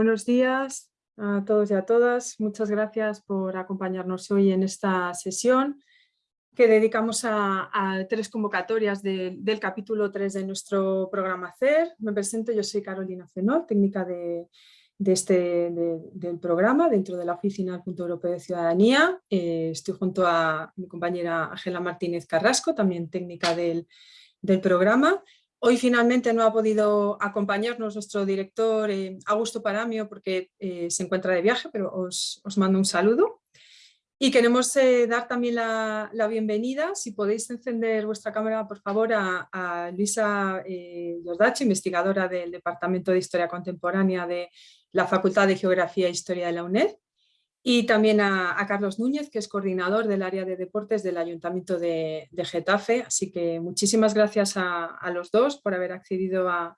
buenos días a todos y a todas. Muchas gracias por acompañarnos hoy en esta sesión que dedicamos a, tres convocatorias del capítulo 3 de nuestro programa CER. Me presento, yo soy Carolina Fenol, técnica de, este, del programa dentro de la Oficina del Punto Europeo de Ciudadanía. Eh, estoy junto a mi compañera Ángela Martínez Carrasco, también técnica del, del programa. Hoy finalmente no ha podido acompañarnos nuestro director eh, Augusto Paramio porque eh, se encuentra de viaje, pero os, mando un saludo. Y queremos eh, dar también la, bienvenida, si podéis encender vuestra cámara por favor, a, Luisa Giordache, investigadora del Departamento de Historia Contemporánea de la Facultad de Geografía e Historia de la UNED y también a, Carlos Núñez, que es coordinador del área de deportes del Ayuntamiento de, Getafe. Así que muchísimas gracias a, los dos por haber accedido a,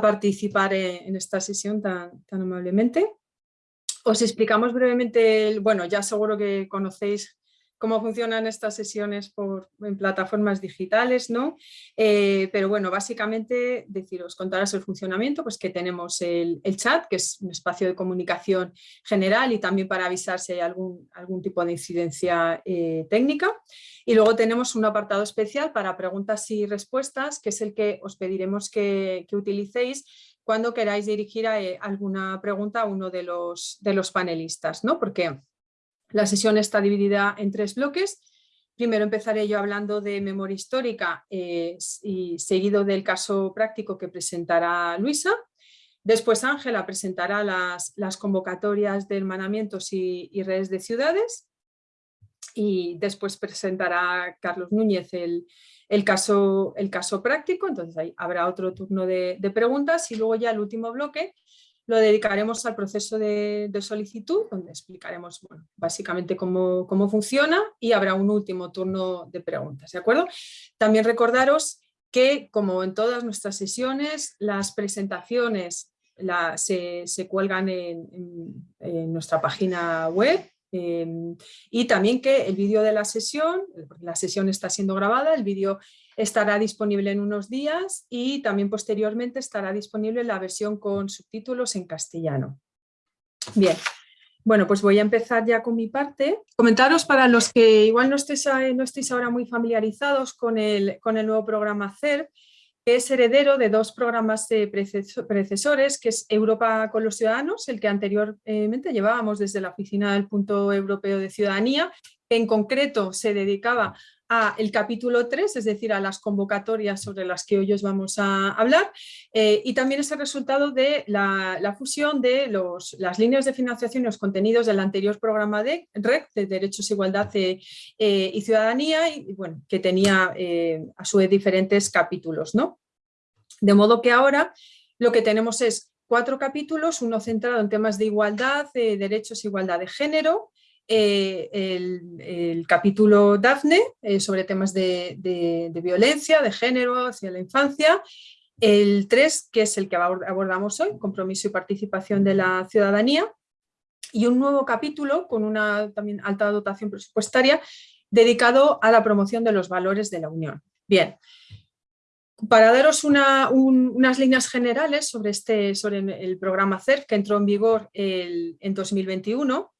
participar en, esta sesión tan, tan amablemente. Os explicamos brevemente, bueno, ya seguro que conocéis cómo funcionan estas sesiones por, en plataformas digitales, ¿no? Eh, pero bueno, básicamente deciros, contaros el funcionamiento, pues que tenemos el, chat, que es un espacio de comunicación general y también para avisar si hay algún, algún tipo de incidencia eh, técnica. Y luego tenemos un apartado especial para preguntas y respuestas, que es el que os pediremos que, utilicéis cuando queráis dirigir eh, alguna pregunta a uno de los, de los panelistas, ¿no? Porque la sesión está dividida en tres bloques. Primero empezaré yo hablando de memoria histórica eh, y seguido del caso práctico que presentará Luisa. Después Ángela presentará las, convocatorias de hermanamientos y, redes de ciudades. Y después presentará Carlos Núñez el, caso, el caso práctico. Entonces ahí habrá otro turno de, de preguntas y luego ya el último bloque lo dedicaremos al proceso de, solicitud, donde explicaremos básicamente cómo, funciona y habrá un último turno de preguntas. ¿de acuerdo? También recordaros que, como en todas nuestras sesiones, las presentaciones se, cuelgan en, nuestra página web em, y también que el vídeo de la sesión, la sesión está siendo grabada, el vídeo estará disponible en unos días y también posteriormente estará disponible la versión con subtítulos en castellano. Bien, bueno, pues voy a empezar ya con mi parte. Comentaros para los que igual no estéis, no estéis ahora muy familiarizados con el, con el nuevo programa CERP, que es heredero de dos programas predecesores, que es Europa con los Ciudadanos, el que anteriormente llevábamos desde la Oficina del Punto Europeo de Ciudadanía, que en concreto se dedicaba el capítulo 3, es decir, a las convocatorias sobre las que hoy os vamos a hablar, eh, y también es el resultado de la, fusión de los, las líneas de financiación y los contenidos del anterior programa de REC, de Derechos, Igualdad eh, eh, y Ciudadanía, y, bueno, que tenía a su vez diferentes capítulos. ¿no? De modo que ahora lo que tenemos es cuatro capítulos, uno centrado en temas de igualdad, de derechos, igualdad de género, eh, el, capítulo DAFNE eh, sobre temas de, violencia, de género, hacia la infancia, el 3, que es el que abordamos hoy, compromiso y participación de la ciudadanía, y un nuevo capítulo con una también alta dotación presupuestaria dedicado a la promoción de los valores de la Unión. Bien, para daros unas líneas generales sobre, este, sobre el programa CERF que entró en vigor en 2021,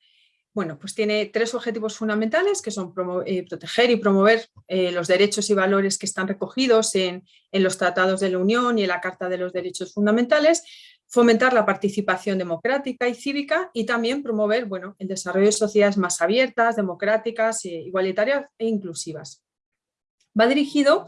bueno, pues tiene tres objetivos fundamentales que son eh, proteger y promover eh, los derechos y valores que están recogidos en, los tratados de la Unión y en la Carta de los Derechos Fundamentales, fomentar la participación democrática y cívica y también promover bueno, el desarrollo de sociedades más abiertas, democráticas, eh, igualitarias e inclusivas. Va dirigido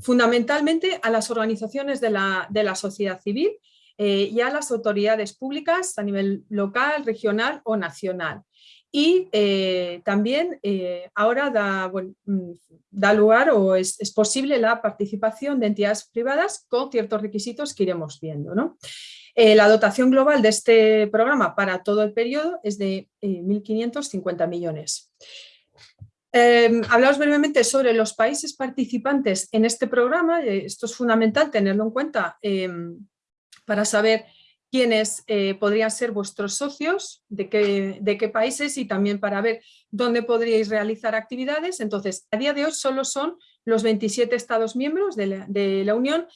fundamentalmente a las organizaciones de la, de la sociedad civil y a las autoridades públicas a nivel local, regional o nacional y eh, también eh, ahora da, mm, da, lugar o es, posible la participación de entidades privadas con ciertos requisitos que iremos viendo. ¿no? Eh, la dotación global de este programa para todo el periodo es de 1.550 millones. Eh, hablamos brevemente sobre los países participantes en este programa, esto es fundamental tenerlo en cuenta para saber quiénes eh, podrían ser vuestros socios, de qué, países y también para ver dónde podríais realizar actividades. Entonces, a día de hoy solo son los 27 Estados miembros de la, Unión.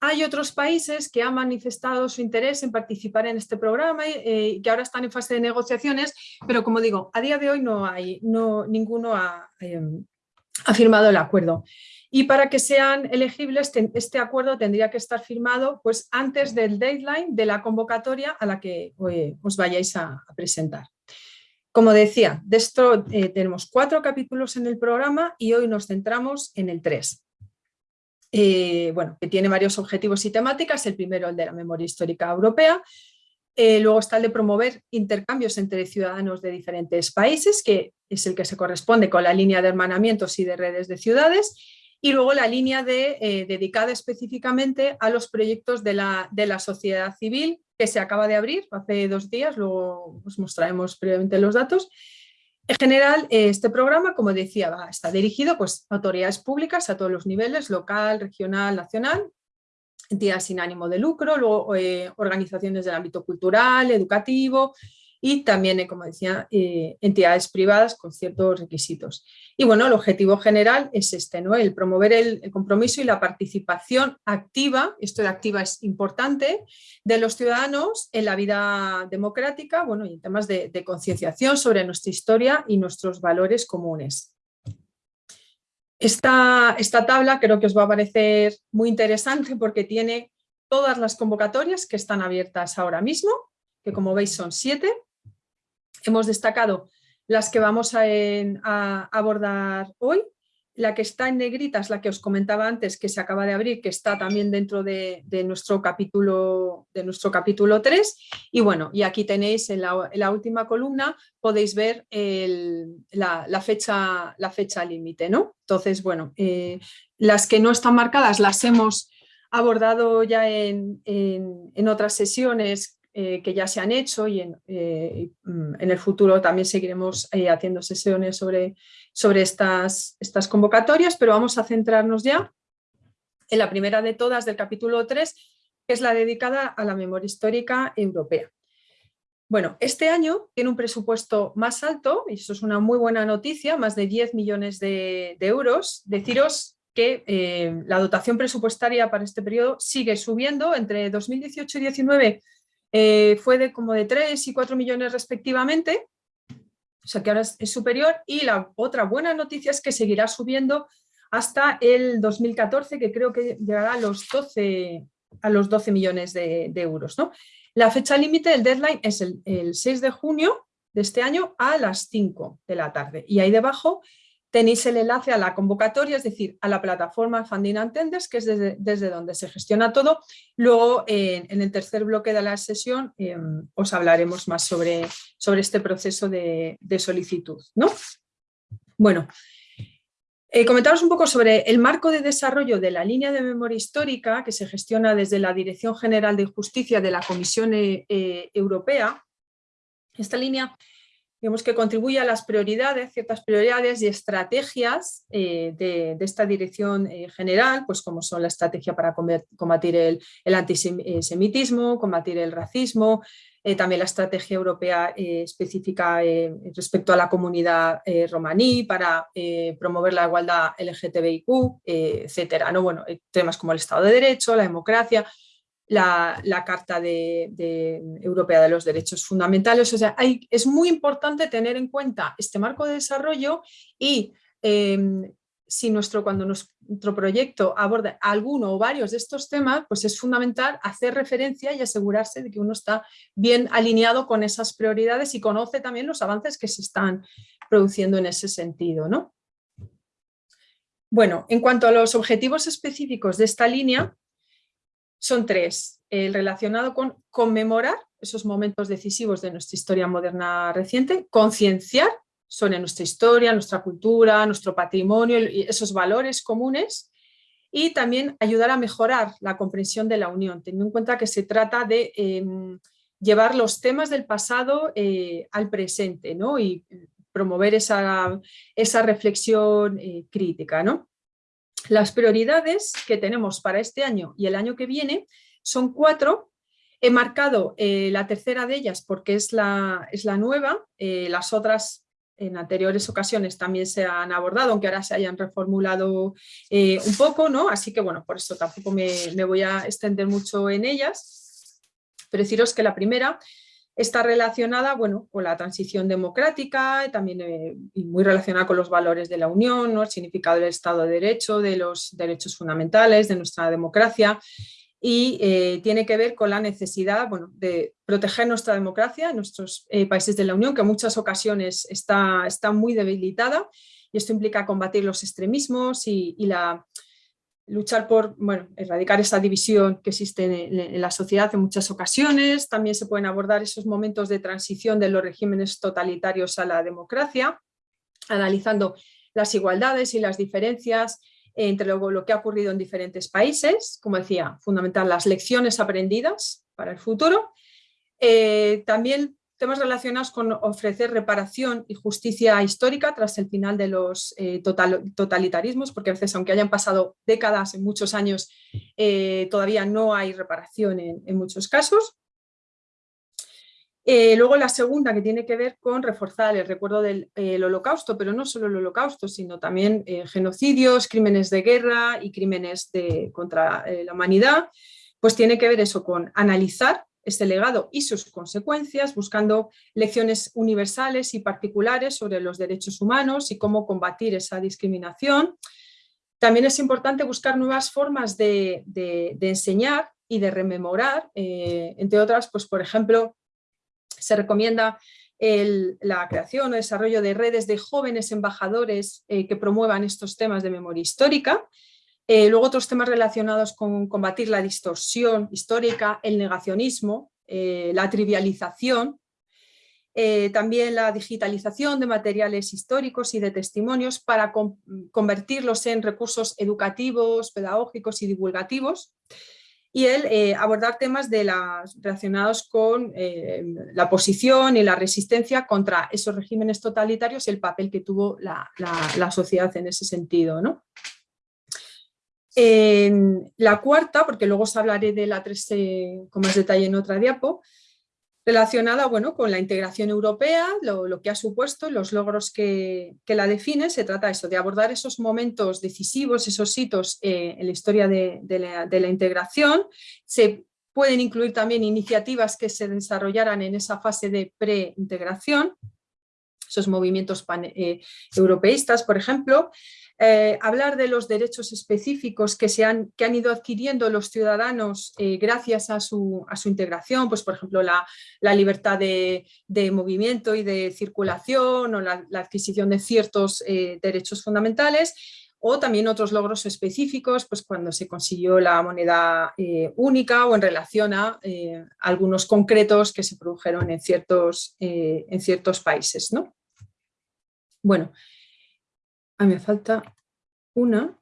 Hay otros países que han manifestado su interés en participar en este programa eh, y que ahora están en fase de negociaciones, pero como digo, a día de hoy no hay, no, ninguno ha, ha firmado el acuerdo y para que sean elegibles este acuerdo tendría que estar firmado pues, antes del deadline de la convocatoria a la que os vayáis a, presentar. Como decía, de esto eh, tenemos cuatro capítulos en el programa y hoy nos centramos en el 3. Eh, bueno, que tiene varios objetivos y temáticas, el primero el de la memoria histórica europea, eh, luego está el de promover intercambios entre ciudadanos de diferentes países, que es el que se corresponde con la línea de hermanamientos y de redes de ciudades, y luego la línea de, eh, dedicada específicamente a los proyectos de la, de la, sociedad civil que se acaba de abrir hace dos días, luego os mostraremos previamente los datos. En general, eh, este programa, como decía, está dirigido pues, a autoridades públicas a todos los niveles, local, regional, nacional, entidades sin ánimo de lucro, luego eh, organizaciones del ámbito cultural, educativo, y también, eh, como decía, eh, entidades privadas con ciertos requisitos. Y bueno, el objetivo general es este, ¿no? el promover el, compromiso y la participación activa, esto de activa es importante, de los ciudadanos en la vida democrática bueno, y en temas de, de concienciación sobre nuestra historia y nuestros valores comunes. Esta, esta tabla creo que os va a parecer muy interesante porque tiene todas las convocatorias que están abiertas ahora mismo, que como veis son siete, Hemos destacado las que vamos a, abordar hoy. La que está en negrita es la que os comentaba antes, que se acaba de abrir, que está también dentro de, nuestro, capítulo, de nuestro capítulo 3. Y bueno, y aquí tenéis en la, última columna, podéis ver la, fecha, la fecha límite. ¿no? Entonces, bueno, eh, las que no están marcadas las hemos abordado ya en, en otras sesiones eh, que ya se han hecho y en, eh, mm, en el futuro también seguiremos eh, haciendo sesiones sobre, sobre estas, estas convocatorias, pero vamos a centrarnos ya en la primera de todas del capítulo 3, que es la dedicada a la memoria histórica europea. Bueno, este año tiene un presupuesto más alto, y eso es una muy buena noticia, más de 10 millones de, de euros. Deciros que la dotación presupuestaria para este periodo sigue subiendo entre 2018 y 2019 eh, fue de como de 3 y 4 millones respectivamente, o sea que ahora es, superior y la otra buena noticia es que seguirá subiendo hasta el 2014 que creo que llegará a los 12, a los 12 millones de, euros. ¿no? La fecha límite del deadline es el, el 6 de junio de este año a las 5 de la tarde y ahí debajo tenéis el enlace a la convocatoria, es decir, a la plataforma Funding Attenders, que es desde, donde se gestiona todo. Luego, en el tercer bloque de la sesión, em, os hablaremos más sobre, sobre este proceso de, solicitud. ¿no? Bueno, eh, comentaros un poco sobre el marco de desarrollo de la línea de memoria histórica que se gestiona desde la Dirección General de Justicia de la Comisión eh, eh, Europea. Esta línea digamos que contribuye a las prioridades, ciertas prioridades y estrategias eh, de, esta dirección eh, general, pues como son la estrategia para combatir el, antisemitismo, combatir el racismo, eh, también la estrategia europea específica respecto a la comunidad romaní para promover la igualdad LGTBIQ, etcétera. ¿no? Bueno, temas como el Estado de Derecho, la democracia, la, Carta de, Europea de los Derechos Fundamentales. O sea, es muy importante tener en cuenta este marco de desarrollo y em, si nuestro, cuando nuestro proyecto aborda alguno o varios de estos temas, pues es fundamental hacer referencia y asegurarse de que uno está bien alineado con esas prioridades y conoce también los avances que se están produciendo en ese sentido. ¿no? Bueno, en cuanto a los objetivos específicos de esta línea, son tres. El relacionado con conmemorar esos momentos decisivos de nuestra historia moderna reciente, concienciar sobre nuestra historia, nuestra cultura, nuestro patrimonio, esos valores comunes y también ayudar a mejorar la comprensión de la Unión, teniendo en cuenta que se trata de em, llevar los temas del pasado eh, al presente ¿no? y promover esa, esa reflexión eh, crítica. ¿no? Las prioridades que tenemos para este año y el año que viene son cuatro. He marcado eh, la tercera de ellas porque es la, es la nueva, eh, las otras en anteriores ocasiones también se han abordado, aunque ahora se hayan reformulado eh, un poco, ¿no? Así que bueno, por eso tampoco me, me voy a extender mucho en ellas. Pero deciros que la primera Está relacionada bueno, con la transición democrática, también eh, y muy relacionada con los valores de la Unión, ¿no? el significado del Estado de Derecho, de los derechos fundamentales, de nuestra democracia, y eh, tiene que ver con la necesidad bueno, de proteger nuestra democracia nuestros eh, países de la Unión, que en muchas ocasiones está, está muy debilitada, y esto implica combatir los extremismos y la luchar por bueno, erradicar esa división que existe en, la sociedad en muchas ocasiones. También se pueden abordar esos momentos de transición de los regímenes totalitarios a la democracia, analizando las igualdades y las diferencias entre lo, que ha ocurrido en diferentes países, como decía, fundamental las lecciones aprendidas para el futuro. Eh, también temas relacionados con ofrecer reparación y justicia histórica tras el final de los eh, totalitarismos, porque a veces, aunque hayan pasado décadas, en muchos años, eh, todavía no hay reparación en, muchos casos. Eh, luego la segunda que tiene que ver con reforzar el recuerdo del holocausto, pero no solo el holocausto, sino también genocidios, crímenes de guerra y crímenes contra la humanidad, pues tiene que ver eso con analizar este legado y sus consecuencias, buscando lecciones universales y particulares sobre los derechos humanos y cómo combatir esa discriminación. También es importante buscar nuevas formas de, enseñar y de rememorar, eh, entre otras, pues por ejemplo, se recomienda la creación o desarrollo de redes de jóvenes embajadores eh, que promuevan estos temas de memoria histórica eh, luego otros temas relacionados con combatir la distorsión histórica, el negacionismo, eh, la trivialización, eh, también la digitalización de materiales históricos y de testimonios para convertirlos en recursos educativos, pedagógicos y divulgativos y el abordar temas de las, relacionados con la posición y la resistencia contra esos regímenes totalitarios y el papel que tuvo la, la sociedad en ese sentido. ¿no? En la cuarta, porque luego os hablaré de la 3 con más detalle en otra diapo, relacionada bueno, con la integración europea, lo, que ha supuesto, los logros que, la definen, se trata eso, de abordar esos momentos decisivos, esos hitos eh, en la historia de, la, integración. Se pueden incluir también iniciativas que se desarrollaran en esa fase de pre-integración, esos movimientos eh, europeístas, por ejemplo, eh, hablar de los derechos específicos que, se han, que han ido adquiriendo los ciudadanos eh, gracias a su, a su, integración, pues por ejemplo la, la libertad de, de, movimiento y de circulación o la, adquisición de ciertos eh, derechos fundamentales o también otros logros específicos, pues cuando se consiguió la moneda única o en relación a algunos concretos que se produjeron en ciertos, en ciertos países. ¿no? Bueno, Ah, me falta una.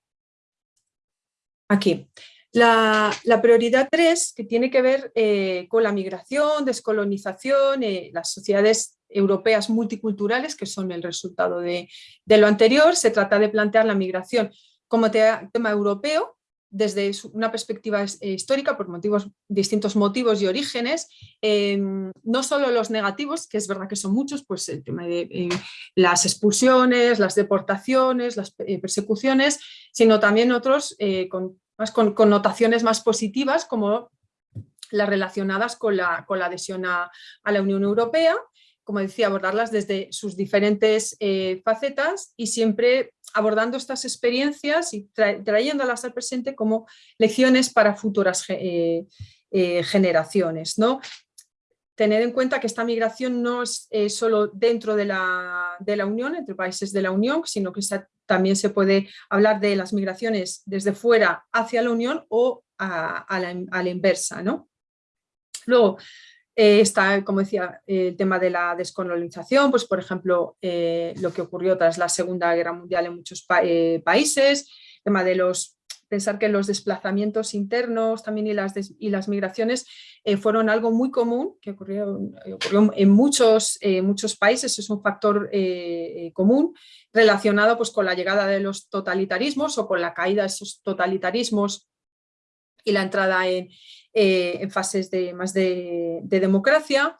Aquí. La, prioridad 3, que tiene que ver eh, con la migración, descolonización, eh, las sociedades europeas multiculturales, que son el resultado de, de, lo anterior, se trata de plantear la migración como tema europeo, desde una perspectiva eh, histórica por motivos, distintos motivos y orígenes, em, no solo los negativos, que es verdad que son muchos, pues el tema de eh, las expulsiones, las deportaciones, las eh, persecuciones, sino también otros con, más con connotaciones más positivas como las relacionadas con la, con la adhesión a, a la Unión Europea, como decía, abordarlas desde sus diferentes eh, facetas y siempre abordando estas experiencias y trayéndolas al presente como lecciones para futuras eh, eh, generaciones. ¿no? Tener en cuenta que esta migración no es solo dentro de la, de la, Unión, entre países de la Unión, sino que también se puede hablar de las migraciones desde fuera hacia la Unión o a, la, inversa. ¿no? Luego, eh, está, como decía, el tema de la descolonización, pues por ejemplo, eh, lo que ocurrió tras la Segunda Guerra Mundial en muchos países, el tema de los pensar que los desplazamientos internos también y las, y las migraciones eh, fueron algo muy común, que ocurrió, en muchos, eh, muchos países, es un factor eh, común relacionado pues, con la llegada de los totalitarismos o con la caída de esos totalitarismos y la entrada en, fases de, más de, de, democracia.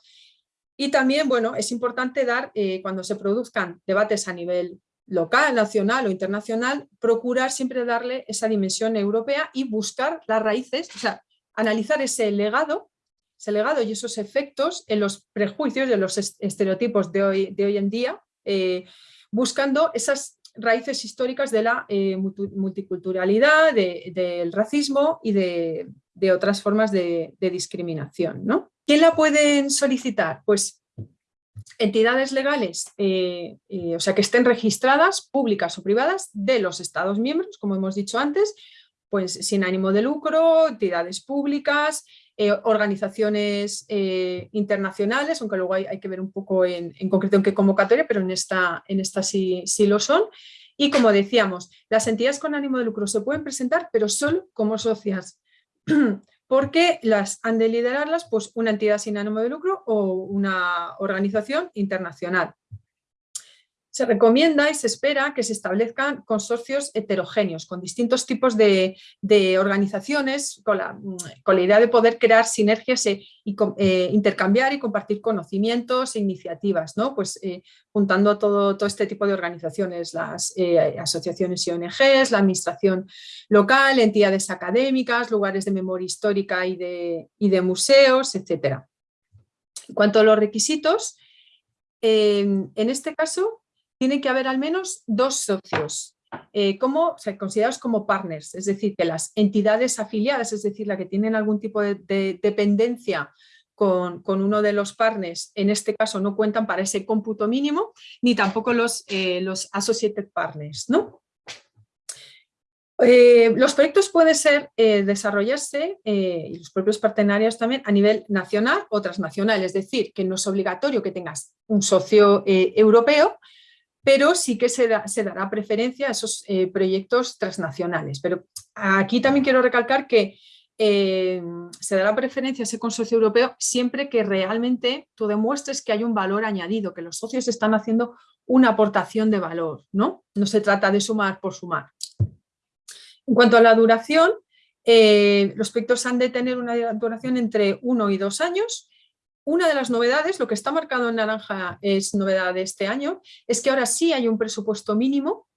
Y también, bueno, es importante dar, cuando se produzcan debates a nivel local, nacional o internacional, procurar siempre darle esa dimensión europea y buscar las raíces, o sea, analizar ese legado, ese legado y esos efectos en los prejuicios de los estereotipos de hoy, de hoy en día, eh, buscando esas raíces históricas de la eh, multiculturalidad, del racismo y de, otras formas de, discriminación. ¿no? ¿Quién la pueden solicitar? Pues entidades legales, eh, eh, o sea, que estén registradas, públicas o privadas, de los Estados miembros, como hemos dicho antes, pues sin ánimo de lucro, entidades públicas, eh, organizaciones internacionales, aunque luego hay, que ver un poco en, concreto en qué convocatoria, pero en esta, en esta sí, sí lo son. Y como decíamos, las entidades con ánimo de lucro se pueden presentar, pero solo como socias. porque las han de liderarlas pues, una entidad sin ánimo de lucro o una organización internacional. Se recomienda y se espera que se establezcan consorcios heterogéneos con distintos tipos de, organizaciones con la, idea de poder crear sinergias e, y eh, intercambiar y compartir conocimientos e iniciativas, ¿no? pues, eh, juntando todo, todo este tipo de organizaciones, las eh, asociaciones y ONGs, la administración local, entidades académicas, lugares de memoria histórica y de, y de museos, etc. En cuanto a los requisitos, en este caso tiene que haber al menos dos socios, eh, considerados como partners, es decir, que las entidades afiliadas, es decir, la que tienen algún tipo de, dependencia con, uno de los partners, en este caso no cuentan para ese cómputo mínimo, ni tampoco los, eh, los associated partners. Eh, los proyectos pueden ser desarrollarse, y los propios partenarios también, a nivel nacional o transnacional, es decir, que no es obligatorio que tengas un socio europeo, pero sí que se, dará preferencia a esos eh, proyectos transnacionales. Pero aquí también quiero recalcar que eh, se dará preferencia a ese consorcio europeo siempre que realmente tú demuestres que hay un valor añadido, que los socios están haciendo una aportación de valor, ¿no? No se trata de sumar por sumar. En cuanto a la duración, eh, los proyectos han de tener una duración entre uno y dos años una de las novedades, lo que está marcado en naranja es novedad de este año, es que ahora sí hay un presupuesto mínimo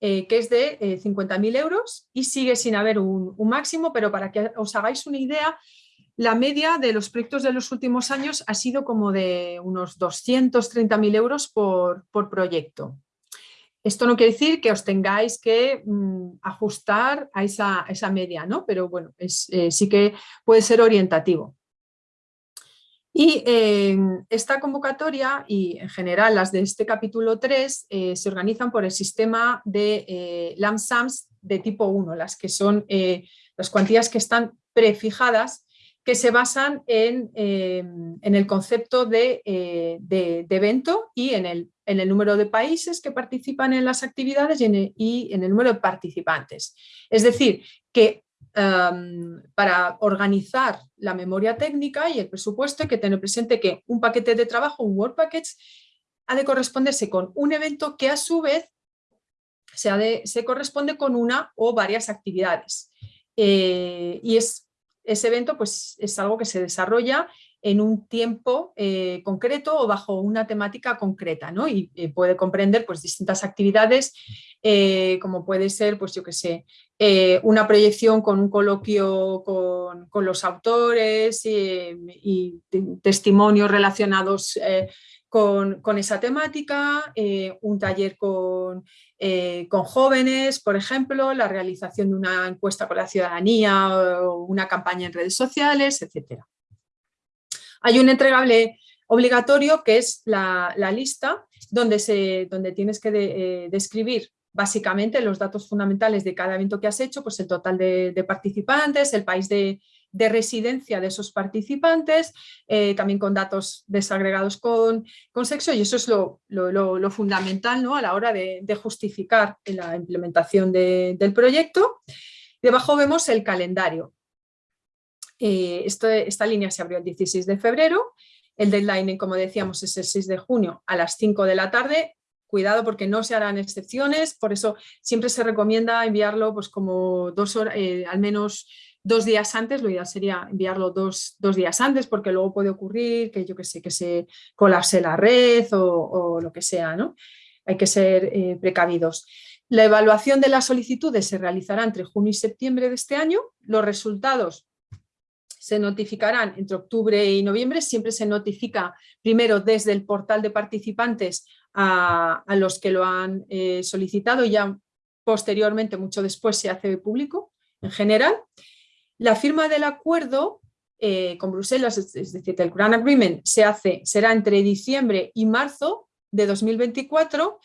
eh, que es de 50.000 eh, euros y sigue sin haber un, máximo, pero para que os hagáis una idea, la media de los proyectos de los últimos años ha sido como de unos 230.000 euros por, proyecto. Esto no quiere decir que os tengáis que mm, ajustar a esa, media, ¿no? pero bueno, eh, sí que puede ser orientativo. Y em, esta convocatoria y en general las de este capítulo 3 eh, se organizan por el sistema de eh, LAMSAMS de tipo 1, las que son eh, las cuantías que están prefijadas que se basan en, em, el concepto de, evento y en el, en el, número de países que participan en las actividades en y en el número de participantes. Es decir, que para organizar la memoria técnica y el presupuesto hay que tener presente que un paquete de trabajo, un Word Package, ha de corresponderse con un evento que a su vez se, de, se corresponde con una o varias actividades. Eh, y es, ese evento pues, es algo que se desarrolla en un tiempo eh, concreto o bajo una temática concreta, ¿no? Y eh, puede comprender pues, distintas actividades, eh, como puede ser, pues yo que sé, una proyección con un coloquio con, los autores y, testimonios relacionados con, con, esa temática, un taller con, con, jóvenes, por ejemplo, la realización de una encuesta con la ciudadanía o una campaña en redes sociales, etcétera. Hay un entregable obligatorio que es la, lista donde, tienes que describir básicamente los datos fundamentales de cada evento que has hecho, pues el total de, participantes, el país de, residencia de esos participantes, eh, también con datos desagregados con, sexo y eso es lo, lo, fundamental ¿no? a la hora de, justificar la implementación del proyecto. Debajo vemos el calendario. Eh, esta línea se abrió el 16 de febrero, el deadline, como decíamos, es el 6 de junio a las 5 de la tarde. Cuidado porque no se harán excepciones, por eso siempre se recomienda enviarlo pues como dos horas, eh, al menos dos días antes, lo ideal sería enviarlo dos, días antes porque luego puede ocurrir que yo que sé, que se colapse la red o, lo que sea, ¿no? Hay que ser eh, precavidos. La evaluación de las solicitudes se realizará entre junio y septiembre de este año. Los resultados se notificarán entre octubre y noviembre, siempre se notifica primero desde el portal de participantes a, los que lo han eh, solicitado ya posteriormente, mucho después, se hace público en general. La firma del acuerdo eh, con Bruselas, es, decir, el Grand Agreement, se hace, será entre diciembre y marzo de 2024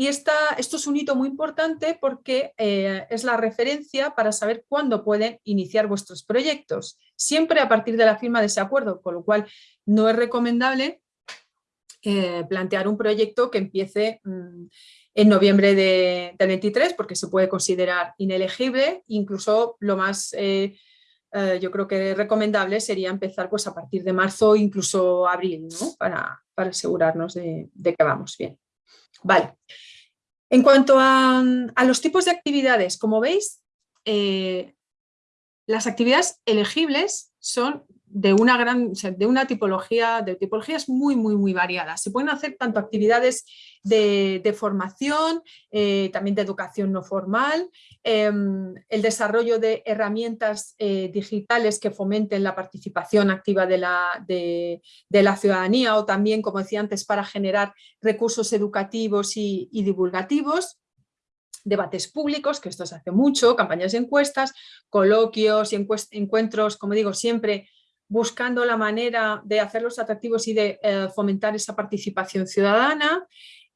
y esto es un hito muy importante porque eh, es la referencia para saber cuándo pueden iniciar vuestros proyectos, siempre a partir de la firma de ese acuerdo, con lo cual no es recomendable eh, plantear un proyecto que empiece mm, en noviembre de, del 23 porque se puede considerar inelegible, incluso lo más... Eh, yo creo que recomendable sería empezar pues, a partir de marzo, incluso abril, para, asegurarnos de que vamos bien. Vale. En cuanto a, los tipos de actividades, como veis, eh, las actividades elegibles son de una gran, de una tipología, de tipologías muy, muy, muy variadas. Se pueden hacer tanto actividades de, formación, eh, también de educación no formal, em, el desarrollo de herramientas eh, digitales que fomenten la participación activa de la, de, la, ciudadanía o también, como decía antes, para generar recursos educativos y, divulgativos debates públicos, que esto se hace mucho, campañas de encuestas, coloquios y encuentros, como digo, siempre buscando la manera de hacerlos atractivos y de eh, fomentar esa participación ciudadana,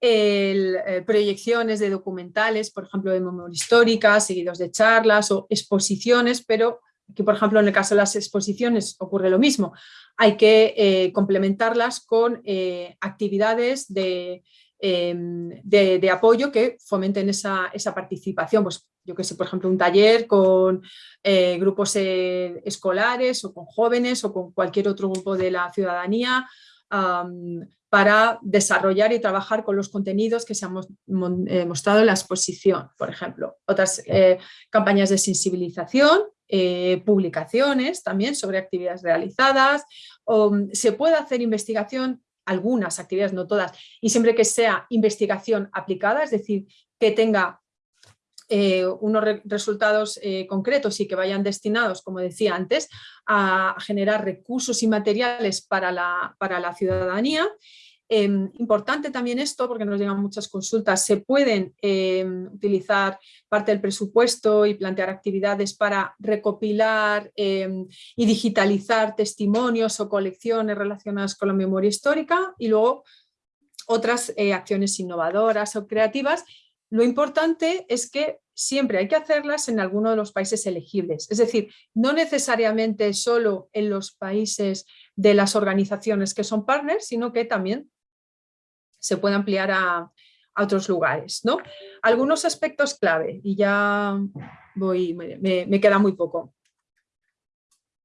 eh, proyecciones de documentales, por ejemplo, de memoria histórica, seguidos de charlas o exposiciones, pero aquí, por ejemplo, en el caso de las exposiciones ocurre lo mismo. Hay que eh, complementarlas con actividades de, em, de, de, apoyo que fomenten esa, esa participación. Pues, yo que sé, por ejemplo, un taller con eh, grupos eh, escolares o con jóvenes o con cualquier otro grupo de la ciudadanía para desarrollar y trabajar con los contenidos que se han eh, mostrado en la exposición, por ejemplo. Otras campañas de sensibilización, publicaciones también sobre actividades realizadas, se puede hacer investigación algunas actividades, no todas, y siempre que sea investigación aplicada, es decir, que tenga eh, unos resultados eh, concretos y que vayan destinados, como decía antes, a generar recursos y materiales para la, para la ciudadanía. Em, importante también esto, porque nos llegan muchas consultas, se pueden em, utilizar parte del presupuesto y plantear actividades para recopilar em, y digitalizar testimonios o colecciones relacionadas con la memoria histórica y luego otras eh, acciones innovadoras o creativas lo importante es que siempre hay que hacerlas en alguno de los países elegibles, es decir, no necesariamente solo en los países de las organizaciones que son partners, sino que también se puede ampliar a, otros lugares. ¿no? Algunos aspectos clave, y ya voy, me, queda muy poco.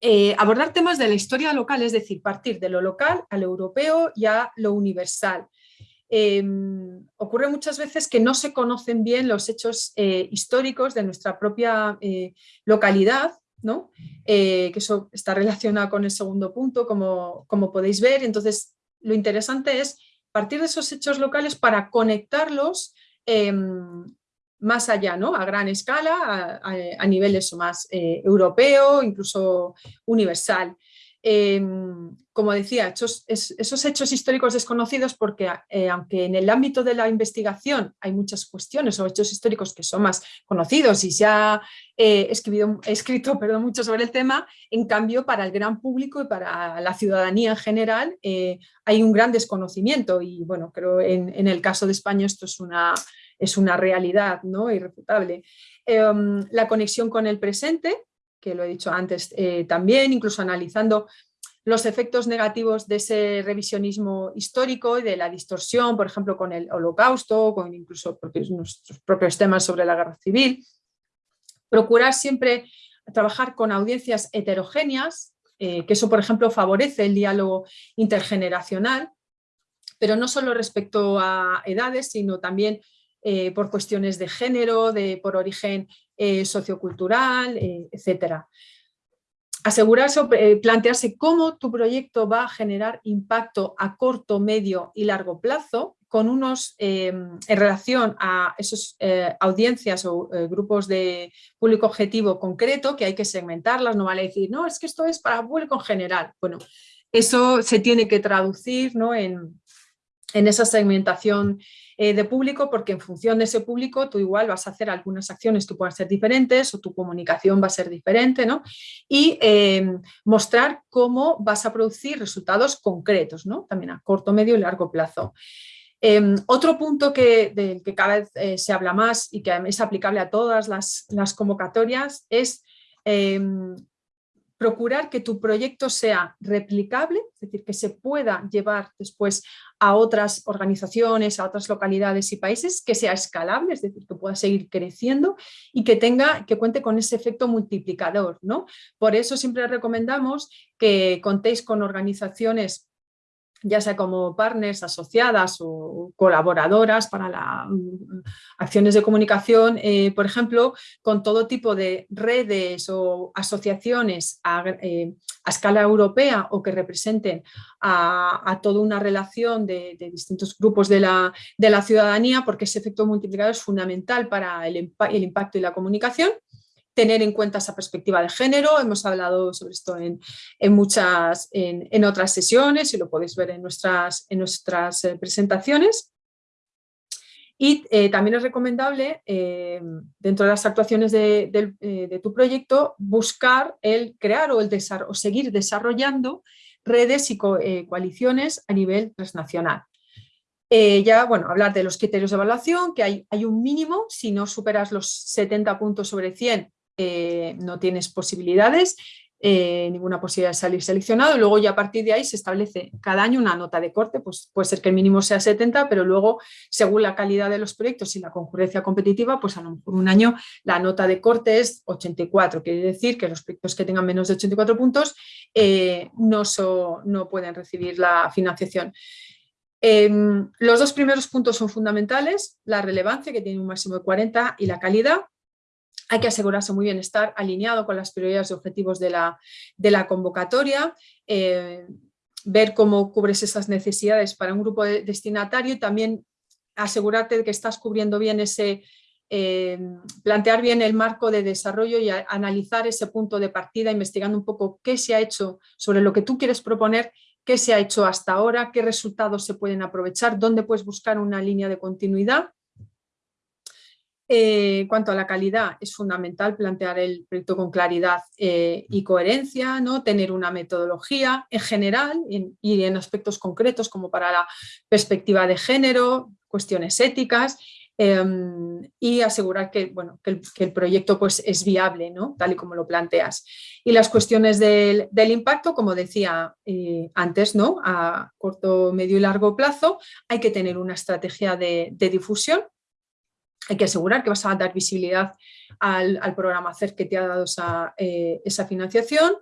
Eh, abordar temas de la historia local, es decir, partir de lo local al europeo y a lo universal. Em, ocurre muchas veces que no se conocen bien los hechos eh, históricos de nuestra propia eh, localidad, ¿no? Eh, que eso está relacionado con el segundo punto, como, como podéis ver. Entonces, lo interesante es partir de esos hechos locales para conectarlos em, más allá, ¿no? a gran escala, a, a niveles más europeo, incluso universal. Em, como decía, esos hechos históricos desconocidos porque eh, aunque en el ámbito de la investigación hay muchas cuestiones o hechos históricos que son más conocidos y se ha eh, escrito perdón, mucho sobre el tema, en cambio para el gran público y para la ciudadanía en general eh, hay un gran desconocimiento y bueno, creo en, en el caso de España esto es una, es una realidad ¿no? irrefutable. Em, la conexión con el presente, que lo he dicho antes eh, también, incluso analizando los efectos negativos de ese revisionismo histórico y de la distorsión, por ejemplo, con el holocausto, con incluso nuestros propios temas sobre la guerra civil. Procurar siempre trabajar con audiencias heterogéneas, eh, que eso, por ejemplo, favorece el diálogo intergeneracional, pero no solo respecto a edades, sino también eh, por cuestiones de género, de, por origen eh, sociocultural, etcétera asegurarse o eh, plantearse cómo tu proyecto va a generar impacto a corto, medio y largo plazo con unos, em, en relación a esas eh, audiencias o eh, grupos de público objetivo concreto que hay que segmentarlas, no vale decir, no, es que esto es para público en general. Bueno, eso se tiene que traducir ¿no? en, en esa segmentación eh, de público porque en función de ese público tú igual vas a hacer algunas acciones que puedan ser diferentes o tu comunicación va a ser diferente ¿no? y em, mostrar cómo vas a producir resultados concretos, ¿no? también a corto, medio y largo plazo. Em, otro punto que, del que cada vez eh, se habla más y que es aplicable a todas las, las convocatorias es em, procurar que tu proyecto sea replicable, es decir, que se pueda llevar después a otras organizaciones, a otras localidades y países, que sea escalable, es decir, que pueda seguir creciendo y que tenga, que cuente con ese efecto multiplicador. ¿no? Por eso siempre recomendamos que contéis con organizaciones ya sea como partners, asociadas o colaboradoras para las mm, acciones de comunicación, eh, por ejemplo, con todo tipo de redes o asociaciones a, eh, escala europea o que representen a, toda una relación de, distintos grupos de la, de la, ciudadanía, porque ese efecto multiplicador es fundamental para el impacto y la comunicación tener en cuenta esa perspectiva de género, hemos hablado sobre esto en, muchas, en, otras sesiones y lo podéis ver en nuestras, en nuestras eh, presentaciones. Y eh, también es recomendable, eh, dentro de las actuaciones de, tu proyecto, buscar el crear o, el o seguir desarrollando redes y coaliciones a nivel transnacional. ya, bueno, hablar de los criterios de evaluación, que hay, hay un mínimo, si no superas los 70 puntos sobre 100, eh, no tienes posibilidades, eh, ninguna posibilidad de salir seleccionado y luego ya a partir de ahí se establece cada año una nota de corte, pues puede ser que el mínimo sea 70, pero luego según la calidad de los proyectos y la concurrencia competitiva, pues a lo mejor un año la nota de corte es 84, quiere decir que los proyectos que tengan menos de 84 puntos eh, no, no pueden recibir la financiación. Em, los dos primeros puntos son fundamentales, la relevancia que tiene un máximo de 40 y la calidad, hay que asegurarse muy bien estar alineado con las prioridades y objetivos de la, de convocatoria, eh, ver cómo cubres esas necesidades para un grupo destinatario y también asegurarte de que estás cubriendo bien ese, eh, plantear bien el marco de desarrollo y analizar ese punto de partida, investigando un poco qué se ha hecho sobre lo que tú quieres proponer, qué se ha hecho hasta ahora, qué resultados se pueden aprovechar, dónde puedes buscar una línea de continuidad en eh, cuanto a la calidad, es fundamental plantear el proyecto con claridad eh, y coherencia, ¿no? tener una metodología en general y en aspectos concretos como para la perspectiva de género, cuestiones éticas em, y asegurar que, bueno, que, el, proyecto pues, es viable, ¿no? tal y como lo planteas. Y las cuestiones del, impacto, como decía eh, antes, ¿no? a corto, medio y largo plazo, hay que tener una estrategia de difusión hay que asegurar que vas a dar visibilidad al, programa CERF que te ha dado esa, eh, financiación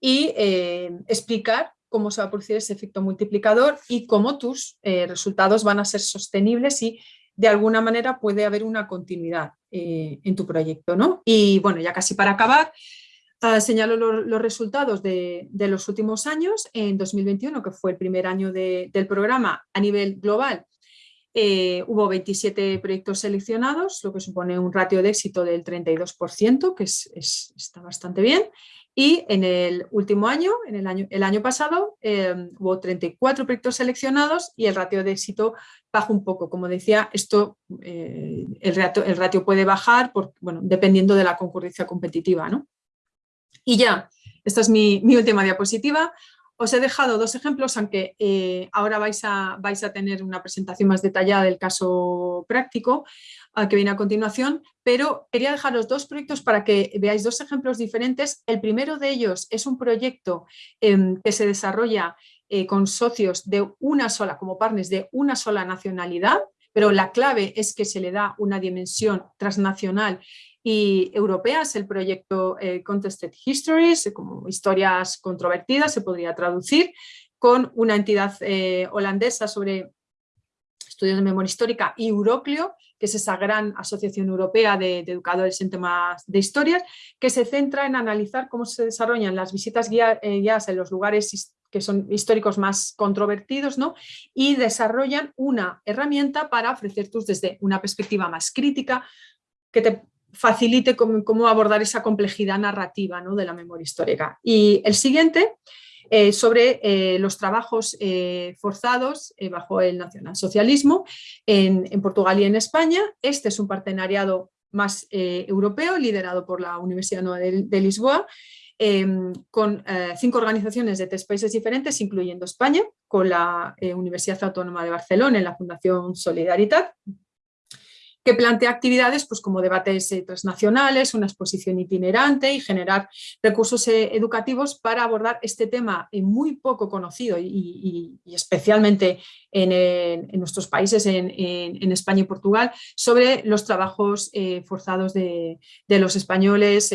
y eh, explicar cómo se va a producir ese efecto multiplicador y cómo tus eh, resultados van a ser sostenibles y de alguna manera puede haber una continuidad en tu proyecto. ¿no? Y bueno, ya casi para acabar, ah, señalo los resultados de, los últimos años. En 2021, que fue el primer año del programa a nivel global, eh, hubo 27 proyectos seleccionados, lo que supone un ratio de éxito del 32%, que está bastante bien. Y en el último año, en el año, el año pasado, em, hubo 34 proyectos seleccionados y el ratio de éxito bajó un poco. Como decía, esto, eh, el, ratio, puede bajar bueno, dependiendo de la concurrencia competitiva. ¿no? Y ya, esta es mi última diapositiva. Os he dejado dos ejemplos, aunque eh, ahora vais a, vais a tener una presentación más detallada del caso práctico que viene a continuación, pero quería dejaros dos proyectos para que veáis dos ejemplos diferentes. El primero de ellos es un proyecto em, que se desarrolla eh, con socios de una sola, como partners de una sola nacionalidad, pero la clave es que se le da una dimensión transnacional y europea, es el proyecto eh, Contested Histories, como historias controvertidas se podría traducir, con una entidad eh, holandesa sobre estudios de memoria histórica y Euroclio, que es esa gran asociación europea de, educadores en temas de historias, que se centra en analizar cómo se desarrollan las visitas eh, guiadas en los lugares que son históricos más controvertidos, ¿no? y desarrollan una herramienta para ofrecer tus desde una perspectiva más crítica, que te facilite cómo, abordar esa complejidad narrativa ¿no? de la memoria histórica. Y el siguiente, eh, sobre eh, los trabajos eh, forzados bajo el nacionalsocialismo en, en, Portugal y en España. Este es un partenariado más europeo liderado por la Universidad Nueva de, Lisboa em, con cinco organizaciones de tres países diferentes, incluyendo España, con la Universidad Autónoma de Barcelona en la Fundación Solidaridad, que plantea actividades pues, como debates eh, transnacionales, una exposición itinerante y generar recursos eh, educativos para abordar este tema eh, muy poco conocido y, especialmente en, nuestros países, en, España y Portugal, sobre los trabajos forzados de, los españoles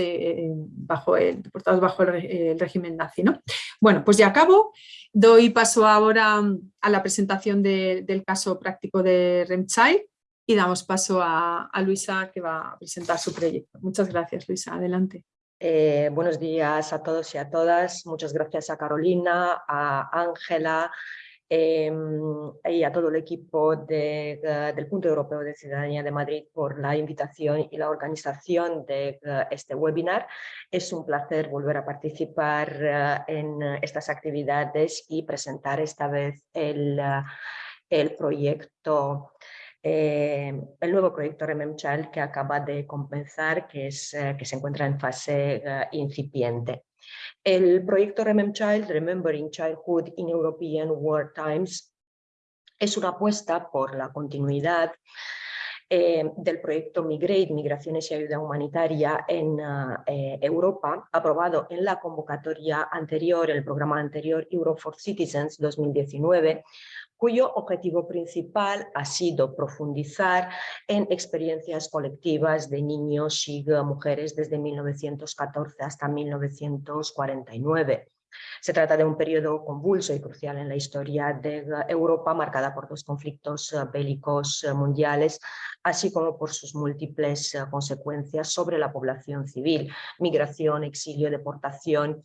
bajo el, bajo el, régimen nazi. ¿no? Bueno, pues ya acabo. Doy paso ahora a la presentación del caso práctico de Remchild y damos paso a, Luisa que va a presentar su proyecto. Muchas gracias Luisa, adelante. Eh, buenos días a todos y a todas. Muchas gracias a Carolina, a Ángela em, y a todo el equipo del Punto Europeo de Ciudadanía de Madrid por la invitación y la organización de este webinar. Es un placer volver a participar eh, en estas actividades y presentar esta vez el, el proyecto eh, el nuevo proyecto Child que acaba de compensar, que, es, eh, que se encuentra en fase eh, incipiente. El proyecto Child, Remembering Childhood in European War Times, es una apuesta por la continuidad del proyecto Migrate, Migraciones y Ayuda Humanitaria en Europa, aprobado en la convocatoria anterior, el programa anterior Euro for Citizens 2019, cuyo objetivo principal ha sido profundizar en experiencias colectivas de niños y mujeres desde 1914 hasta 1949. Se trata de un periodo convulso y crucial en la historia de Europa, marcada por dos conflictos eh, bélicos eh, mundiales, así como por sus múltiples eh, consecuencias sobre la población civil, migración, exilio, deportación,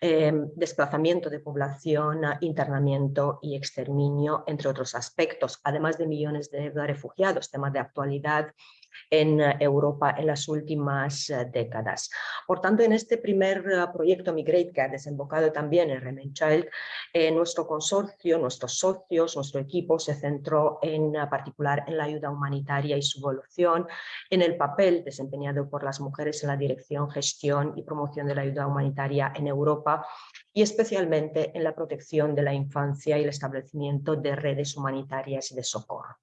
desplazamiento de población, internamiento y exterminio, entre otros aspectos, además de millones de refugiados, temas de actualidad en eh, Europa en las últimas eh, décadas. Por tanto, en este primer eh, proyecto Migrate que ha desembocado también en Remain Child, nuestro consorcio, nuestros socios, nuestro equipo se centró en particular en la ayuda humanitaria y su evolución, en el papel desempeñado por las mujeres en la dirección, gestión y promoción de la ayuda humanitaria en Europa y especialmente en la protección de la infancia y el establecimiento de redes humanitarias y de socorro.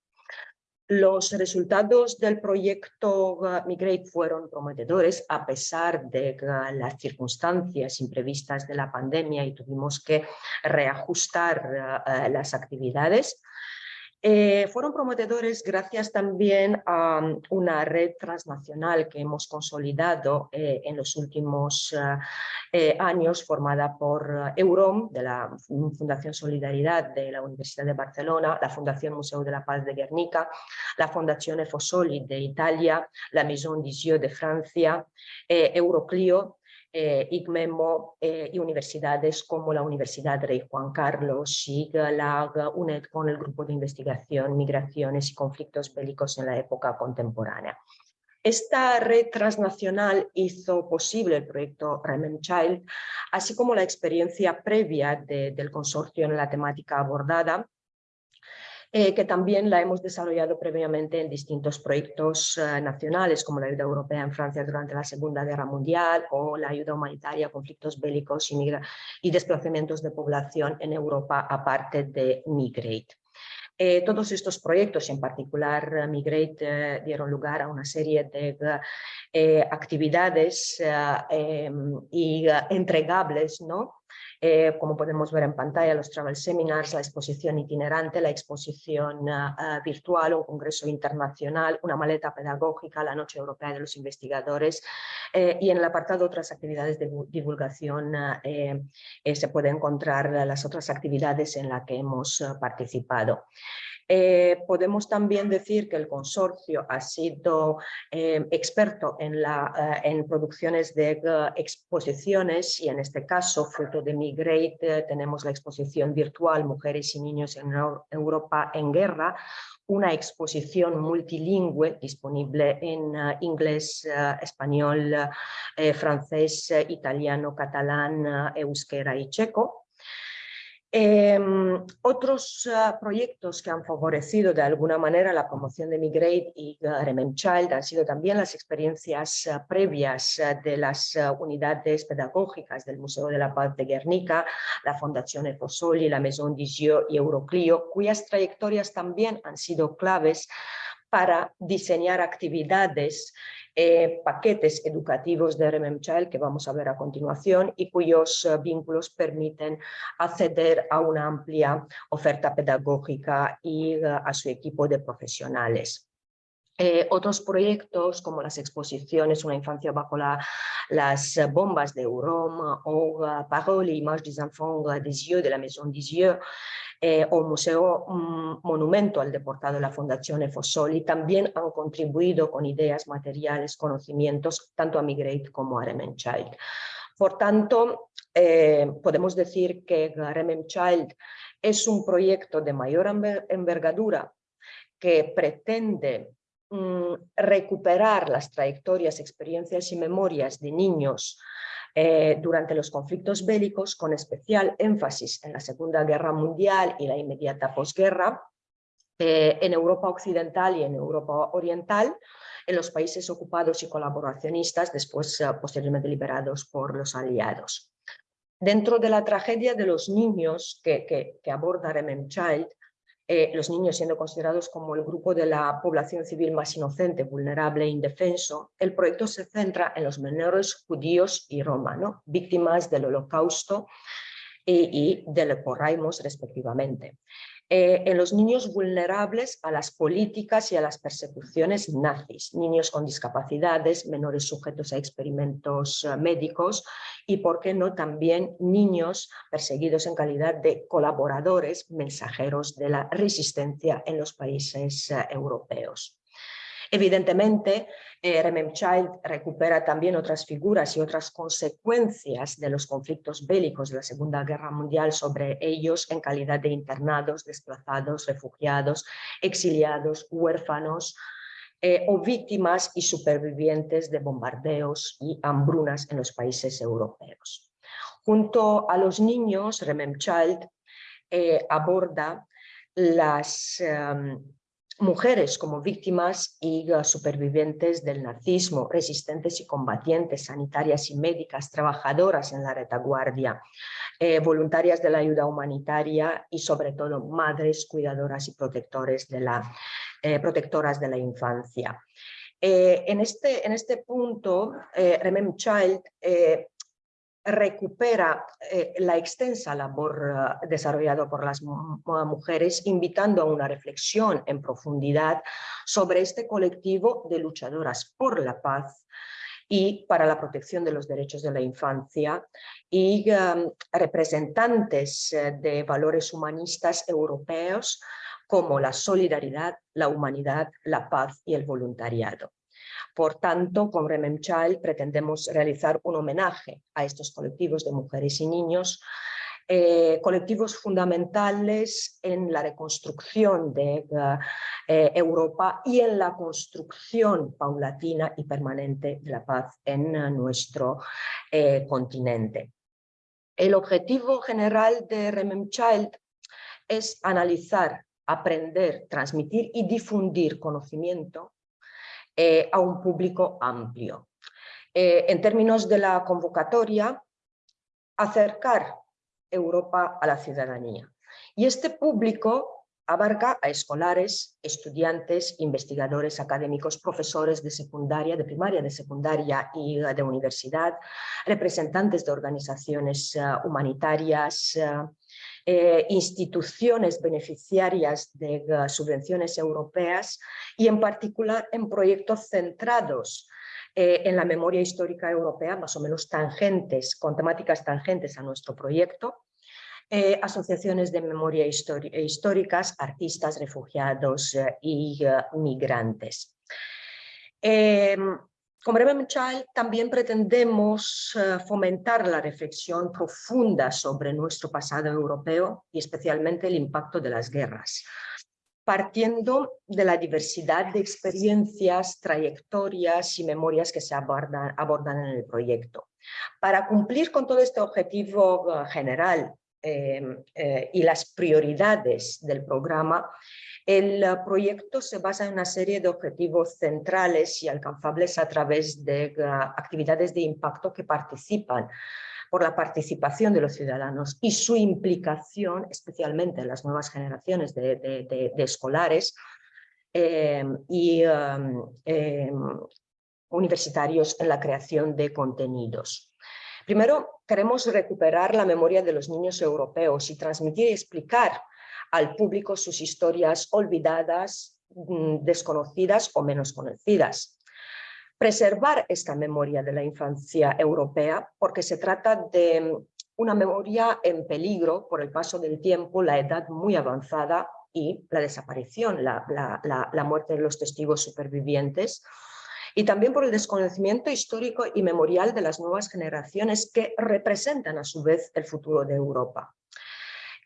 Los resultados del proyecto Migrate fueron prometedores a pesar de las circunstancias imprevistas de la pandemia y tuvimos que reajustar eh, las actividades. Eh, fueron prometedores gracias también a mm, una red transnacional que hemos consolidado eh, en los últimos eh, años formada por EUROM, de la Fundación Solidaridad de la Universidad de Barcelona, la Fundación Museo de la Paz de Guernica, la Fundación Efosoli de Italia, la Maison d'Isieux de Francia, Euroclio eh, eh, y universidades como la Universidad Rey Juan Carlos, SIG, LAG, UNED con el Grupo de Investigación, Migraciones y Conflictos Bélicos en la época contemporánea. Esta red transnacional hizo posible el proyecto Remen Child, así como la experiencia previa del consorcio en la temática abordada, eh, que también la hemos desarrollado previamente en distintos proyectos eh, nacionales, como la ayuda europea en Francia durante la Segunda Guerra Mundial o la ayuda humanitaria a conflictos bélicos y, y desplazamientos de población en Europa, aparte de Migrate. Eh, todos estos proyectos, en particular Migrate, dieron lugar a una serie de actividades em, y entregables ¿no? Eh, como podemos ver en pantalla, los travel seminars, la exposición itinerante, la exposición ah, ah, virtual, un congreso internacional, una maleta pedagógica, la Noche Europea de los Investigadores eh, y en el apartado otras actividades de divulgación ah, eh, se puede encontrar las otras actividades en las que hemos participado. Eh, podemos también decir que el consorcio ha sido eh, experto en, la, eh, producciones de exposiciones y en este caso, fruto de Migrate, tenemos la exposición virtual Mujeres y Niños en Europa en Guerra, una exposición multilingüe disponible en inglés, español, francés, italiano, catalán, euskera y checo. Em, otros ah, proyectos que han favorecido de alguna manera la promoción de Migrate y uh, Child han sido también las experiencias ah, previas de las unidades pedagógicas del Museo de la Paz de Guernica, la Fundación Efosoli, la Maison Dieu y Euroclio, cuyas trayectorias también han sido claves para diseñar actividades eh, paquetes educativos de RMM que vamos a ver a continuación y cuyos eh, vínculos permiten acceder a una amplia oferta pedagógica y eh, a su equipo de profesionales. otros proyectos como las exposiciones Una infancia bajo las bombas de Eurome o Parole et images des enfants des yeux de la Maison des yeux eh, o Museo Monumento al Deportado de la Fundación Efosoli también han contribuido con ideas, materiales, conocimientos, tanto a Migrate como a Remen Child. Por tanto, eh, podemos decir que Remen Child es un proyecto de mayor envergadura que pretende mm, recuperar las trayectorias, experiencias y memorias de niños eh, durante los conflictos bélicos, con especial énfasis en la Segunda Guerra Mundial y la inmediata posguerra, eh, en Europa Occidental y en Europa Oriental, en los países ocupados y colaboracionistas, después eh, posteriormente liberados por los aliados. Dentro de la tragedia de los niños que, que, que aborda Remen Child, eh, los niños siendo considerados como el grupo de la población civil más inocente, vulnerable e indefenso, el proyecto se centra en los menores judíos y romanos, víctimas del holocausto y, y del porraimos respectivamente. Eh, en los niños vulnerables a las políticas y a las persecuciones nazis, niños con discapacidades, menores sujetos a experimentos eh, médicos y, por qué no, también niños perseguidos en calidad de colaboradores, mensajeros de la resistencia en los países eh, europeos. Evidentemente, eh, Remem Child recupera también otras figuras y otras consecuencias de los conflictos bélicos de la Segunda Guerra Mundial sobre ellos en calidad de internados, desplazados, refugiados, exiliados, huérfanos, eh, o víctimas y supervivientes de bombardeos y hambrunas en los países europeos. Junto a los niños, Remem Child eh, aborda las em, mujeres como víctimas y supervivientes del nazismo, resistentes y combatientes, sanitarias y médicas, trabajadoras en la retaguardia, eh, voluntarias de la ayuda humanitaria y sobre todo madres, cuidadoras y protectores de la, eh, protectoras de la infancia. Eh, en, este, en este punto, Remem Child recupera eh, la extensa labor eh, desarrollada por las mujeres, invitando a una reflexión en profundidad sobre este colectivo de luchadoras por la paz y para la protección de los derechos de la infancia y um, representantes eh, de valores humanistas europeos como la solidaridad, la humanidad, la paz y el voluntariado. Por tanto, con Remem Child pretendemos realizar un homenaje a estos colectivos de mujeres y niños, eh, colectivos fundamentales en la reconstrucción de eh, Europa y en la construcción paulatina y permanente de la paz en nuestro eh, continente. El objetivo general de Remem Child es analizar aprender, transmitir y difundir conocimiento eh, a un público amplio. Eh, en términos de la convocatoria, acercar Europa a la ciudadanía. Y este público abarca a escolares, estudiantes, investigadores, académicos, profesores de secundaria, de primaria, de secundaria y de universidad, representantes de organizaciones eh, humanitarias, eh, instituciones beneficiarias de subvenciones europeas y en particular en proyectos centrados en la memoria histórica europea, más o menos tangentes, con temáticas tangentes a nuestro proyecto, eh, asociaciones de memoria históricas, artistas, refugiados eh, y eh, migrantes. Con Bremen Child también pretendemos fomentar la reflexión profunda sobre nuestro pasado europeo y especialmente el impacto de las guerras, partiendo de la diversidad de experiencias, trayectorias y memorias que se abordan, abordan en el proyecto. Para cumplir con todo este objetivo general Em, eh, y las prioridades del programa, el proyecto se basa en una serie de objetivos centrales y alcanzables a través de eh, actividades de impacto que participan por la participación de los ciudadanos y su implicación, especialmente en las nuevas generaciones de, escolares em, y em, universitarios en la creación de contenidos. Primero, queremos recuperar la memoria de los niños europeos y transmitir y explicar al público sus historias olvidadas, mm, desconocidas o menos conocidas. Preservar esta memoria de la infancia europea porque se trata de una memoria en peligro por el paso del tiempo, la edad muy avanzada y la desaparición, la, la muerte de los testigos supervivientes, y también por el desconocimiento histórico y memorial de las nuevas generaciones que representan a su vez el futuro de Europa.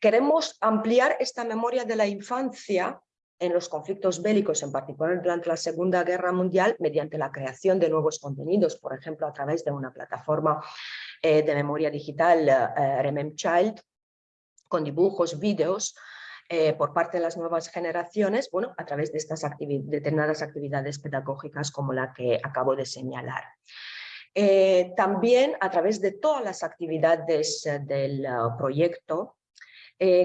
Queremos ampliar esta memoria de la infancia en los conflictos bélicos, en particular durante la Segunda Guerra Mundial, mediante la creación de nuevos contenidos, por ejemplo, a través de una plataforma eh, de memoria digital, eh, Remem Child, con dibujos, vídeos, eh, por parte de las nuevas generaciones, bueno, a través de estas determinadas actividades pedagógicas como la que acabo de señalar. Eh, también a través de todas las actividades eh, del proyecto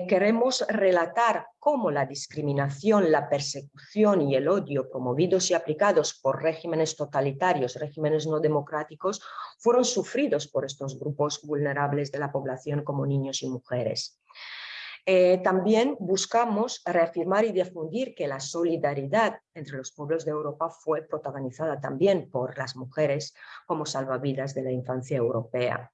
queremos relatar cómo la discriminación, la persecución y el odio promovidos y aplicados por regímenes totalitarios, regímenes no democráticos, fueron sufridos por estos grupos vulnerables de la población como niños y mujeres. Eh, también buscamos reafirmar y difundir que la solidaridad entre los pueblos de Europa fue protagonizada también por las mujeres como salvavidas de la infancia europea.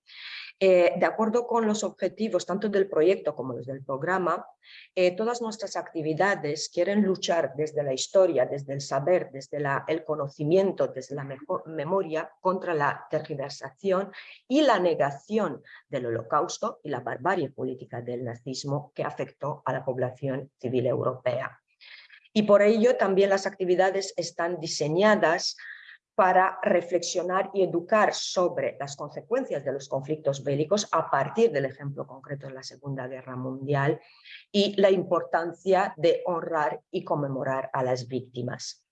Eh, de acuerdo con los objetivos tanto del proyecto como los del programa, eh, todas nuestras actividades quieren luchar desde la historia, desde el saber, desde el conocimiento, desde la memoria contra la tergiversación y la negación del holocausto y la barbarie política del nazismo que afectó a la población civil europea. Y por ello también las actividades están diseñadas para reflexionar y educar sobre las consecuencias de los conflictos bélicos a partir del ejemplo concreto de la Segunda Guerra Mundial y la importancia de honrar y conmemorar a las víctimas.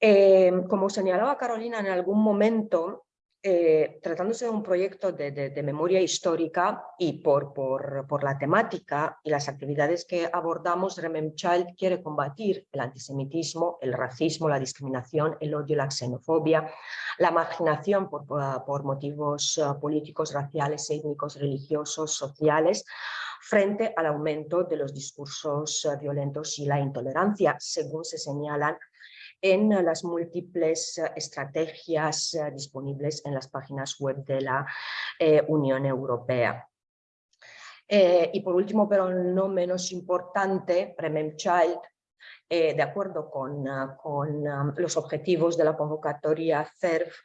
Eh, como señalaba Carolina en algún momento, eh, tratándose de un proyecto de, memoria histórica y por, la temática y las actividades que abordamos, Child quiere combatir el antisemitismo, el racismo, la discriminación, el odio, la xenofobia, la marginación por, por motivos eh, políticos, raciales, étnicos, religiosos, sociales, frente al aumento de los discursos eh, violentos y la intolerancia, según se señalan en las múltiples eh, estrategias eh, disponibles en las páginas web de la eh, Unión Europea. y por último, pero no menos importante, Premem Child, de acuerdo con, con los objetivos de la convocatoria CERF,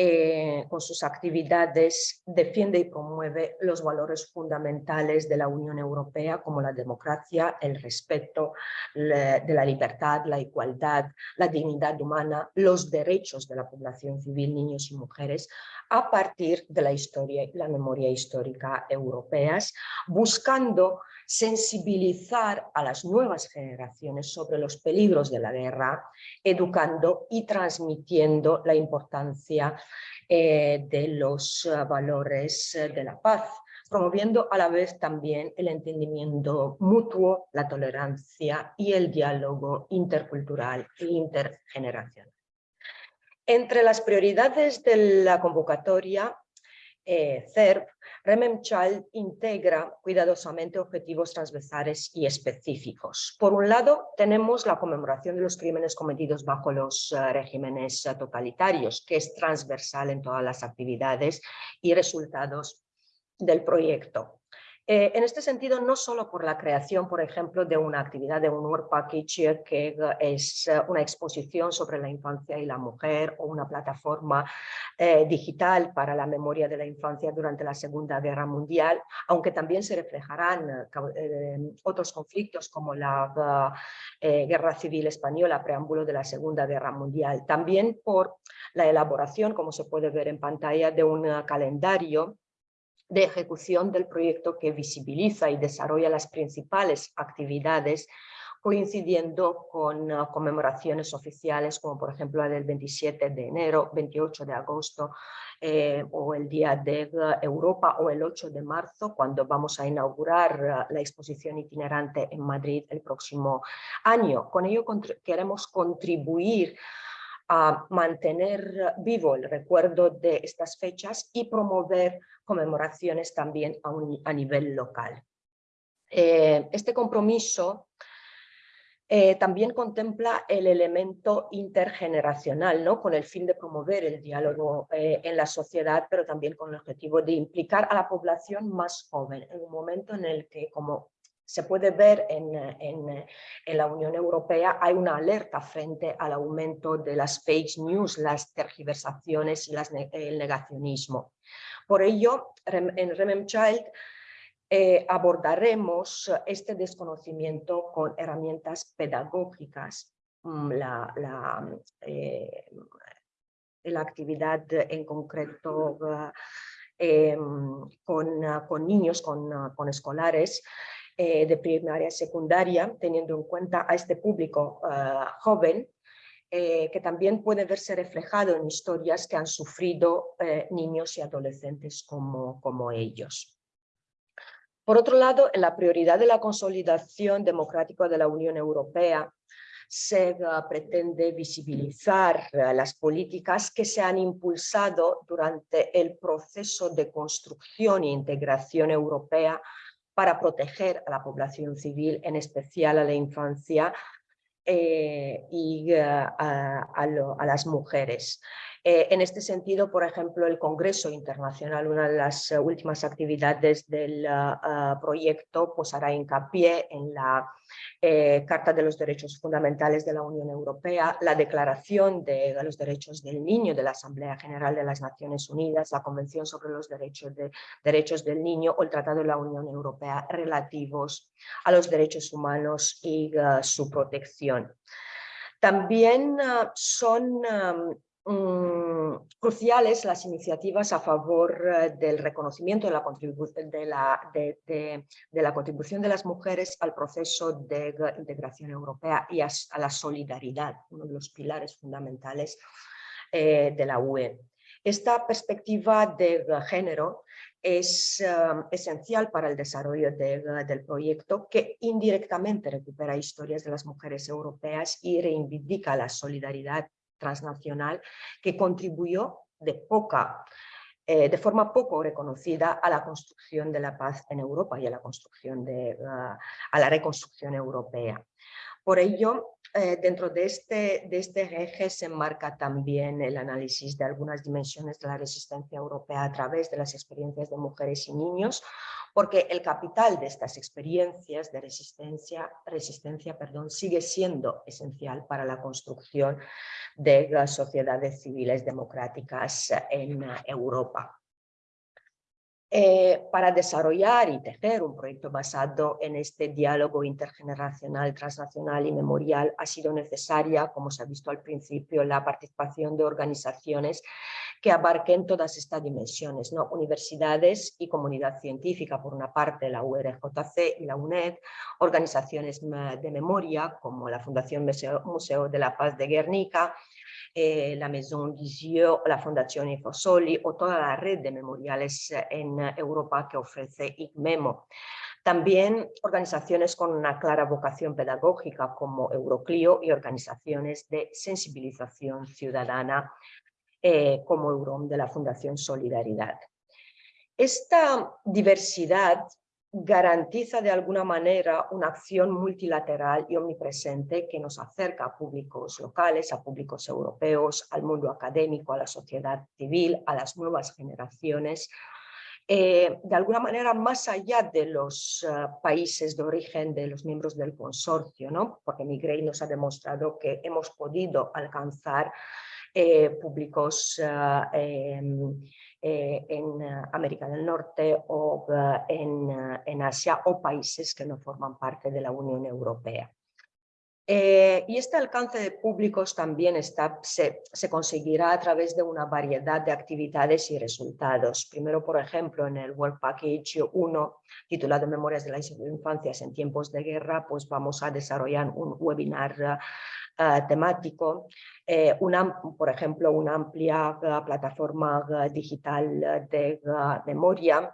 eh, con sus actividades defiende y promueve los valores fundamentales de la Unión Europea como la democracia, el respeto de la libertad, la igualdad, la dignidad humana, los derechos de la población civil, niños y mujeres, a partir de la historia y la memoria histórica europeas, buscando sensibilizar a las nuevas generaciones sobre los peligros de la guerra, educando y transmitiendo la importancia eh, de los eh, valores eh, de la paz, promoviendo a la vez también el entendimiento mutuo, la tolerancia y el diálogo intercultural e intergeneracional. Entre las prioridades de la convocatoria, eh, CERP, Rememchild integra cuidadosamente objetivos transversales y específicos. Por un lado, tenemos la conmemoración de los crímenes cometidos bajo los eh, regímenes totalitarios, que es transversal en todas las actividades y resultados del proyecto. Eh, en este sentido, no solo por la creación, por ejemplo, de una actividad de un Work Package que es eh, una exposición sobre la infancia y la mujer o una plataforma eh, digital para la memoria de la infancia durante la Segunda Guerra Mundial, aunque también se reflejarán otros conflictos como la Guerra Civil Española, preámbulo de la Segunda Guerra Mundial. También por la elaboración, como se puede ver en pantalla, de un calendario de ejecución del proyecto que visibiliza y desarrolla las principales actividades coincidiendo con ah, conmemoraciones oficiales como por ejemplo la del 27 de enero, 28 de agosto eh, o el Día de Europa o el 8 de marzo cuando vamos a inaugurar ah, la exposición itinerante en Madrid el próximo año. Con ello queremos contribuir a mantener vivo el recuerdo de estas fechas y promover conmemoraciones también a, nivel local. Eh, este compromiso eh, también contempla el elemento intergeneracional, ¿no? con el fin de promover el diálogo eh, en la sociedad, pero también con el objetivo de implicar a la población más joven, en un momento en el que, como se puede ver en, la Unión Europea, hay una alerta frente al aumento de las fake news, las tergiversaciones y el negacionismo. Por ello, en Rememchild eh, abordaremos este desconocimiento con herramientas pedagógicas. Mm, la, eh, la actividad en concreto eh, con, niños, con, escolares, eh, de primaria y secundaria, teniendo en cuenta a este público joven, eh, que también puede verse reflejado en historias que han sufrido niños y adolescentes como, como ellos. Por otro lado, en la prioridad de la consolidación democrática de la Unión Europea, se pretende visibilizar las políticas que se han impulsado durante el proceso de construcción e integración europea para proteger a la población civil, en especial a la infancia eh, y eh, a, las mujeres. Eh, en este sentido, por ejemplo, el Congreso Internacional, una de las eh, últimas actividades del ah, proyecto, pues hará hincapié en la eh, Carta de los Derechos Fundamentales de la Unión Europea, la Declaración de los Derechos del Niño de la Asamblea General de las Naciones Unidas, la Convención sobre los Derechos, de, Derechos del Niño o el Tratado de la Unión Europea relativos a los derechos humanos y su protección. También son Mm, cruciales las iniciativas a favor eh, del reconocimiento de la, de, la, contribución de las mujeres al proceso de integración europea y a, la solidaridad, uno de los pilares fundamentales eh, de la UE. Esta perspectiva de género es eh, esencial para el desarrollo del proyecto que indirectamente recupera historias de las mujeres europeas y reivindica la solidaridad transnacional que contribuyó de, poca, eh, de forma poco reconocida a la construcción de la paz en Europa y a la, construcción de, a la reconstrucción europea. Por ello, eh, dentro de este, de este eje se enmarca también el análisis de algunas dimensiones de la resistencia europea a través de las experiencias de mujeres y niños, porque el capital de estas experiencias de resistencia, resistencia perdón, sigue siendo esencial para la construcción de las sociedades civiles democráticas en Europa. Eh, para desarrollar y tejer un proyecto basado en este diálogo intergeneracional, transnacional y memorial ha sido necesaria, como se ha visto al principio, la participación de organizaciones que abarquen todas estas dimensiones, ¿no? universidades y comunidad científica, por una parte la URJC y la UNED, organizaciones de memoria como la Fundación Museo de la Paz de Guernica, eh, la Maison Lisieux, la Fundación Infosoli o toda la red de memoriales en Europa que ofrece ICMEMO. También organizaciones con una clara vocación pedagógica como Euroclio y organizaciones de sensibilización ciudadana eh, como Eurom de la Fundación Solidaridad. Esta diversidad garantiza de alguna manera una acción multilateral y omnipresente que nos acerca a públicos locales, a públicos europeos, al mundo académico, a la sociedad civil, a las nuevas generaciones, eh, de alguna manera más allá de los eh, países de origen de los miembros del consorcio, ¿no? porque Migrey nos ha demostrado que hemos podido alcanzar públicos em, en América del Norte o en, en Asia o países que no forman parte de la Unión Europea. Eh, y este alcance de públicos también está, se, conseguirá a través de una variedad de actividades y resultados. Primero, por ejemplo, en el World Package 1, titulado Memorias de las Infancias en tiempos de guerra, pues vamos a desarrollar un webinar eh, temático, eh, una, por ejemplo, una amplia plataforma digital de memoria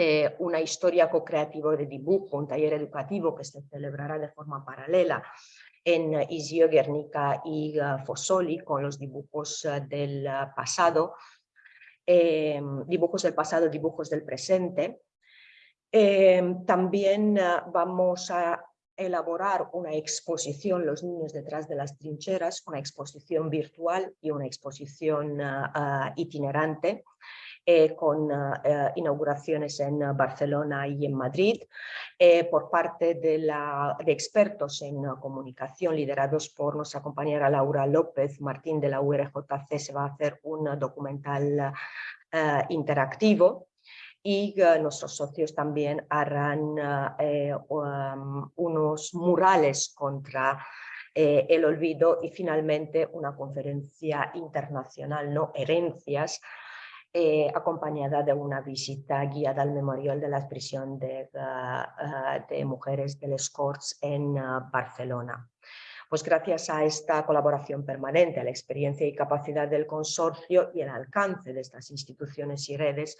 eh, una historia co-creativa de dibujo, un taller educativo que se celebrará de forma paralela en Isio, Guernica y uh, Fossoli con los dibujos uh, del uh, pasado, dibujos del pasado, dibujos del presente. Em, también vamos a elaborar una exposición Los niños detrás de las trincheras, una exposición virtual y una exposición itinerante eh, con eh, inauguraciones en Barcelona y en Madrid, eh, por parte de, expertos en comunicación liderados por nuestra compañera Laura López Martín de la URJC se va a hacer un documental interactivo y nuestros socios también harán um, unos murales contra el olvido y finalmente una conferencia internacional, no herencias, eh, acompañada de una visita guiada al memorial de la prisión de, de mujeres del Escorts en Barcelona. Pues gracias a esta colaboración permanente, a la experiencia y capacidad del consorcio y el alcance de estas instituciones y redes,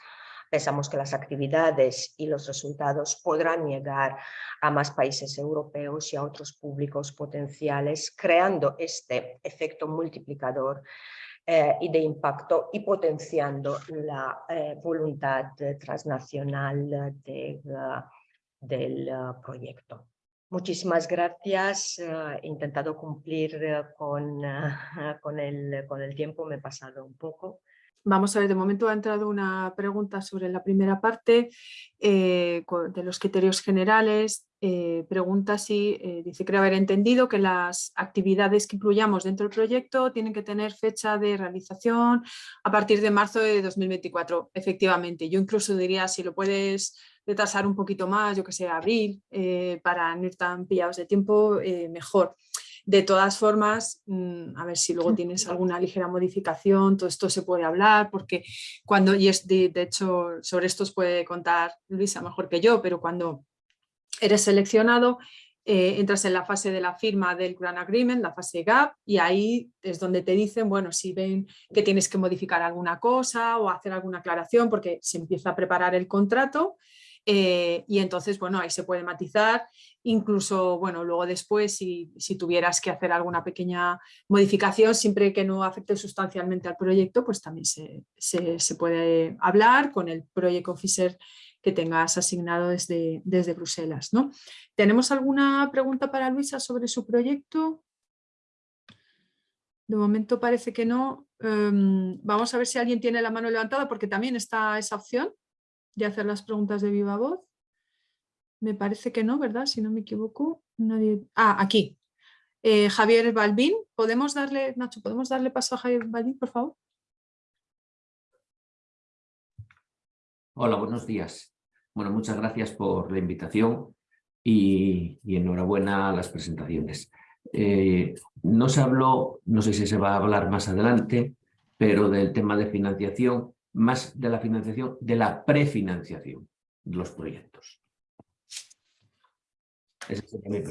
pensamos que las actividades y los resultados podrán llegar a más países europeos y a otros públicos potenciales, creando este efecto multiplicador eh, y de impacto y potenciando la eh, voluntad transnacional de, del proyecto. Muchísimas gracias. he intentado cumplir con, con, el, con el tiempo, me he pasado un poco. Vamos a ver, de momento ha entrado una pregunta sobre la primera parte eh, de los criterios generales. Eh, pregunta si, eh, dice, creo haber entendido que las actividades que incluyamos dentro del proyecto tienen que tener fecha de realización a partir de marzo de 2024. Efectivamente, yo incluso diría si lo puedes retrasar un poquito más, yo que sé, abril, para no ir tan pillados de tiempo, mejor. De todas formas, mm, a ver si luego tienes alguna ligera modificación, todo esto se puede hablar, porque cuando, y es de, hecho sobre esto os puede contar Luisa mejor que yo, pero cuando eres seleccionado, eh, entras en la fase de la firma del Grant Agreement, la fase GAP, y ahí es donde te dicen, bueno, si ven que tienes que modificar alguna cosa o hacer alguna aclaración, porque se empieza a preparar el contrato, eh, y entonces, bueno, ahí se puede matizar, incluso, bueno, luego después si, tuvieras que hacer alguna pequeña modificación, siempre que no afecte sustancialmente al proyecto, pues también se, puede hablar con el Project Officer que tengas asignado desde, desde Bruselas. ¿no? ¿Tenemos alguna pregunta para Luisa sobre su proyecto? De momento parece que no. Em, vamos a ver si alguien tiene la mano levantada porque también está esa opción de hacer las preguntas de viva voz. Me parece que no, ¿verdad? Si no me equivoco. Nadie... Ah, aquí. Eh, Javier Balbín, ¿podemos darle, Nacho, ¿podemos darle paso a Javier Balbín, por favor? Hola, buenos días. Bueno, muchas gracias por la invitación y, enhorabuena a las presentaciones. Eh, no se habló, no sé si se va a hablar más adelante, pero del tema de financiación, más de la financiación, de la prefinanciación de los proyectos.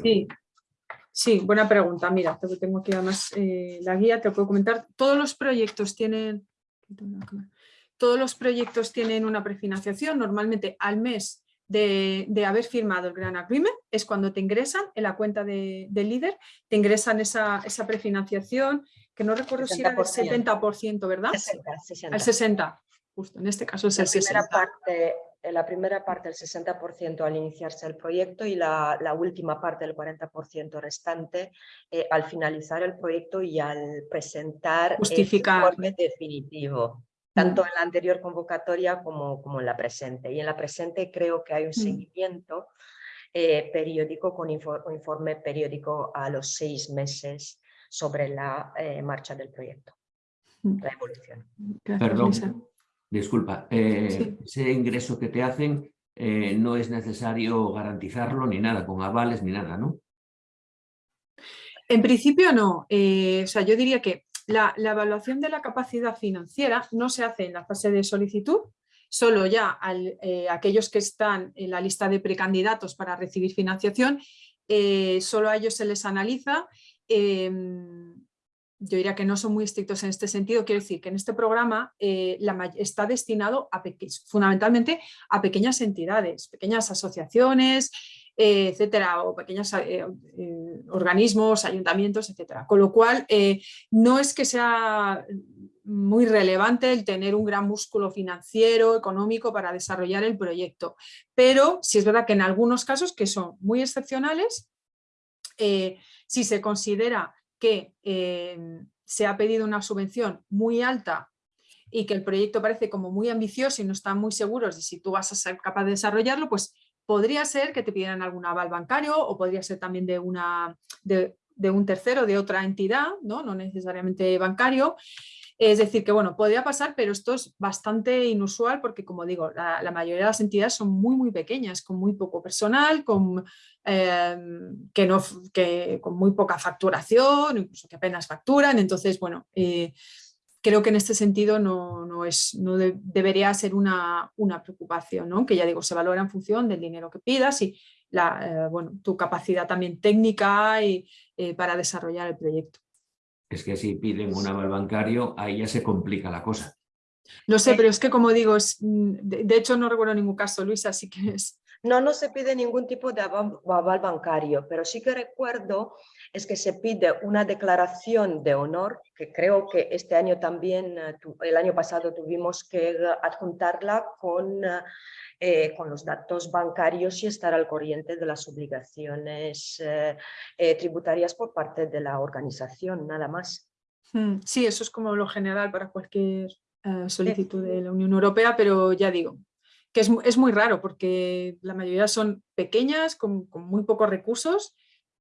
sí, sí, buena pregunta. Mira, tengo aquí además eh, la guía, te puedo comentar. Todos los proyectos tienen... Todos los proyectos tienen una prefinanciación, normalmente al mes de, haber firmado el Gran Agreement, es cuando te ingresan en la cuenta de, del líder, te ingresan esa, esa prefinanciación, que no recuerdo si era del 70%, ¿verdad? 60, 60. Al 60, justo, en este caso es el 60. Parte, la primera parte el 60% al iniciarse el proyecto y la, la última parte el 40% restante eh, al finalizar el proyecto y al presentar Justificar. el informe definitivo tanto en la anterior convocatoria como, como en la presente. Y en la presente creo que hay un seguimiento eh, periódico con informe periódico a los seis meses sobre la eh, marcha del proyecto, la evolución. Perdón, disculpa, eh, ese ingreso que te hacen no es necesario garantizarlo ni nada, con avales ni nada, ¿no? En principio no, o sea, yo diría que la, evaluación de la capacidad financiera no se hace en la fase de solicitud, solo ya eh, aquellos que están en la lista de precandidatos para recibir financiación, eh, solo a ellos se les analiza. Em, yo diría que no son muy estrictos en este sentido, quiero decir que en este programa eh, está destinado fundamentalmente a pequeñas entidades, pequeñas asociaciones, eh, etcétera, o pequeños eh, organismos, ayuntamientos, etcétera. Con lo cual, no es que sea muy relevante el tener un gran músculo financiero, económico para desarrollar el proyecto, pero sí es verdad que en algunos casos que son muy excepcionales, si se considera que se ha pedido una subvención muy alta y que el proyecto parece como muy ambicioso y no están muy seguros de si tú vas a ser capaz de desarrollarlo, pues Podría ser que te pidieran algún aval bancario o podría ser también de, una, de, un tercero, de otra entidad, ¿no? no necesariamente bancario. Es decir, que bueno, podría pasar, pero esto es bastante inusual porque, como digo, la, mayoría de las entidades son muy, muy pequeñas, con muy poco personal, con, em, que no, que, con muy poca facturación, incluso que apenas facturan. Entonces, bueno, eh, creo que en este sentido no, es, no debería ser una, una preocupación, ¿no? que ya digo, se valora en función del dinero que pidas y la, eh, bueno, tu capacidad también técnica y, eh, para desarrollar el proyecto. Es que si piden un aval bancario, ahí ya se complica la cosa. No sé, pero es que como digo, es, mm, de, hecho no recuerdo ningún caso, Luisa, así que es... No, no se pide ningún tipo de aval bancario, pero sí que recuerdo es que se pide una declaración de honor, que creo que este año también, eh, el año pasado tuvimos que adjuntarla con, eh, con los datos bancarios y estar al corriente de las obligaciones eh, tributarias por parte de la organización, nada más. Hmm, sí, eso es como lo general para cualquier solicitud de la Unión Europea, pero ya digo, que es, es, muy raro porque la mayoría son pequeñas, con, con muy pocos recursos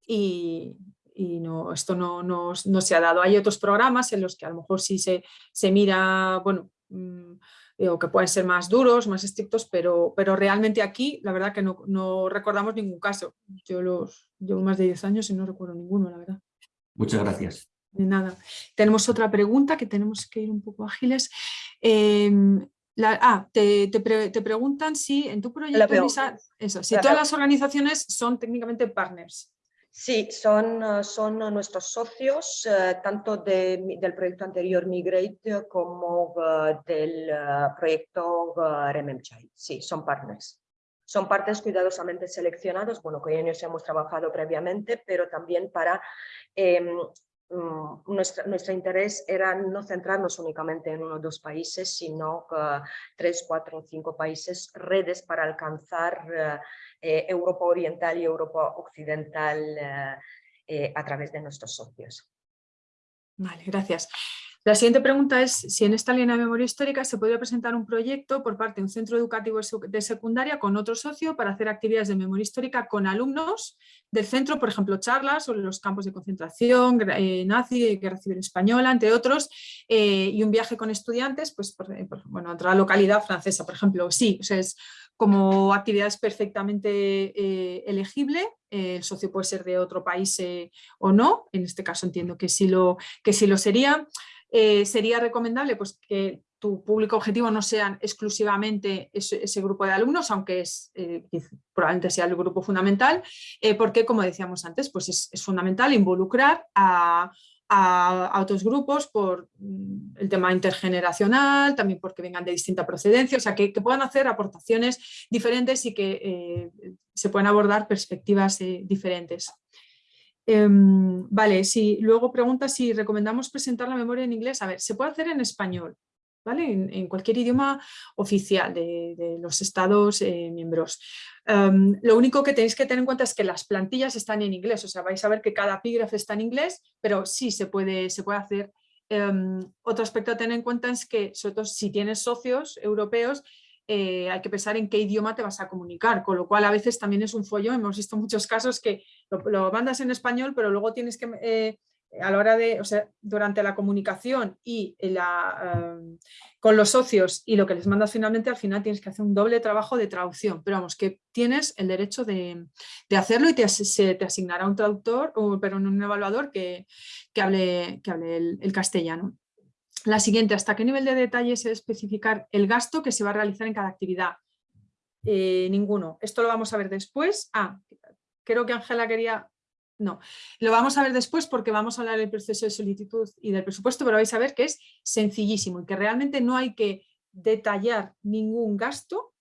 y, y no, esto no, no, no, se ha dado. Hay otros programas en los que a lo mejor sí se, se mira, bueno, mm, o que pueden ser más duros, más estrictos, pero, pero realmente aquí la verdad que no, no recordamos ningún caso. Yo los llevo más de 10 años y no recuerdo ninguno, la verdad. Muchas gracias. De nada. Tenemos otra pregunta que tenemos que ir un poco ágiles. Em, ah, te, te, preguntan si en tu proyecto, eso, si todas las organizaciones son técnicamente partners. Sí, son, eh, son nuestros socios, eh, tanto del proyecto anterior Migrate como eh, del proyecto RMMCHI. Sí, son partners. Son partes cuidadosamente seleccionados, bueno, con ellos hemos trabajado previamente, pero también para mm, nuestro interés era no centrarnos únicamente en uno o dos países, sino tres, cuatro o cinco países, redes para alcanzar eh, Europa Oriental y Europa Occidental eh, eh, a través de nuestros socios. Vale, gracias. La siguiente pregunta es si en esta línea de memoria histórica se podría presentar un proyecto por parte de un centro educativo de secundaria con otro socio para hacer actividades de memoria histórica con alumnos del centro, por ejemplo, charlas sobre los campos de concentración, nazi, guerra civil española, entre otros, y un viaje con estudiantes, pues, por, bueno, a otra localidad francesa, por ejemplo. Sí, o sea, es, como actividad es perfectamente eh, elegible, el socio puede ser de otro país eh, o no, en este caso entiendo que sí lo, que sí lo sería. Sería recomendable pues, que tu público objetivo no sean exclusivamente ese, grupo de alumnos, aunque es, probablemente sea el grupo fundamental, porque como decíamos antes, pues es, fundamental involucrar a, otros grupos por mm, el tema intergeneracional, también porque vengan de distinta procedencia, o sea, que, puedan hacer aportaciones diferentes y que eh, se puedan abordar perspectivas eh, diferentes. Em, vale, si luego pregunta si recomendamos presentar la memoria en inglés. A ver, se puede hacer en español, en, cualquier idioma oficial de, los Estados eh, miembros. Em, lo único que tenéis que tener en cuenta es que las plantillas están en inglés, o sea, vais a ver que cada epígrafe está en inglés, pero sí se puede, se puede hacer. Em, otro aspecto a tener en cuenta es que, sobre todo si tienes socios europeos, eh, hay que pensar en qué idioma te vas a comunicar, con lo cual a veces también es un follo, hemos visto muchos casos que lo, mandas en español, pero luego tienes que eh, a la hora de, o sea, durante la comunicación y la, em, con los socios y lo que les mandas finalmente, al final tienes que hacer un doble trabajo de traducción, pero vamos, que tienes el derecho de, hacerlo y te, se te asignará un traductor, o, pero un evaluador que, hable, que hable el, castellano. La siguiente, ¿hasta qué nivel de detalle se debe especificar el gasto que se va a realizar en cada actividad? Eh, ninguno. Esto lo vamos a ver después. Ah, creo que Ángela quería no, lo vamos a ver después porque vamos a hablar del proceso de solicitud y del presupuesto, pero vais a ver que es sencillísimo y que realmente no hay que detallar ningún gasto,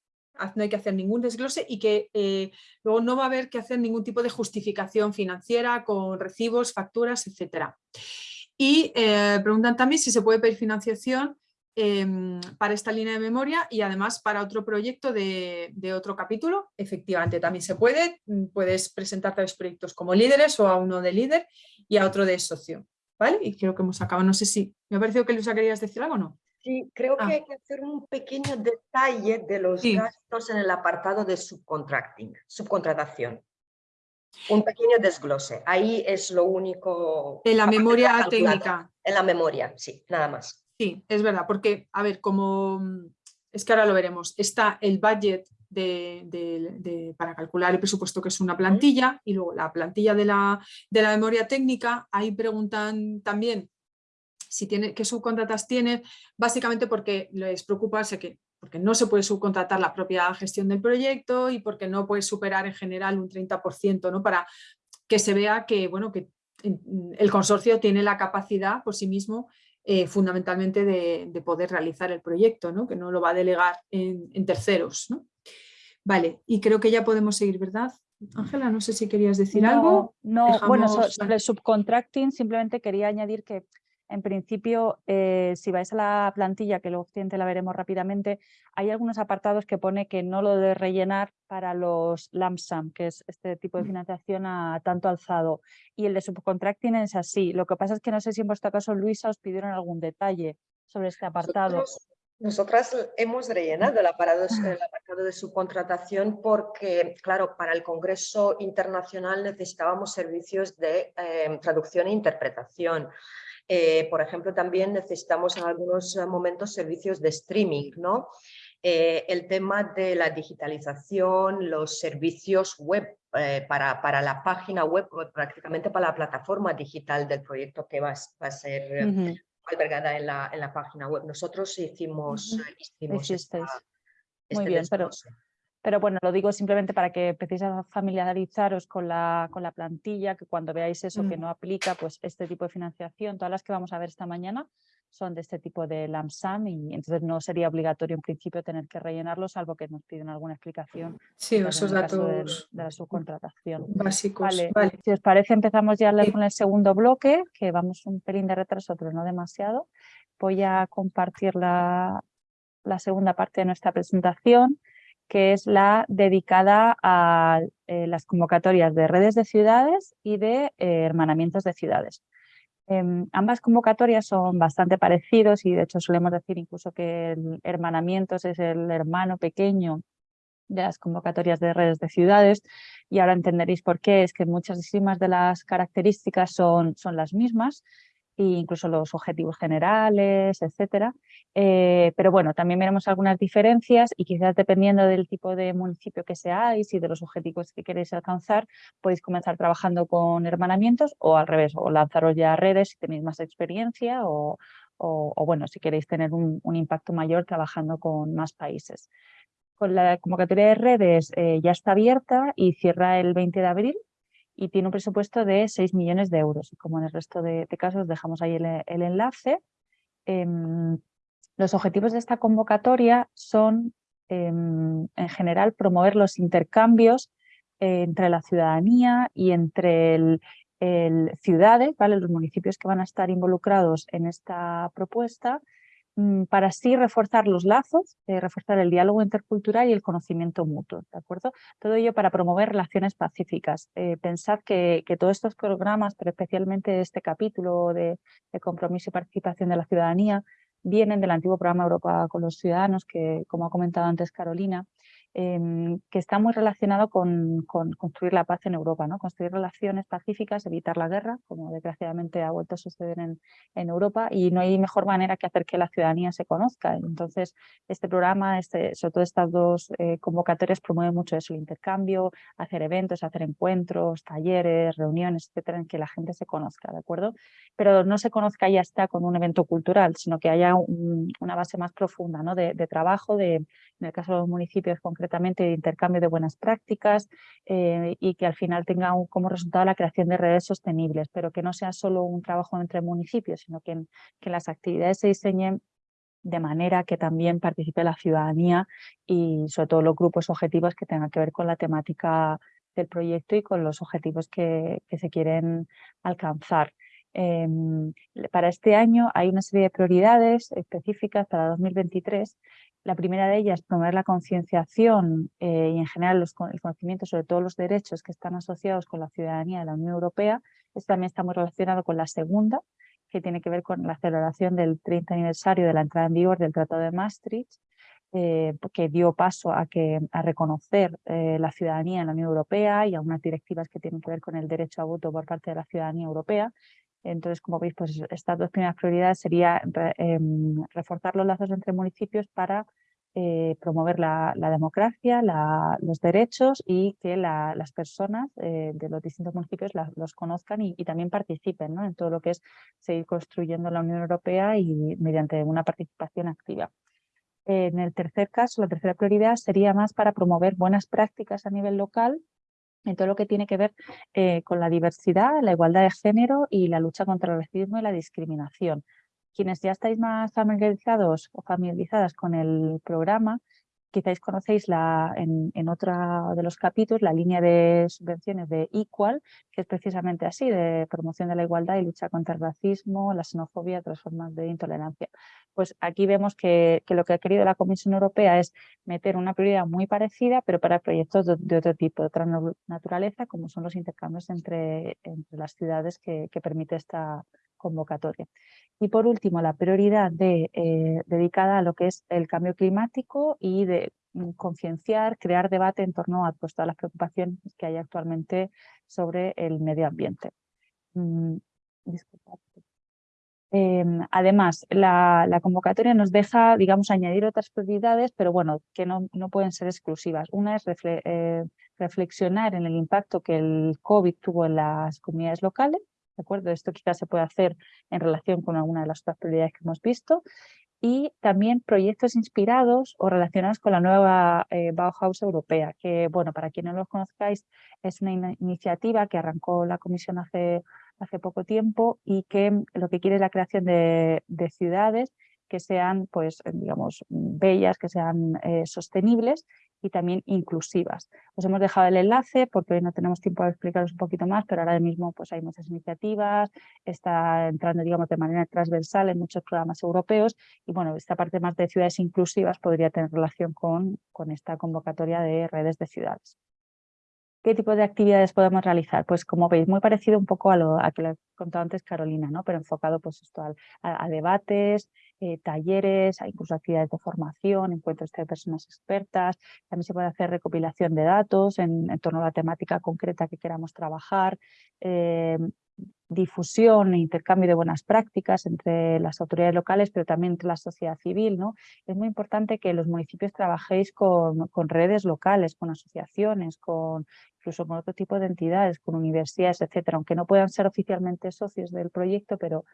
no hay que hacer ningún desglose y que eh, luego no va a haber que hacer ningún tipo de justificación financiera con recibos, facturas, etc. Y eh, preguntan también si se puede pedir financiación Em, para esta línea de memoria y además para otro proyecto de, otro capítulo. Efectivamente, también se puede, mm, puedes presentar tres proyectos como líderes o a uno de líder y a otro de socio. ¿Vale? Y creo que hemos acabado, no sé si, me ha parecido que Luisa querías decir algo o no. Sí, creo que ah. hay que hacer un pequeño detalle de los gastos en el apartado de subcontracting, subcontratación. Un pequeño desglose, ahí es lo único... En la memoria técnica. En la memoria, sí, nada más. Sí, es verdad, porque, a ver, como es que ahora lo veremos, está el budget de, para calcular el presupuesto que es una plantilla y luego la plantilla de la, de la memoria técnica, ahí preguntan también si tiene, qué subcontratas tiene, básicamente porque les preocupa que porque no se puede subcontratar la propia gestión del proyecto y porque no puede superar en general un 30%, ¿no? para que se vea que, bueno, que el consorcio tiene la capacidad por sí mismo eh, fundamentalmente de, poder realizar el proyecto, ¿no? que no lo va a delegar en, terceros. ¿no? Vale, y creo que ya podemos seguir, ¿verdad? Ángela, no sé si querías decir algo. No, bueno, sobre el subcontracting simplemente quería añadir que en principio, eh, si vais a la plantilla, que luego la veremos rápidamente, hay algunos apartados que pone que no lo de rellenar para los LAMSAM, que es este tipo de mm. financiación a tanto alzado. Y el de subcontracting es así. Lo que pasa es que no sé si en vuestro caso, Luisa, os pidieron algún detalle sobre este apartado. Nosotras hemos rellenado el apartado, el apartado, de subcontratación porque, claro, para el Congreso Internacional necesitábamos servicios de eh, traducción e interpretación. Eh, por ejemplo, también necesitamos en algunos eh, momentos servicios de streaming, ¿no? Eh, el tema de la digitalización, los servicios web para, para, la página web, prácticamente para la plataforma digital del proyecto que va, a ser albergada en la, en la, página web. Nosotros hicimos, hicimos este bien, pero pero bueno, lo digo simplemente para que empecéis a familiarizaros con la, con la plantilla, que cuando veáis eso que mm. no aplica, pues este tipo de financiación, todas las que vamos a ver esta mañana son de este tipo de LAMSAM y entonces no sería obligatorio en principio tener que rellenarlo, salvo que nos piden alguna explicación. Sí, esos datos de, la subcontratación. Básicos. Vale. Si os parece, empezamos ya con el segundo bloque, que vamos un pelín de retraso, pero no demasiado. Voy a compartir la, la segunda parte de nuestra presentación que es la dedicada a eh, las convocatorias de redes de ciudades y de eh, hermanamientos de ciudades. Em, ambas convocatorias son bastante parecidos y de hecho solemos decir incluso que el hermanamientos es el hermano pequeño de las convocatorias de redes de ciudades y ahora entenderéis por qué, es que muchísimas de las características son, son las mismas e incluso los objetivos generales, etcétera. Eh, pero bueno, también veremos algunas diferencias y quizás dependiendo del tipo de municipio que seáis y de los objetivos que queréis alcanzar, podéis comenzar trabajando con hermanamientos o al revés, o lanzaros ya a redes si tenéis más experiencia o, o, bueno, si queréis tener un, impacto mayor trabajando con más países. Con la convocatoria de redes eh, ya está abierta y cierra el 20 de abril y tiene un presupuesto de 6 millones de euros. Como en el resto de, casos dejamos ahí el, enlace. Em, los objetivos de esta convocatoria son, em, en general, promover los intercambios entre la ciudadanía y entre el, ciudades, ¿vale? los municipios que van a estar involucrados en esta propuesta, para así reforzar los lazos, eh, reforzar el diálogo intercultural y el conocimiento mutuo. ¿de acuerdo? Todo ello para promover relaciones pacíficas. Eh, pensad que, todos estos programas, pero especialmente este capítulo de compromiso y participación de la ciudadanía, vienen del antiguo programa Europa con los Ciudadanos, que como ha comentado antes Carolina, Em, que está muy relacionado con, construir la paz en Europa, ¿no? construir relaciones pacíficas, evitar la guerra, como desgraciadamente ha vuelto a suceder en, Europa, y no hay mejor manera que hacer que la ciudadanía se conozca. Entonces, este programa, este, sobre todo estas dos eh, convocatorias, promueve mucho eso, el intercambio, hacer eventos, hacer encuentros, talleres, reuniones, etcétera, en que la gente se conozca, ¿de acuerdo? Pero no se conozca ya está con un evento cultural, sino que haya una base más profunda ¿no? de, de trabajo, de, en el caso de los municipios concretos, de intercambio de buenas prácticas eh, y que al final tenga como resultado la creación de redes sostenibles, pero que no sea solo un trabajo entre municipios, sino que, que las actividades se diseñen de manera que también participe la ciudadanía y sobre todo los grupos objetivos que tengan que ver con la temática del proyecto y con los objetivos que, se quieren alcanzar. Em, para este año hay una serie de prioridades específicas para 2023 la primera de ellas, promover la concienciación eh, y en general el conocimiento sobre todos los derechos que están asociados con la ciudadanía de la Unión Europea. Esto también está muy relacionado con la segunda, que tiene que ver con la celebración del 30 aniversario de la entrada en vigor del Tratado de Maastricht, eh, que dio paso a, que, a reconocer eh, la ciudadanía en la Unión Europea y a unas directivas que tienen que ver con el derecho a voto por parte de la ciudadanía europea. Entonces, como veis, pues estas dos primeras prioridades sería em, reforzar los lazos entre municipios para eh, promover la, democracia, los derechos y que las personas eh, de los distintos municipios los conozcan y, también participen en todo lo que es seguir construyendo la Unión Europea y mediante una participación activa. En el tercer caso, la tercera prioridad sería más para promover buenas prácticas a nivel local en todo lo que tiene que ver eh, con la diversidad, la igualdad de género y la lucha contra el racismo y la discriminación. Quienes ya estáis más familiarizados o familiarizadas con el programa, quizás conocéis la, en, en otro de los capítulos la línea de subvenciones de Equal, que es precisamente así, de promoción de la igualdad y lucha contra el racismo, la xenofobia, otras formas de intolerancia. Pues aquí vemos que, lo que ha querido la Comisión Europea es meter una prioridad muy parecida, pero para proyectos de, otro tipo, de otra naturaleza, como son los intercambios entre, las ciudades que permite esta convocatoria. Y por último, la prioridad de, eh, dedicada a lo que es el cambio climático y de mm, concienciar, crear debate en torno a pues, todas las preocupaciones que hay actualmente sobre el medio ambiente. Mm, em, además, la, convocatoria nos deja, digamos, añadir otras prioridades, pero bueno, que no, no pueden ser exclusivas. Una es eh, reflexionar en el impacto que el COVID tuvo en las comunidades locales, ¿de acuerdo? Esto quizás se puede hacer en relación con alguna de las otras prioridades que hemos visto y también proyectos inspirados o relacionados con la nueva eh, Bauhaus europea, que, bueno, para quienes no los conozcáis, es una iniciativa que arrancó la Comisión hace, hace poco tiempo y que lo que quiere es la creación de, de ciudades que sean, pues, digamos, bellas, que sean eh, sostenibles y también inclusivas. Os hemos dejado el enlace porque hoy no tenemos tiempo de explicaros un poquito más, pero ahora mismo pues, hay muchas iniciativas, está entrando digamos, de manera transversal en muchos programas europeos y bueno, esta parte más de ciudades inclusivas podría tener relación con, con esta convocatoria de redes de ciudades. ¿Qué tipo de actividades podemos realizar? Pues como veis, muy parecido un poco a lo que le he contado antes Carolina, ¿no? pero enfocado pues esto a, debates, eh, talleres, incluso actividades de formación, encuentros de personas expertas. También se puede hacer recopilación de datos en, torno a la temática concreta que queramos trabajar, eh, difusión e intercambio de buenas prácticas entre las autoridades locales, pero también entre la sociedad civil. ¿no? Es muy importante que los municipios trabajéis con, redes locales, con asociaciones, con incluso con otro tipo de entidades, con universidades, etcétera, aunque no puedan ser oficialmente socios del proyecto, pero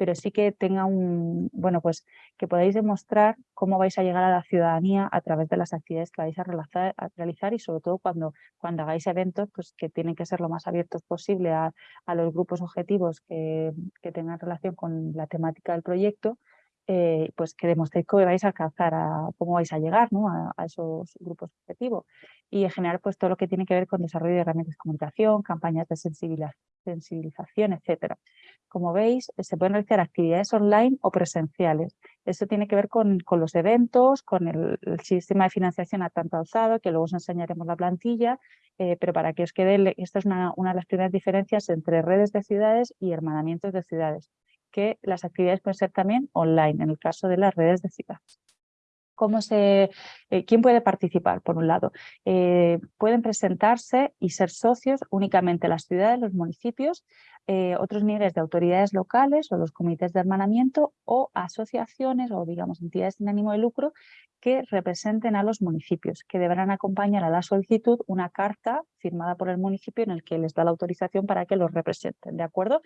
pero sí que tenga un, bueno, pues que podáis demostrar cómo vais a llegar a la ciudadanía a través de las actividades que vais a realizar, y sobre todo cuando, cuando hagáis eventos, pues que tienen que ser lo más abiertos posible a, los grupos objetivos que, que tengan relación con la temática del proyecto eh, pues que demostréis cómo vais a alcanzar, a, cómo vais a llegar a, esos grupos objetivos. Y en general, pues todo lo que tiene que ver con desarrollo de herramientas de comunicación, campañas de sensibilización, etcétera. Como veis, se pueden realizar actividades online o presenciales. Esto tiene que ver con, los eventos, con el, sistema de financiación a tanto alzado, que luego os enseñaremos la plantilla, eh, pero para que os quede, esta es una, una de las primeras diferencias entre redes de ciudades y hermanamientos de ciudades que las actividades pueden ser también online, en el caso de las redes de ciudades. ¿Cómo se, eh, ¿Quién puede participar? Por un lado, eh, pueden presentarse y ser socios únicamente las ciudades, los municipios, eh, otros niveles de autoridades locales o los comités de hermanamiento o asociaciones o digamos entidades sin ánimo de lucro que representen a los municipios, que deberán acompañar a la solicitud una carta firmada por el municipio en el que les da la autorización para que los representen, ¿de acuerdo?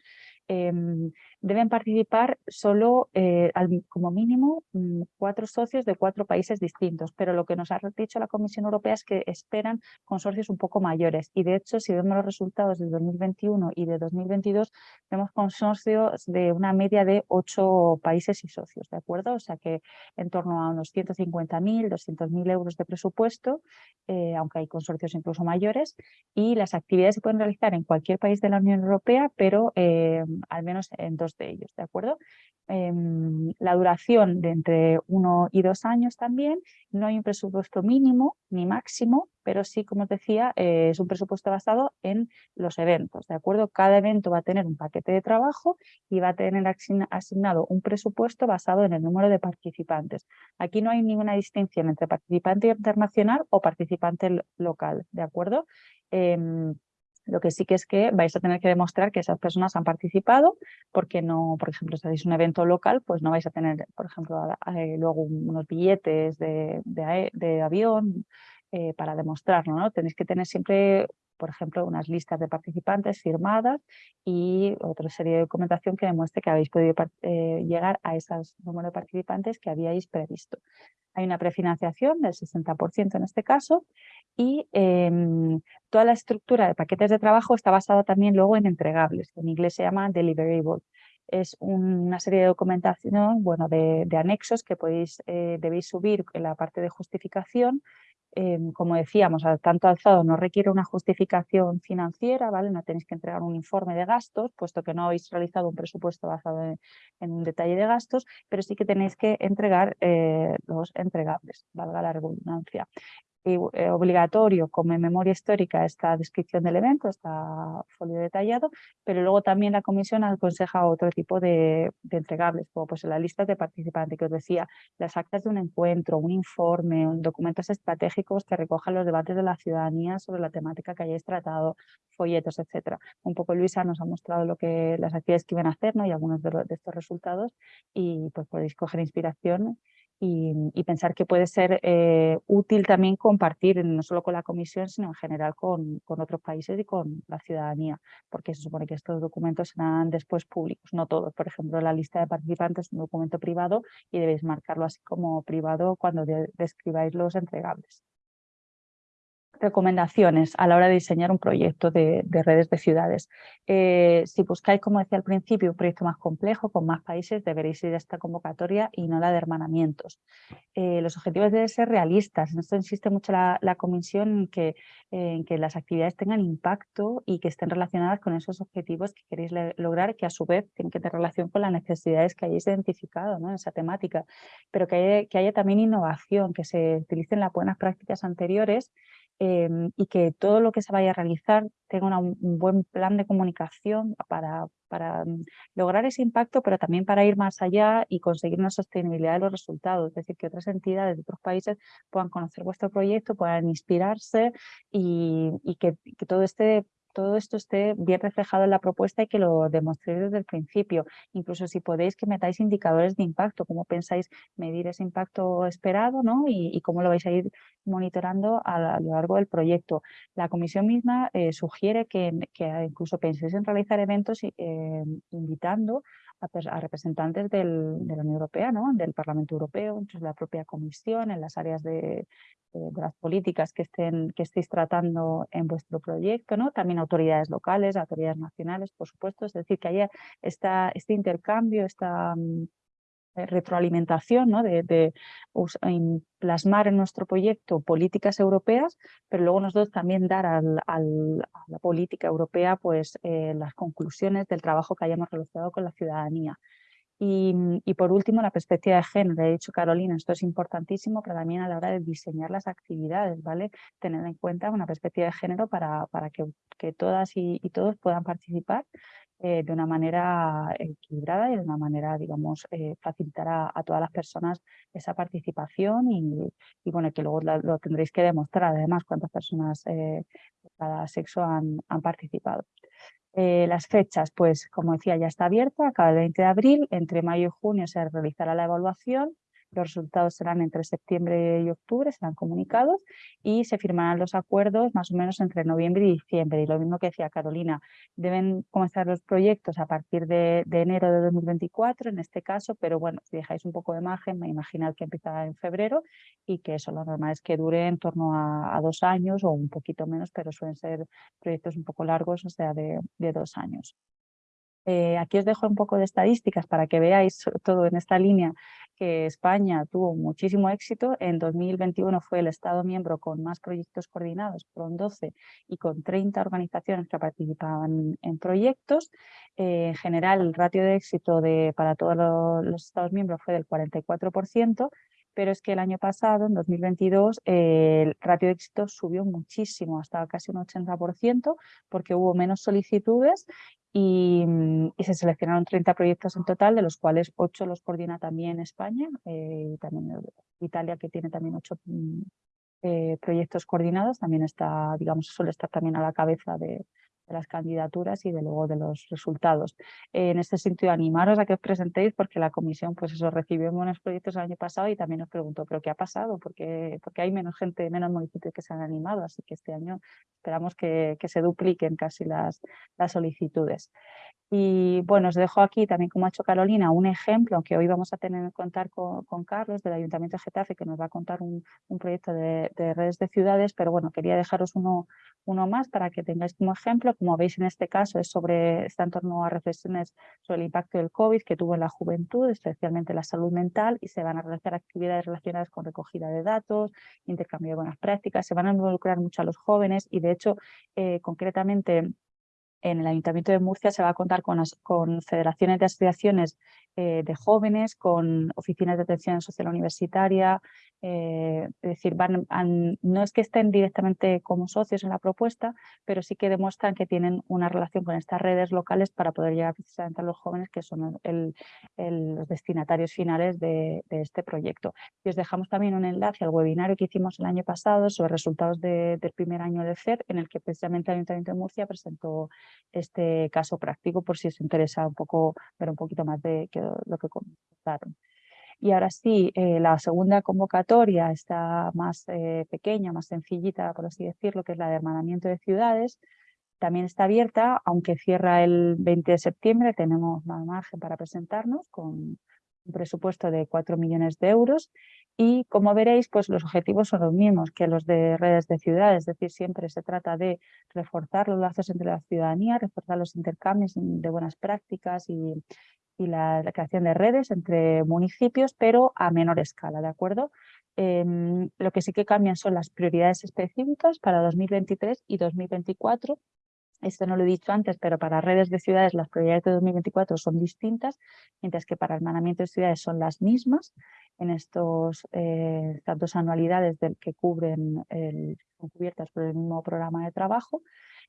Em, deben participar solo, eh, como mínimo, mm, cuatro socios de cuatro países distintos, pero lo que nos ha dicho la Comisión Europea es que esperan consorcios un poco mayores y de hecho, si vemos los resultados de 2021 y de 2022, vemos consorcios de una media de ocho países y socios, ¿de acuerdo? O sea que en torno a unos 150.000, 200.000 euros de presupuesto, eh, aunque hay consorcios incluso mayores, y las actividades se pueden realizar en cualquier país de la Unión Europea, pero eh, al menos en dos de ellos, ¿de acuerdo? Em, la duración de entre uno y dos años también, no hay un presupuesto mínimo ni máximo, pero sí, como os decía, eh, es un presupuesto basado en los eventos, ¿de acuerdo? Cada evento va a tener un paquete de trabajo y va a tener asignado un presupuesto basado en el número de participantes. Aquí no hay ninguna distinción entre participante internacional o participante local, ¿de acuerdo? Em, lo que sí que es que vais a tener que demostrar que esas personas han participado, porque no, por ejemplo, si hacéis un evento local, pues no vais a tener, por ejemplo, luego unos billetes de, avión eh, para demostrarlo, ¿no? Tenéis que tener siempre, por ejemplo, unas listas de participantes firmadas y otra serie de documentación que demuestre que habéis podido eh, llegar a ese número de participantes que habíais previsto. Hay una prefinanciación del 60% en este caso y em, toda la estructura de paquetes de trabajo está basada también luego en entregables, que en inglés se llama deliverable. Es una serie de documentación, bueno, de, anexos que podéis, eh, debéis subir en la parte de justificación. Em, como decíamos, al tanto alzado no requiere una justificación financiera, ¿vale? No tenéis que entregar un informe de gastos, puesto que no habéis realizado un presupuesto basado en, un detalle de gastos, pero sí que tenéis que entregar eh, los entregables, valga la redundancia. Eh, obligatorio como en memoria histórica esta descripción del evento, está folio detallado, pero luego también la comisión aconseja otro tipo de, entregables, como pues la lista de participantes que os decía, las actas de un encuentro, un informe, documentos estratégicos que recojan los debates de la ciudadanía sobre la temática que hayáis tratado, folletos, etcétera. Un poco Luisa nos ha mostrado lo que las actividades que iban a hacer y algunos de, de estos resultados y pues podéis coger inspiración y, pensar que puede ser eh, útil también compartir, no solo con la Comisión, sino en general con, con, otros países y con la ciudadanía, porque se supone que estos documentos serán después públicos, no todos. Por ejemplo, la lista de participantes es un documento privado y debéis marcarlo así como privado cuando describáis los entregables recomendaciones a la hora de diseñar un proyecto de, redes de ciudades. Eh, si buscáis, como decía al principio, un proyecto más complejo, con más países, deberéis ir a esta convocatoria y no la de hermanamientos. Eh, los objetivos deben ser realistas. En esto insiste mucho la, Comisión en que, en que las actividades tengan impacto y que estén relacionadas con esos objetivos que queréis lograr, que a su vez tienen que tener relación con las necesidades que hayáis identificado ¿no? en esa temática, pero que haya, que haya también innovación, que se utilicen las buenas prácticas anteriores Em, y que todo lo que se vaya a realizar tenga un buen plan de comunicación para, para mm, lograr ese impacto, pero también para ir más allá y conseguir una sostenibilidad de los resultados, es decir, que otras entidades de otros países puedan conocer vuestro proyecto, puedan inspirarse y, que, que todo este todo esto esté bien reflejado en la propuesta y que lo demostréis desde el principio. Incluso si podéis que metáis indicadores de impacto, cómo pensáis medir ese impacto esperado ¿no? y, cómo lo vais a ir monitorando a, lo largo del proyecto. La comisión misma eh, sugiere que, incluso penséis en realizar eventos eh, invitando a, representantes del, de la Unión Europea, ¿no? del Parlamento Europeo, de la propia Comisión, en las áreas de, las políticas que, estén, que estéis tratando en vuestro proyecto, ¿no? también autoridades locales, autoridades nacionales, por supuesto, es decir, que haya esta, este intercambio, esta mm, eh, retroalimentación, ¿no? de, plasmar en nuestro proyecto políticas europeas, pero luego nosotros también dar a la política europea pues, eh, las conclusiones del trabajo que hayamos realizado con la ciudadanía. Y, por último, la perspectiva de género. He dicho Carolina, esto es importantísimo, pero también a la hora de diseñar las actividades, ¿vale? Tener en cuenta una perspectiva de género para, que, todas y todos puedan participar eh, de una manera equilibrada y de una manera, digamos, eh, facilitar a, todas las personas esa participación y, bueno, que luego lo, tendréis que demostrar además cuántas personas eh, de cada sexo han, participado. las fechas, pues como decía, ya está abierta, el 20 de abril, entre mayo y junio se realizará la evaluación los resultados serán entre septiembre y octubre, serán comunicados y se firmarán los acuerdos más o menos entre noviembre y diciembre. Y lo mismo que decía Carolina, deben comenzar los proyectos a partir de, enero de 2024 en este caso, pero bueno, si dejáis un poco de margen, me imagino que empieza en febrero y que eso lo normal es que dure en torno a, dos años o un poquito menos, pero suelen ser proyectos un poco largos, o sea, de dos años. Eh, aquí os dejo un poco de estadísticas para que veáis todo en esta línea que España tuvo muchísimo éxito. En 2021 fue el Estado miembro con más proyectos coordinados, con 12 y con 30 organizaciones que participaban en proyectos. Eh, en general, el ratio de éxito de, para todos los Estados miembros fue del 44%, pero es que el año pasado, en 2022, el ratio de éxito subió muchísimo, hasta casi un 80%, porque hubo menos solicitudes y, se seleccionaron 30 proyectos en total, de los cuales 8 los coordina también España, eh, también Italia, que tiene también 8 mm, eh, proyectos coordinados, también está, digamos, suele estar también a la cabeza de, de las candidaturas y de luego de los resultados. en este sentido, animaros a que os presentéis porque la comisión pues eso recibió buenos proyectos el año pasado y también os preguntó, ¿pero qué ha pasado? Porque, porque hay menos gente, menos municipios que se han animado, así que este año esperamos que, que se dupliquen casi las, las solicitudes. Y bueno, os dejo aquí también, como ha hecho Carolina, un ejemplo que hoy vamos a tener que contar con, Carlos del Ayuntamiento de Getafe, que nos va a contar un, proyecto de, redes de ciudades, pero bueno, quería dejaros uno, uno más para que tengáis como ejemplo. Como veis en este caso, es sobre, está en torno a reflexiones sobre el impacto del COVID que tuvo en la juventud, especialmente la salud mental, y se van a realizar actividades relacionadas con recogida de datos, intercambio de buenas prácticas, se van a involucrar mucho a los jóvenes y de hecho, eh, concretamente, en el Ayuntamiento de Murcia se va a contar con, federaciones de asociaciones eh, de jóvenes, con oficinas de atención social universitaria, eh, es decir, no es que estén directamente como socios en la propuesta, pero sí que demuestran que tienen una relación con estas redes locales para poder llegar precisamente a los jóvenes que son los destinatarios finales de, este proyecto. Y os dejamos también un enlace al webinario que hicimos el año pasado sobre resultados del primer año de CER, en el que precisamente el Ayuntamiento de Murcia presentó este caso práctico por si os interesa un poco ver un poquito más de qué lo que comentaron. Y ahora sí, eh, la segunda convocatoria está más eh, pequeña, más sencillita, por así decirlo, que es la de hermanamiento de ciudades. También está abierta, aunque cierra el 20 de septiembre, tenemos más margen para presentarnos con un presupuesto de 4 millones de euros y como veréis pues los objetivos son los mismos que los de redes de ciudades, es decir, siempre se trata de reforzar los lazos entre la ciudadanía, reforzar los intercambios de buenas prácticas y, y la, creación de redes entre municipios, pero a menor escala, ¿de acuerdo? Em, lo que sí que cambian son las prioridades específicas para 2023 y 2024. Esto no lo he dicho antes, pero para redes de ciudades las prioridades de 2024 son distintas, mientras que para hermanamiento de ciudades son las mismas en estos eh, tantos anualidades del que cubren, el, son cubiertas por el mismo programa de trabajo.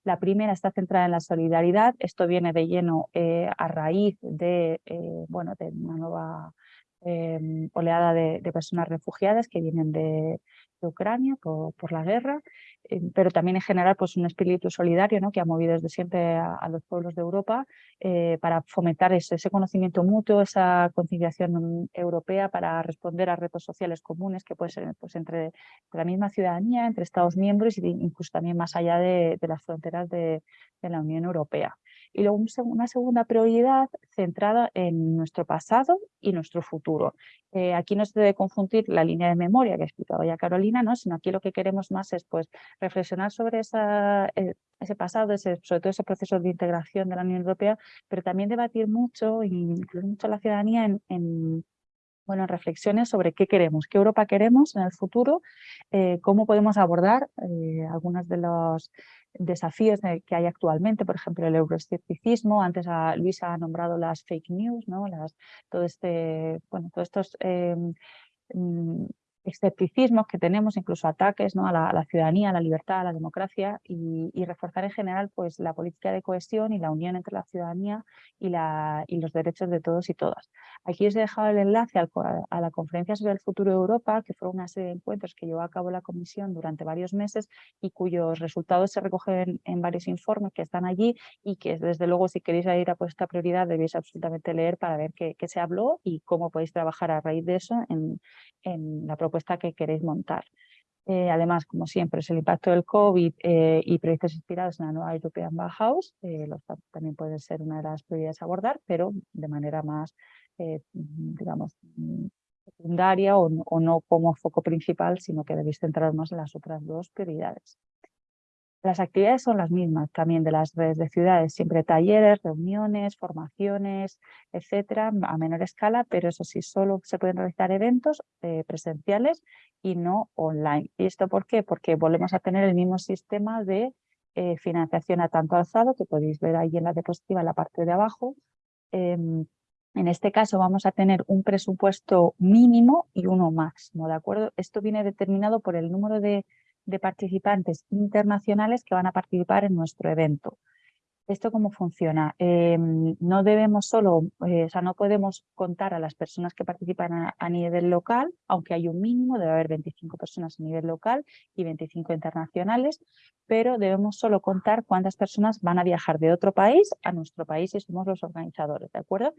La primera está centrada en la solidaridad. Esto viene de lleno eh, a raíz de, eh, bueno, de una nueva em, oleada de, personas refugiadas que vienen de, Ucrania por, la guerra, eh, pero también en general pues, un espíritu solidario ¿no? que ha movido desde siempre a, los pueblos de Europa para fomentar ese, conocimiento mutuo, esa conciliación europea para responder a retos sociales comunes que pueden ser pues, entre, la misma ciudadanía, entre Estados miembros e incluso también más allá de, las fronteras de, la Unión Europea. Y luego una segunda prioridad centrada en nuestro pasado y nuestro futuro. Eh, aquí no se debe confundir la línea de memoria que ha explicado ya Carolina, ¿no? sino aquí lo que queremos más es pues, reflexionar sobre esa, eh, ese pasado, ese, sobre todo ese proceso de integración de la Unión Europea, pero también debatir mucho, e incluir mucho a la ciudadanía en bueno, reflexiones sobre qué queremos, qué Europa queremos en el futuro, eh, cómo podemos abordar eh, algunos de los desafíos que hay actualmente, por ejemplo, el euroescepticismo, antes a, Luis ha nombrado las fake news, ¿no? las, todo este, bueno, todos estos em, mm, escepticismos que tenemos, incluso ataques ¿no? a, la, ciudadanía, a la libertad, a la democracia y, reforzar en general pues, la política de cohesión y la unión entre la ciudadanía y, la, y los derechos de todos y todas. Aquí os he dejado el enlace a la conferencia sobre el futuro de Europa, que fue una serie de encuentros que llevó a cabo la Comisión durante varios meses y cuyos resultados se recogen en varios informes que están allí y que desde luego si queréis ir a esta prioridad debéis absolutamente leer para ver qué, qué, se habló y cómo podéis trabajar a raíz de eso en, en la propuesta que queréis montar. Eh, además, como siempre, es el impacto del COVID eh, y proyectos inspirados en la nueva European Bauhaus, eh, los, también puede ser una de las prioridades a abordar, pero de manera más, digamos, secundaria o, o, no como foco principal, sino que debéis centraros más en las otras dos prioridades. Las actividades son las mismas también de las redes de ciudades, siempre talleres, reuniones, formaciones, etcétera, a menor escala, pero eso sí, solo se pueden realizar eventos eh, presenciales y no online. ¿Y esto por qué? Porque volvemos a tener el mismo sistema de eh, financiación a tanto alzado, que podéis ver ahí en la diapositiva, en la parte de abajo. Em, en este caso vamos a tener un presupuesto mínimo y uno máximo, ¿de acuerdo? Esto viene determinado por el número de de participantes internacionales que van a participar en nuestro evento. ¿Esto cómo funciona? Em, no debemos solo, eh, o sea, no podemos contar a las personas que participan a, nivel local, aunque hay un mínimo, debe haber 25 personas a nivel local y 25 internacionales, pero debemos solo contar cuántas personas van a viajar de otro país a nuestro país y somos los organizadores, ¿de acuerdo?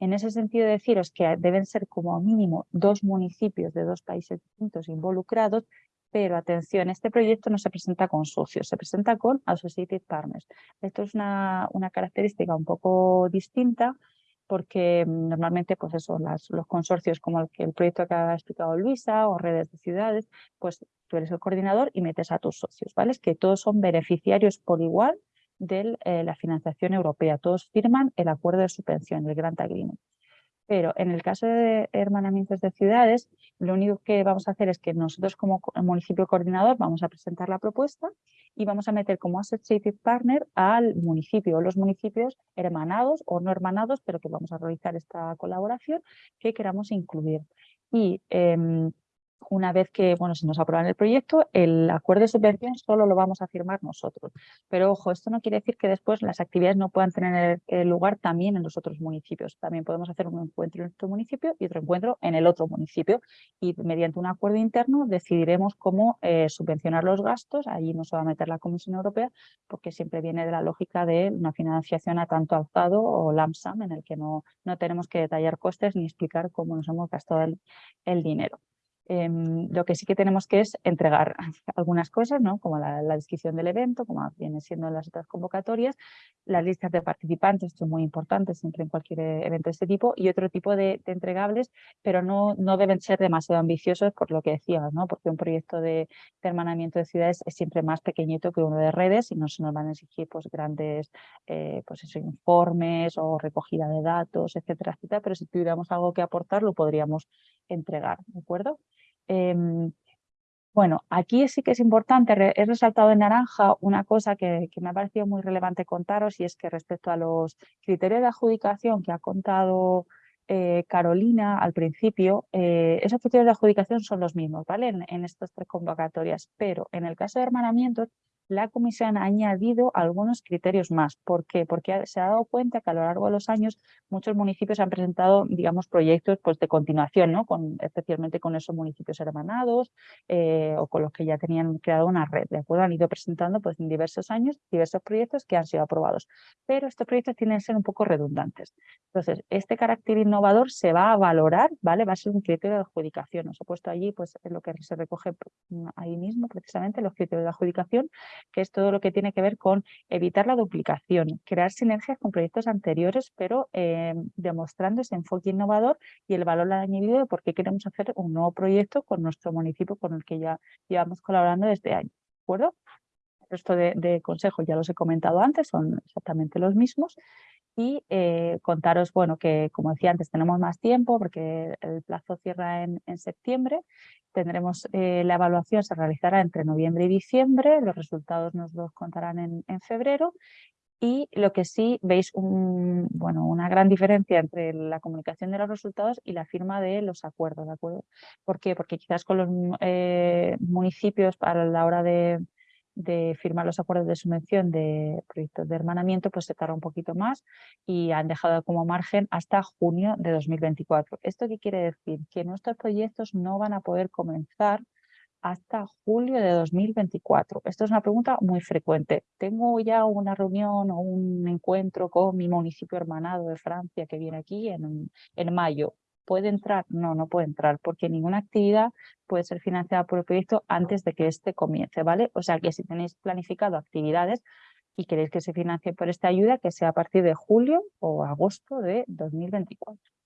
En ese sentido deciros que deben ser como mínimo dos municipios de dos países distintos involucrados pero atención, este proyecto no se presenta con socios, se presenta con Associated Partners. Esto es una, una característica un poco distinta porque mm, normalmente pues eso, los consorcios como el, el proyecto que ha explicado Luisa o redes de ciudades, pues tú eres el coordinador y metes a tus socios, ¿vale? Es que todos son beneficiarios por igual de eh, la financiación europea, todos firman el acuerdo de subvención, el Grant Agreement. Pero en el caso de hermanamientos de ciudades, lo único que vamos a hacer es que nosotros como municipio coordinador vamos a presentar la propuesta y vamos a meter como associated partner al municipio o los municipios hermanados o no hermanados, pero que vamos a realizar esta colaboración que queramos incluir. Y em, una vez que bueno, se nos aprueba el proyecto, el acuerdo de subvención solo lo vamos a firmar nosotros. Pero ojo, esto no quiere decir que después las actividades no puedan tener lugar también en los otros municipios. También podemos hacer un encuentro en nuestro municipio y otro encuentro en el otro municipio. Y mediante un acuerdo interno decidiremos cómo eh, subvencionar los gastos. Allí no se va a meter la Comisión Europea porque siempre viene de la lógica de una financiación a tanto alzado o LAMSAM en el que no, no tenemos que detallar costes ni explicar cómo nos hemos gastado el dinero. Em, lo que sí que tenemos que es entregar algunas cosas, ¿no? como la, descripción del evento, como viene siendo en las otras convocatorias, las listas de participantes, esto es muy importante siempre en cualquier eh, evento de este tipo, y otro tipo de, entregables, pero no, no deben ser demasiado ambiciosos por lo que decíamos, ¿no? porque un proyecto de, hermanamiento de ciudades es siempre más pequeñito que uno de redes y no se nos van a exigir pues, grandes eh, pues eso, informes o recogida de datos, etcétera, etcétera, pero si tuviéramos algo que aportar lo podríamos entregar, ¿de acuerdo? Em, bueno, aquí sí que es importante, he resaltado en naranja una cosa que, me ha parecido muy relevante contaros y es que respecto a los criterios de adjudicación que ha contado eh, Carolina al principio, eh, esos criterios de adjudicación son los mismos ¿vale? En, en, estas tres convocatorias, pero en el caso de hermanamientos la Comisión ha añadido algunos criterios más. ¿Por qué? Porque se ha dado cuenta que a lo largo de los años muchos municipios han presentado, digamos, proyectos pues, de continuación, ¿no? con, especialmente con esos municipios hermanados eh, o con los que ya tenían creado una red. ¿de acuerdo? Han ido presentando pues, en diversos años diversos proyectos que han sido aprobados. Pero estos proyectos tienen que ser un poco redundantes. Entonces, este carácter innovador se va a valorar, ¿vale? va a ser un criterio de adjudicación. Os he puesto allí pues, lo que se recoge ahí mismo, precisamente, los criterios de adjudicación que es todo lo que tiene que ver con evitar la duplicación, crear sinergias con proyectos anteriores, pero eh, demostrando ese enfoque innovador y el valor añadido de por qué queremos hacer un nuevo proyecto con nuestro municipio con el que ya llevamos colaborando desde años. ¿De acuerdo? El resto de, de consejos ya los he comentado antes, son exactamente los mismos y eh, contaros, bueno, que como decía antes tenemos más tiempo porque el plazo cierra en, septiembre, tendremos eh, la evaluación, se realizará entre noviembre y diciembre, los resultados nos los contarán en, febrero y lo que sí veis un, bueno, una gran diferencia entre la comunicación de los resultados y la firma de los acuerdos, ¿de acuerdo? ¿Por qué? Porque quizás con los eh, municipios a la hora de, de firmar los acuerdos de subvención de proyectos de hermanamiento, pues se tarda un poquito más y han dejado como margen hasta junio de 2024. ¿Esto qué quiere decir? Que nuestros proyectos no van a poder comenzar hasta julio de 2024. Esto es una pregunta muy frecuente. Tengo ya una reunión o un encuentro con mi municipio hermanado de Francia que viene aquí en, en mayo. ¿Puede entrar? No, no puede entrar porque ninguna actividad puede ser financiada por el proyecto antes de que éste comience, ¿vale? O sea que si tenéis planificado actividades y queréis que se financie por esta ayuda, que sea a partir de julio o agosto de 2024.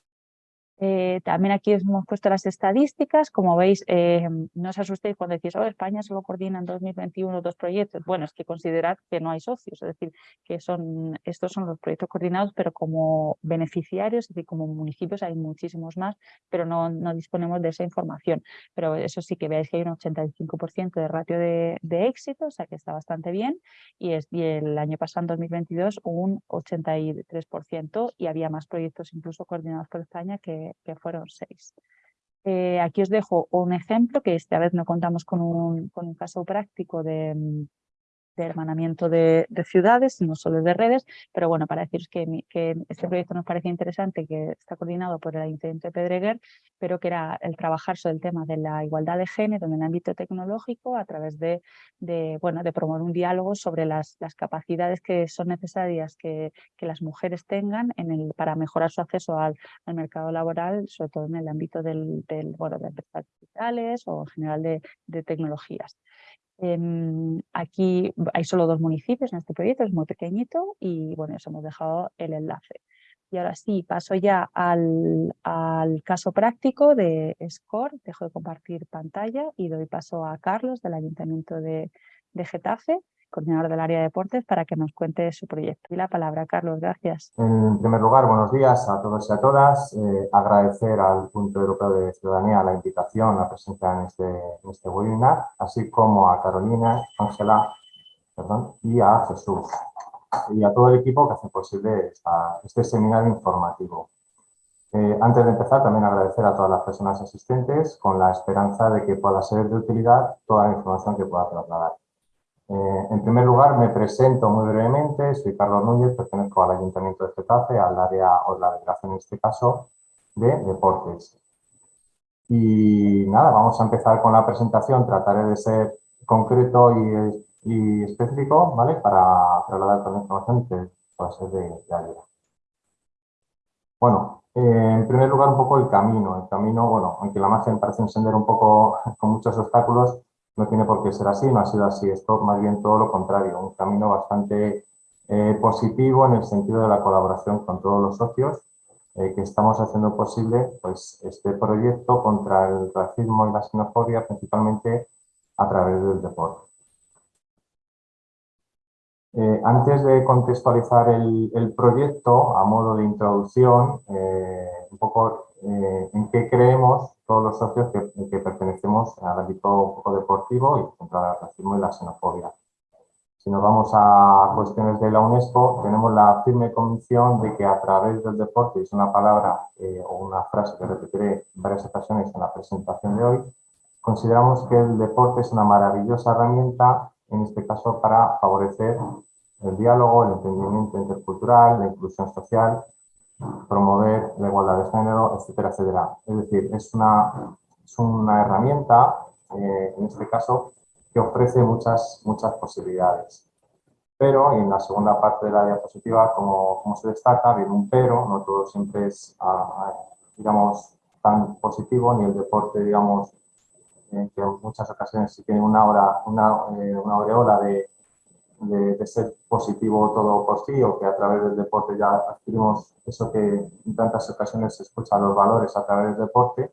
Eh, también aquí hemos puesto las estadísticas, como veis, eh, no os asustéis cuando decís, oh, España solo coordina en 2021 dos proyectos. Bueno, es que considerad que no hay socios, es decir, que son, estos son los proyectos coordinados, pero como beneficiarios, es decir, como municipios hay muchísimos más, pero no, disponemos de esa información. Pero eso sí que veáis que hay un 85% de ratio de, de, éxito, o sea que está bastante bien, y, es, y el año pasado, en 2022, un 83%, y había más proyectos incluso coordinados por España que que, fueron seis. Eh, aquí os dejo un ejemplo, que esta vez no contamos con un, con un caso práctico de, de hermanamiento de, ciudades, no solo de redes, pero bueno, para deciros que, este proyecto nos parece interesante, que está coordinado por el Ayuntamiento de Pedreguer, pero que era el trabajar sobre el tema de la igualdad de género en el ámbito tecnológico a través de, de bueno, de promover un diálogo sobre las, capacidades que son necesarias que, las mujeres tengan para mejorar su acceso al, mercado laboral, sobre todo en el ámbito del, bueno, de empresas digitales o en general de, de tecnologías. Em, aquí hay solo dos municipios en este proyecto, es muy pequeñito y bueno, eso hemos dejado el enlace. Y ahora sí, paso ya al, al, caso práctico de SCORE, dejo de compartir pantalla y doy paso a Carlos del Ayuntamiento de, de Getafe coordinador del área de deportes, para que nos cuente su proyecto. Y la palabra, Carlos, gracias. En primer lugar, buenos días a todos y a todas. Eh, agradecer al Punto Europeo de Ciudadanía la invitación a presentar en este, en este webinar, así como a Carolina, Ángela y a Jesús y a todo el equipo que hace posible este seminario informativo. Eh, antes de empezar, también agradecer a todas las personas asistentes con la esperanza de que pueda ser de utilidad toda la información que pueda trasladar. Eh, en primer lugar, me presento muy brevemente, soy Carlos Núñez, pertenezco al Ayuntamiento de Getafe, al área o la delegación en este caso de deportes. Y nada, vamos a empezar con la presentación, trataré de ser concreto y, específico, ¿vale? Para trasladar toda la información que pueda ser de, ayuda. Bueno, eh, en primer lugar un poco el camino. El camino, bueno, aunque la imagen parece encender un poco con muchos obstáculos, no tiene por qué ser así, no ha sido así, esto más bien todo lo contrario, un camino bastante eh, positivo en el sentido de la colaboración con todos los socios eh, que estamos haciendo posible pues, este proyecto contra el racismo y la xenofobia principalmente a través del deporte. Eh, antes de contextualizar el, proyecto, a modo de introducción, un poco en qué creemos todos los socios que, pertenecemos al ámbito deportivo y contra el racismo y la xenofobia. Si nos vamos a cuestiones de la UNESCO, tenemos la firme convicción de que a través del deporte, es una palabra eh, o una frase que repetiré varias ocasiones en la presentación de hoy, consideramos que el deporte es una maravillosa herramienta, en este caso para favorecer el diálogo, el entendimiento intercultural, la inclusión social promover la igualdad de género, etcétera, etcétera. Es decir, es una, es una herramienta, eh, en este caso, que ofrece muchas, muchas posibilidades. Pero en la segunda parte de la diapositiva, como, como se destaca, viene un pero, no todo siempre es, ah, digamos, tan positivo, ni el deporte, digamos, que en muchas ocasiones sí tiene una, hora, una, eh, una aureola de, de, ser positivo todo por sí o que a través del deporte ya adquirimos eso que en tantas ocasiones se escucha los valores a través del deporte,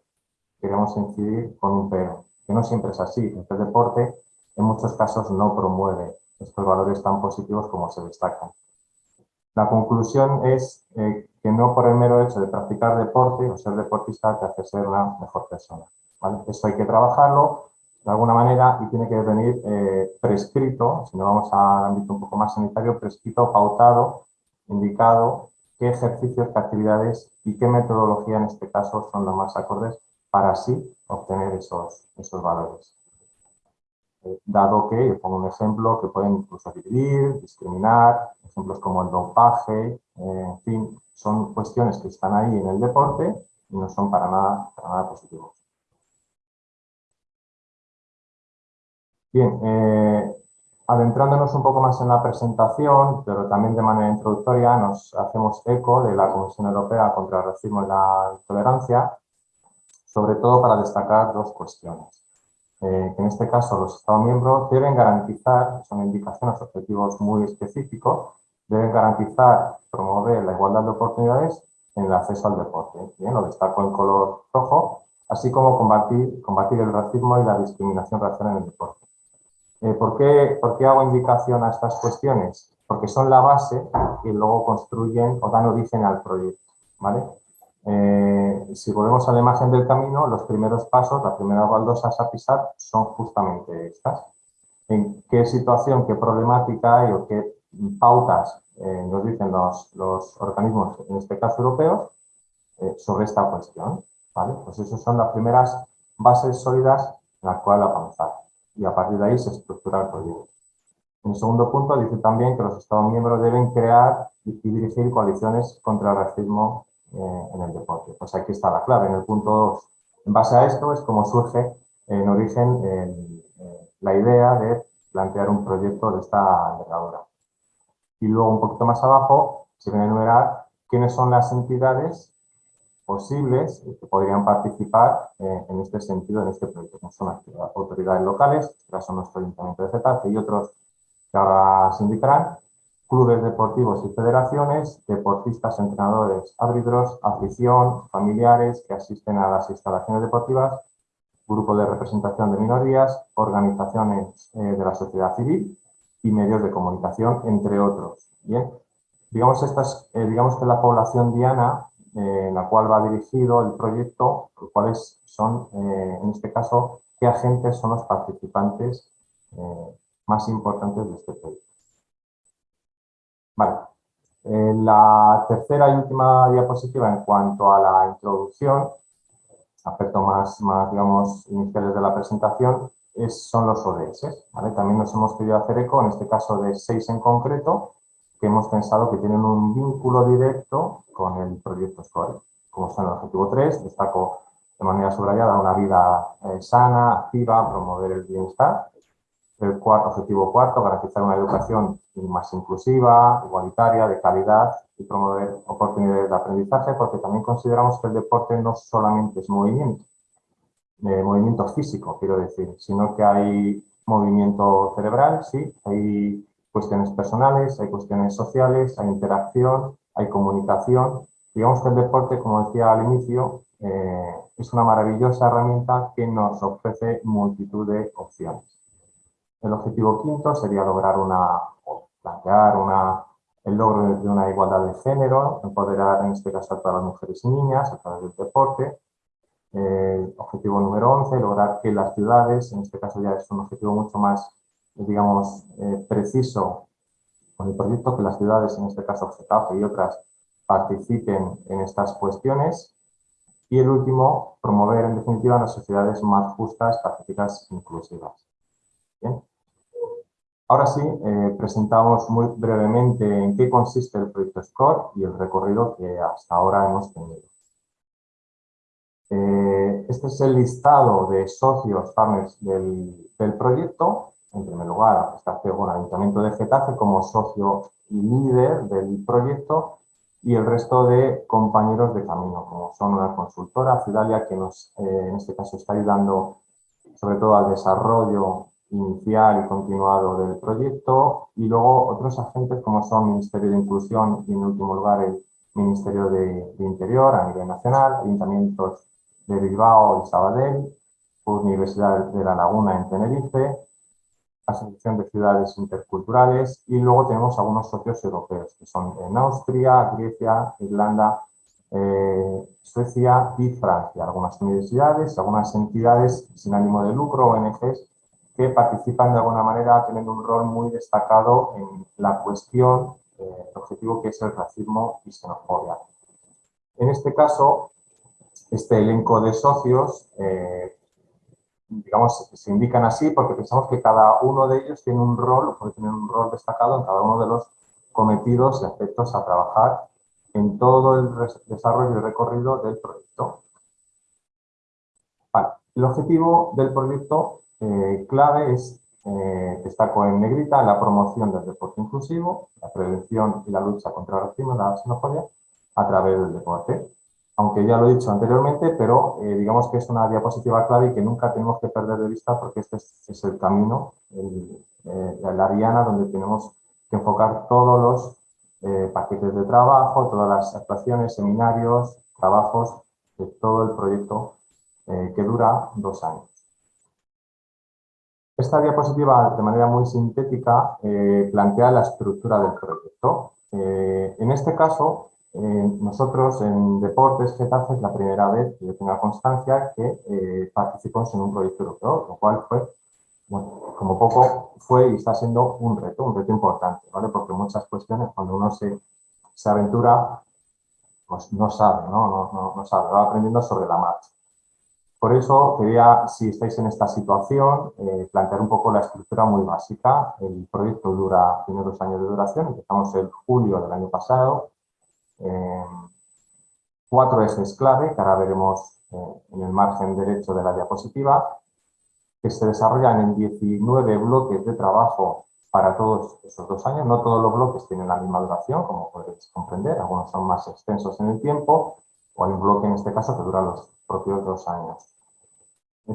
queremos incidir con un pero, que no siempre es así. El deporte en muchos casos no promueve estos valores tan positivos como se destacan. La conclusión es eh, que no por el mero hecho de practicar deporte o ser deportista te hace ser una mejor persona. ¿vale? Esto hay que trabajarlo de alguna manera y tiene que venir eh, prescrito, si no vamos al ámbito un poco más sanitario, prescrito, pautado, indicado qué ejercicios, qué actividades y qué metodología en este caso son los más acordes para así obtener esos, esos valores. Eh, dado que, pongo un ejemplo, que pueden incluso dividir, discriminar, ejemplos como el dopaje, eh, en fin, son cuestiones que están ahí en el deporte y no son para nada, para nada positivos. Bien, eh, adentrándonos un poco más en la presentación, pero también de manera introductoria, nos hacemos eco de la Comisión Europea contra el Racismo y la Intolerancia, sobre todo para destacar dos cuestiones. Eh, en este caso los Estados miembros deben garantizar, son indicaciones, objetivos muy específicos, deben garantizar, promover la igualdad de oportunidades en el acceso al deporte. Bien, lo destaco en color rojo, así como combatir el racismo y la discriminación racial en el deporte. Eh, ¿por, qué, ¿por, qué, hago indicación a estas cuestiones? Porque son la base que luego construyen o dan origen al proyecto. ¿vale? Eh, si volvemos a la imagen del camino, los primeros pasos, las primeras baldosas a pisar son justamente estas. En qué situación, qué problemática hay o qué pautas eh, nos dicen los, organismos, en este caso europeos, eh, sobre esta cuestión. ¿vale? Pues esas son las primeras bases sólidas en las cuales avanzar. Y a partir de ahí se estructura el proyecto. En el segundo punto dice también que los Estados miembros deben crear y dirigir coaliciones contra el racismo eh, en el deporte. Pues aquí está la clave. En el punto 2, en base a esto es como surge en origen eh, la idea de plantear un proyecto de esta envergadura. Y luego un poquito más abajo se viene a enumerar quiénes son las entidades posibles que podrían participar eh, en este sentido, en este proyecto, son las autoridades locales, que son nuestro Ayuntamiento de Getafe y otros que ahora se indicarán, clubes deportivos y federaciones, deportistas, entrenadores, árbitros, afición, familiares que asisten a las instalaciones deportivas, grupo de representación de minorías, organizaciones eh, de la sociedad civil y medios de comunicación, entre otros. Bien, digamos, estas, eh, digamos que la población diana eh, la cual va dirigido el proyecto, cuáles son, en este caso, qué agentes son los participantes más importantes de este proyecto. Vale. En la tercera y última diapositiva en cuanto a la introducción, aspecto más, más digamos, iniciales de la presentación, es, son los ODS. ¿vale? También nos hemos querido hacer eco, en este caso de seis en concreto, que hemos pensado que tienen un vínculo directo con el proyecto SCORE. Como son el objetivo 3, destaco de manera subrayada una vida eh, sana, activa, promover el bienestar. El cuarto, objetivo cuarto, garantizar una educación más inclusiva, igualitaria, de calidad y promover oportunidades de aprendizaje, porque también consideramos que el deporte no solamente es movimiento, eh, movimiento físico, quiero decir, sino que hay movimiento cerebral, sí, hay cuestiones personales, hay cuestiones sociales, hay interacción, hay comunicación. Digamos que el deporte, como decía al inicio, eh, es una maravillosa herramienta que nos ofrece multitud de opciones. El objetivo quinto sería lograr una, plantear una, el logro de una igualdad de género, empoderar en este caso a todas las mujeres y niñas a través del deporte. El objetivo número 11, lograr que las ciudades, en este caso ya es un objetivo mucho más, digamos, eh, preciso con el proyecto, que las ciudades, en este caso Getafe y otras, participen en estas cuestiones. Y el último, promover en definitiva las sociedades más justas, pacíficas e inclusivas. Bien. Ahora sí, eh, presentamos muy brevemente en qué consiste el proyecto SCORE y el recorrido que hasta ahora hemos tenido. Eh, este es el listado de socios, partners del, proyecto. En primer lugar, está el Ayuntamiento de Getafe como socio y líder del proyecto y el resto de compañeros de camino, como son una consultora, Fidalia, que nos, eh, en este caso está ayudando sobre todo al desarrollo inicial y continuado del proyecto y luego otros agentes como son Ministerio de Inclusión y en último lugar el Ministerio de, Interior a nivel nacional, ayuntamientos de Bilbao y Sabadell, Universidad de La Laguna en Tenerife, Asociación de Ciudades Interculturales y luego tenemos algunos socios europeos que son en Austria, Grecia, Irlanda, eh, Suecia y Francia. Algunas universidades, algunas entidades sin ánimo de lucro, ONGs, que participan de alguna manera teniendo un rol muy destacado en la cuestión, eh, el objetivo que es el racismo y xenofobia. En este caso, este elenco de socios eh, digamos, se indican así porque pensamos que cada uno de ellos tiene un rol, puede tener un rol destacado en cada uno de los cometidos y aspectos a trabajar en todo el desarrollo y recorrido del proyecto. El objetivo del proyecto eh, clave es, eh, destaco en negrita, la promoción del deporte inclusivo, la prevención y la lucha contra el racismo y la xenofobia a través del deporte aunque ya lo he dicho anteriormente, pero eh, digamos que es una diapositiva clave y que nunca tenemos que perder de vista porque este es, el camino, el, eh, la diana donde tenemos que enfocar todos los eh, paquetes de trabajo, todas las actuaciones, seminarios, trabajos de todo el proyecto que dura dos años. Esta diapositiva, de manera muy sintética, plantea la estructura del proyecto. en este caso, eh, nosotros en Deportes Getafe es la primera vez que yo tenga constancia que eh, participamos en un proyecto europeo, lo cual fue, como poco fue y está siendo un reto, un reto importante, ¿vale? Porque muchas cuestiones cuando uno se, se aventura, pues no sabe, ¿no? No, no, no sabe, va aprendiendo sobre la marcha. Por eso quería, si estáis en esta situación, eh, plantear un poco la estructura muy básica. El proyecto dura, tiene dos años de duración, empezamos en julio del año pasado, eh, cuatro ejes clave, que ahora veremos eh, en el margen derecho de la diapositiva, que se desarrollan en 19 bloques de trabajo para todos esos dos años. No todos los bloques tienen la misma duración, como podéis comprender, algunos son más extensos en el tiempo, o hay un bloque en este caso que dura los propios dos años.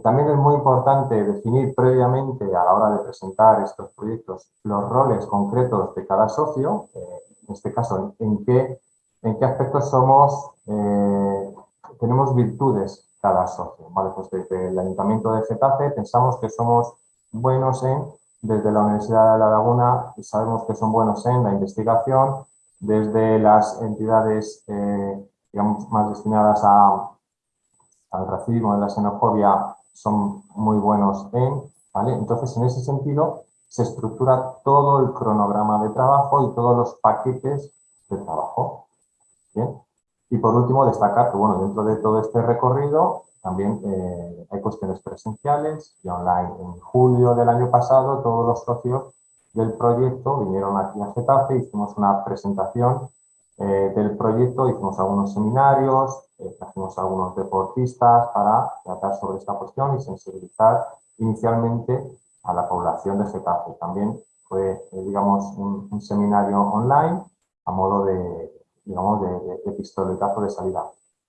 también es muy importante definir previamente a la hora de presentar estos proyectos los roles concretos de cada socio, eh, en este caso en qué en qué aspectos somos, eh, tenemos virtudes cada socio. ¿vale? Pues desde el Ayuntamiento de Getafe pensamos que somos buenos en, desde la Universidad de La Laguna sabemos que son buenos en la investigación, desde las entidades eh, digamos, más destinadas a, al racismo y la xenofobia son muy buenos en, ¿vale? Entonces, en ese sentido, se estructura todo el cronograma de trabajo y todos los paquetes de trabajo. Y por último, destacar que bueno, dentro de todo este recorrido también eh, hay cuestiones presenciales y online. En julio del año pasado, todos los socios del proyecto vinieron aquí a Getafe, hicimos una presentación eh, del proyecto, hicimos algunos seminarios, eh, trajimos algunos deportistas para tratar sobre esta cuestión y sensibilizar inicialmente a la población de Getafe. También fue, eh, digamos, un seminario online a modo de, digamos, de, de, de pistoletazo de salida.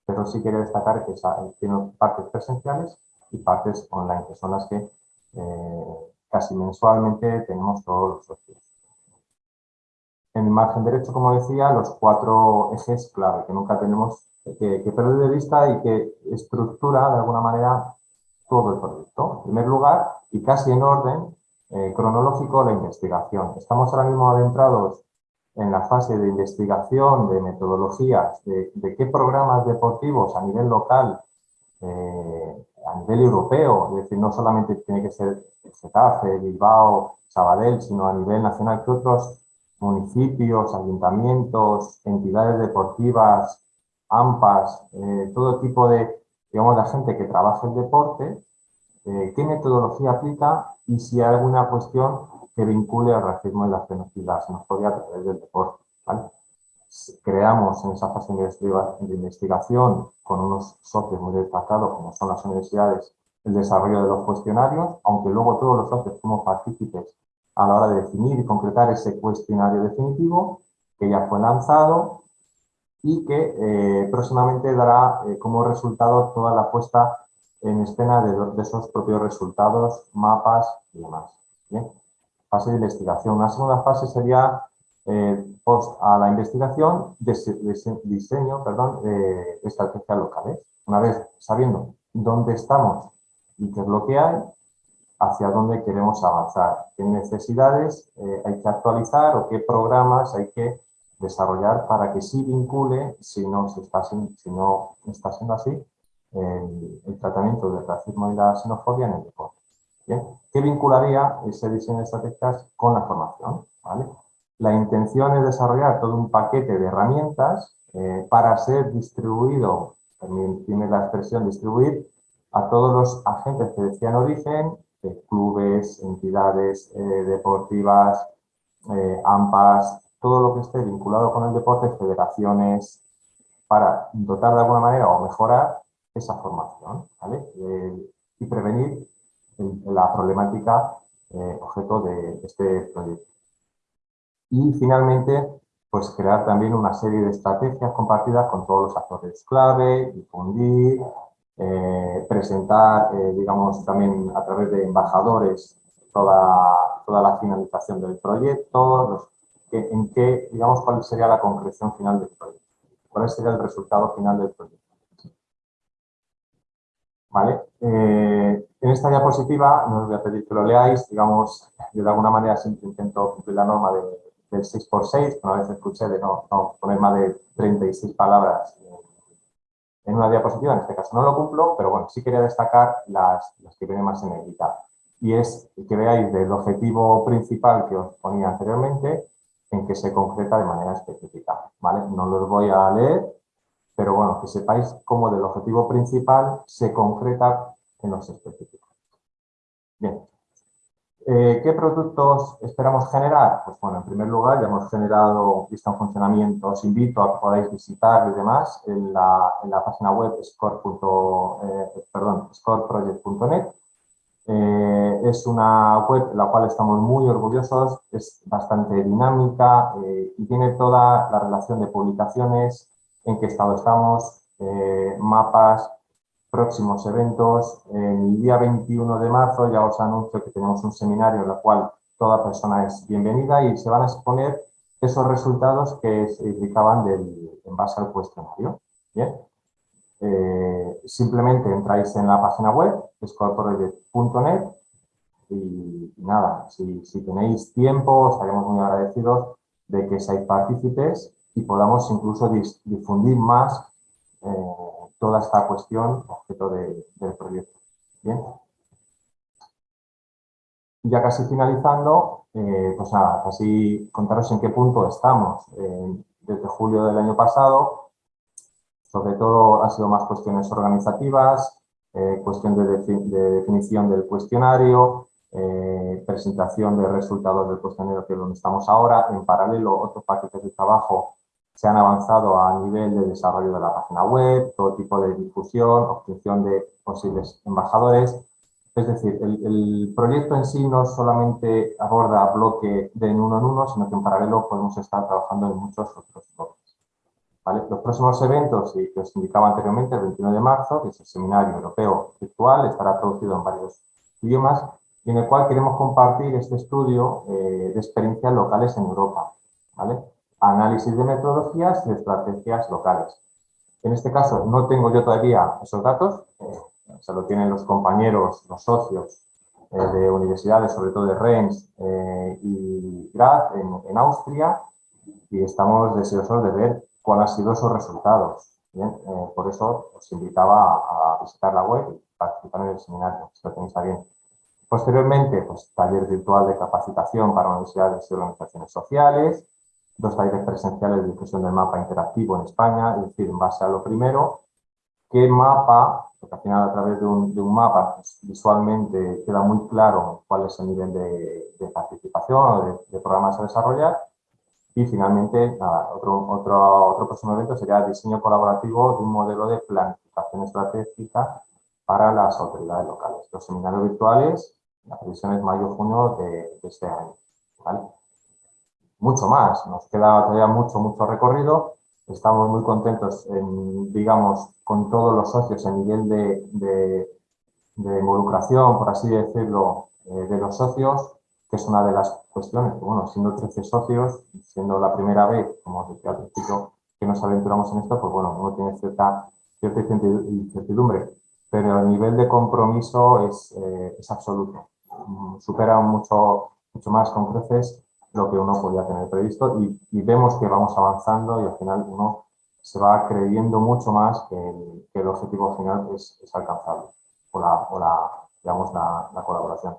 Pero sí quiero destacar que tiene partes presenciales y partes online, que son las que eh, casi mensualmente tenemos todos los socios. En el margen derecho, como decía, los cuatro ejes clave que nunca tenemos que, que perder de vista y que estructura de alguna manera todo el proyecto. En primer lugar, y casi en orden eh, cronológico, la investigación. Estamos ahora mismo adentrados en la fase de investigación, de metodologías, de, qué programas deportivos a nivel local, eh, a nivel europeo, es decir, no solamente tiene que ser Getafe, Bilbao, Sabadell, sino a nivel nacional, que otros municipios, ayuntamientos, entidades deportivas, AMPAs, eh, todo tipo de, digamos, de gente que trabaja el deporte, eh, qué metodología aplica y si hay alguna cuestión que vincule al racismo y la xenofobia a través del deporte. Creamos en esa fase de investigación con unos socios muy destacados como son las universidades el desarrollo de los cuestionarios, aunque luego todos los socios somos partícipes a la hora de definir y concretar ese cuestionario definitivo que ya fue lanzado y que eh, próximamente dará eh, como resultado toda la puesta en escena de, esos propios resultados, mapas y demás. Fase de investigación. Una segunda fase sería eh, post a la investigación, diseño perdón, de estrategias locales. Una vez sabiendo dónde estamos y qué es lo que hay, hacia dónde queremos avanzar, qué necesidades eh, hay que actualizar o qué programas hay que desarrollar para que sí vincule, si no, está, si no está siendo así, el, tratamiento del racismo y la xenofobia en el deporte. ¿Qué vincularía ese diseño de estrategias con la formación? La intención es desarrollar todo un paquete de herramientas eh, para ser distribuido, tiene la expresión distribuir, a todos los agentes que decían origen, clubes, entidades eh, deportivas, eh, AMPAs, todo lo que esté vinculado con el deporte, federaciones, para dotar de alguna manera o mejorar esa formación eh, y prevenir la problemática objeto de este proyecto. Y finalmente, pues crear también una serie de estrategias compartidas con todos los actores clave, difundir, eh, presentar, eh, digamos, también a través de embajadores toda, toda la finalización del proyecto, en qué, digamos, cuál sería la concreción final del proyecto, cuál sería el resultado final del proyecto. ¿Vale? Eh, en esta diapositiva, no os voy a pedir que lo leáis, digamos, yo de alguna manera siempre intento cumplir la norma del 6x6, una vez escuché de no, no poner más de 36 palabras en una diapositiva, en este caso no lo cumplo, pero bueno, sí quería destacar las, que vienen más en negrita. Y es que veáis del objetivo principal que os ponía anteriormente, en que se concreta de manera específica. ¿vale? No los voy a leer, pero bueno, que sepáis cómo del objetivo principal se concreta en los específicos. Bien, eh, ¿Qué productos esperamos generar? Pues bueno, en primer lugar ya hemos generado lista en funcionamiento, os invito a que podáis visitar y demás en la, la página web. Eh, scoreproject.net. Eh, es una web en la cual estamos muy orgullosos, es bastante dinámica y tiene toda la relación de publicaciones, en qué estado estamos, mapas, próximos eventos. El día 21 de marzo ya os anuncio que tenemos un seminario en el cual toda persona es bienvenida y se van a exponer esos resultados que se indicaban del, en base al cuestionario. Bien. Eh, simplemente entráis en la página web, scoreproject.net y, nada, si, tenéis tiempo, estaremos muy agradecidos de que seáis partícipes y podamos incluso difundir más eh, toda esta cuestión objeto del proyecto. Bien. Ya casi finalizando, eh, pues nada, casi contaros en qué punto estamos. desde julio del año pasado, sobre todo ha sido más cuestiones organizativas, eh, cuestión de, definición del cuestionario, eh, presentación de resultados del cuestionario que es donde estamos ahora, en paralelo otros paquetes de trabajo se han avanzado a nivel de desarrollo de la página web, todo tipo de difusión, obtención de posibles embajadores. Es decir, el, proyecto en sí no solamente aborda bloque de uno en uno, sino que en paralelo podemos estar trabajando en muchos otros bloques. Los próximos eventos, y que os indicaba anteriormente, el 21 de marzo, que es el Seminario Europeo Virtual, estará traducido en varios idiomas, y en el cual queremos compartir este estudio eh, de experiencias locales en Europa. ¿vale? Análisis de metodologías y estrategias locales. En este caso no tengo yo todavía esos datos, eh, se lo tienen los compañeros, los socios eh, de universidades, sobre todo de Rennes eh, y Graz en, Austria, y estamos deseosos de ver cuáles han sido esos resultados. por eso os invitaba a, visitar la web y participar en el seminario, si lo tenéis bien. Posteriormente, pues, taller virtual de capacitación para universidades y organizaciones sociales, dos talleres presenciales de difusión del mapa interactivo en España, es decir, en base a lo primero, qué mapa, porque al final a través de un, mapa pues, visualmente queda muy claro cuál es el nivel de, participación o de, programas a desarrollar, y finalmente, otro, otro, otro próximo evento sería el diseño colaborativo de un modelo de planificación estratégica para las autoridades locales. Los seminarios virtuales, la previsión es mayo-junio de, de, este año. ¿vale? Mucho más. Nos queda todavía mucho, mucho recorrido. Estamos muy contentos, en, digamos, con todos los socios a nivel de, de involucración, por así decirlo, eh, de los socios, que es una de las cuestiones, bueno, siendo 13 socios, siendo la primera vez, como decía al principio, que nos aventuramos en esto, pues bueno, uno tiene cierta, cierta incertidumbre, pero el nivel de compromiso es, eh, es absoluto. Supera mucho, mucho más con creces lo que uno podía tener previsto y, vemos que vamos avanzando y al final uno se va creyendo mucho más que el, objetivo final es, es alcanzable o la, digamos, la, colaboración.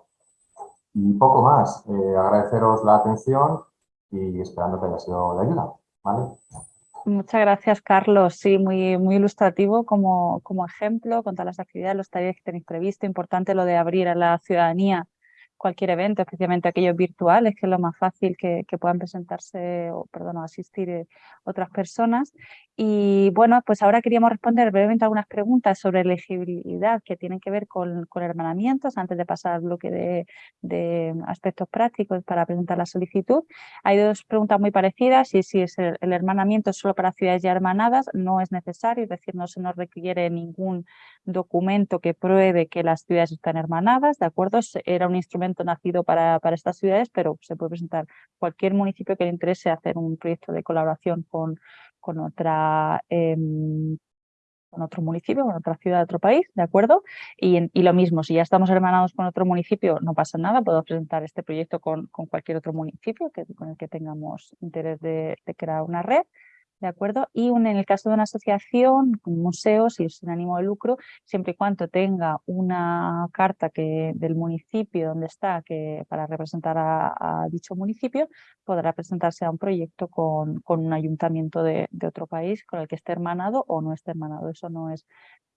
Y poco más, eh, agradeceros la atención y esperando que haya sido de ayuda. ¿vale? Muchas gracias, Carlos. Sí, muy, muy ilustrativo como, como ejemplo con todas las actividades, los talleres que tenéis previsto. Importante lo de abrir a la ciudadanía cualquier evento, especialmente aquellos virtuales, que es lo más fácil que, puedan presentarse o, perdón, asistir eh, otras personas. Y bueno, pues ahora queríamos responder brevemente algunas preguntas sobre elegibilidad que tienen que ver con, con hermanamientos, antes de pasar al bloque de, aspectos prácticos para presentar la solicitud. Hay dos preguntas muy parecidas, y si es el, hermanamiento solo para ciudades ya hermanadas, no es necesario, es decir, no se nos requiere ningún documento que pruebe que las ciudades están hermanadas, ¿de acuerdo? Era un instrumento nacido para, para estas ciudades, pero se puede presentar cualquier municipio que le interese hacer un proyecto de colaboración con con, otra, em, con otro municipio, con otra ciudad otro país, ¿de acuerdo? Y, y, lo mismo, si ya estamos hermanados con otro municipio, no pasa nada, puedo presentar este proyecto con, con cualquier otro municipio que, con el que tengamos interés de, de crear una red. ¿De acuerdo? Y un, en el caso de una asociación, museo, si es sin ánimo de lucro, siempre y cuando tenga una carta que, del municipio donde está que, para representar a, dicho municipio, podrá presentarse a un proyecto con, con un ayuntamiento de, de, otro país con el que esté hermanado o no esté hermanado. Eso no es,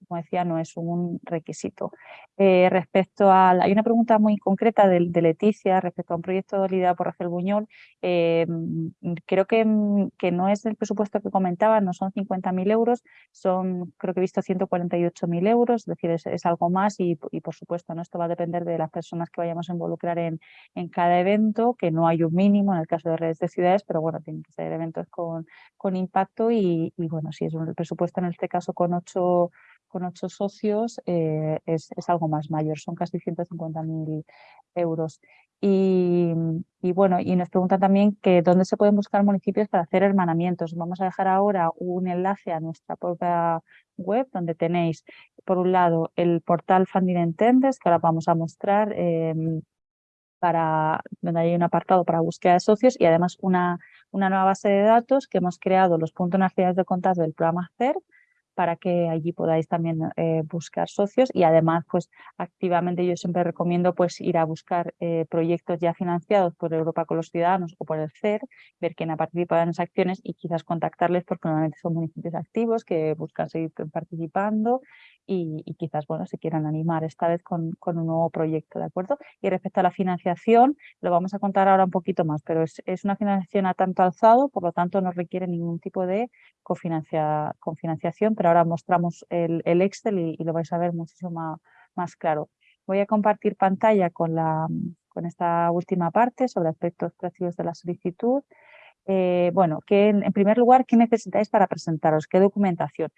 como decía, no es un requisito. Eh, respecto a, hay una pregunta muy concreta de, de, Leticia respecto a un proyecto liderado por Rafael Buñol. Eh, creo que, que no es el presupuesto que comentaba, no son 50.000 euros, son, creo que he visto 148.000 euros, es decir, es, algo más y, por supuesto, ¿no? esto va a depender de las personas que vayamos a involucrar en, en cada evento, que no hay un mínimo en el caso de redes de ciudades, pero bueno, tienen que ser eventos con, con impacto y, y bueno, si es un presupuesto en este caso con ocho con ocho socios eh, es, es, algo más mayor, son casi 150.000 euros. Y, y, bueno, y nos preguntan también que dónde se pueden buscar municipios para hacer hermanamientos. Vamos a dejar ahora un enlace a nuestra propia web donde tenéis, por un lado, el portal Funding Entenders, que ahora vamos a mostrar, eh, para, donde hay un apartado para búsqueda de socios y además una, una nueva base de datos que hemos creado los puntos nacionales de contacto del programa CER, para que allí podáis también eh, buscar socios y además pues activamente yo siempre recomiendo pues ir a buscar eh, proyectos ya financiados por Europa con los Ciudadanos o por el CER, ver quién ha participado en esas acciones y quizás contactarles porque normalmente son municipios activos que buscan seguir participando y, quizás bueno se quieran animar esta vez con, con, un nuevo proyecto, ¿de acuerdo? Y respecto a la financiación, lo vamos a contar ahora un poquito más, pero es, es una financiación a tanto alzado, por lo tanto no requiere ningún tipo de cofinancia, cofinanciación, pero ahora mostramos el, el Excel y, lo vais a ver muchísimo más, claro. Voy a compartir pantalla con, la, con esta última parte sobre aspectos prácticos de la solicitud. Eh, bueno, que en, primer lugar, ¿qué necesitáis para presentaros? ¿Qué documentación?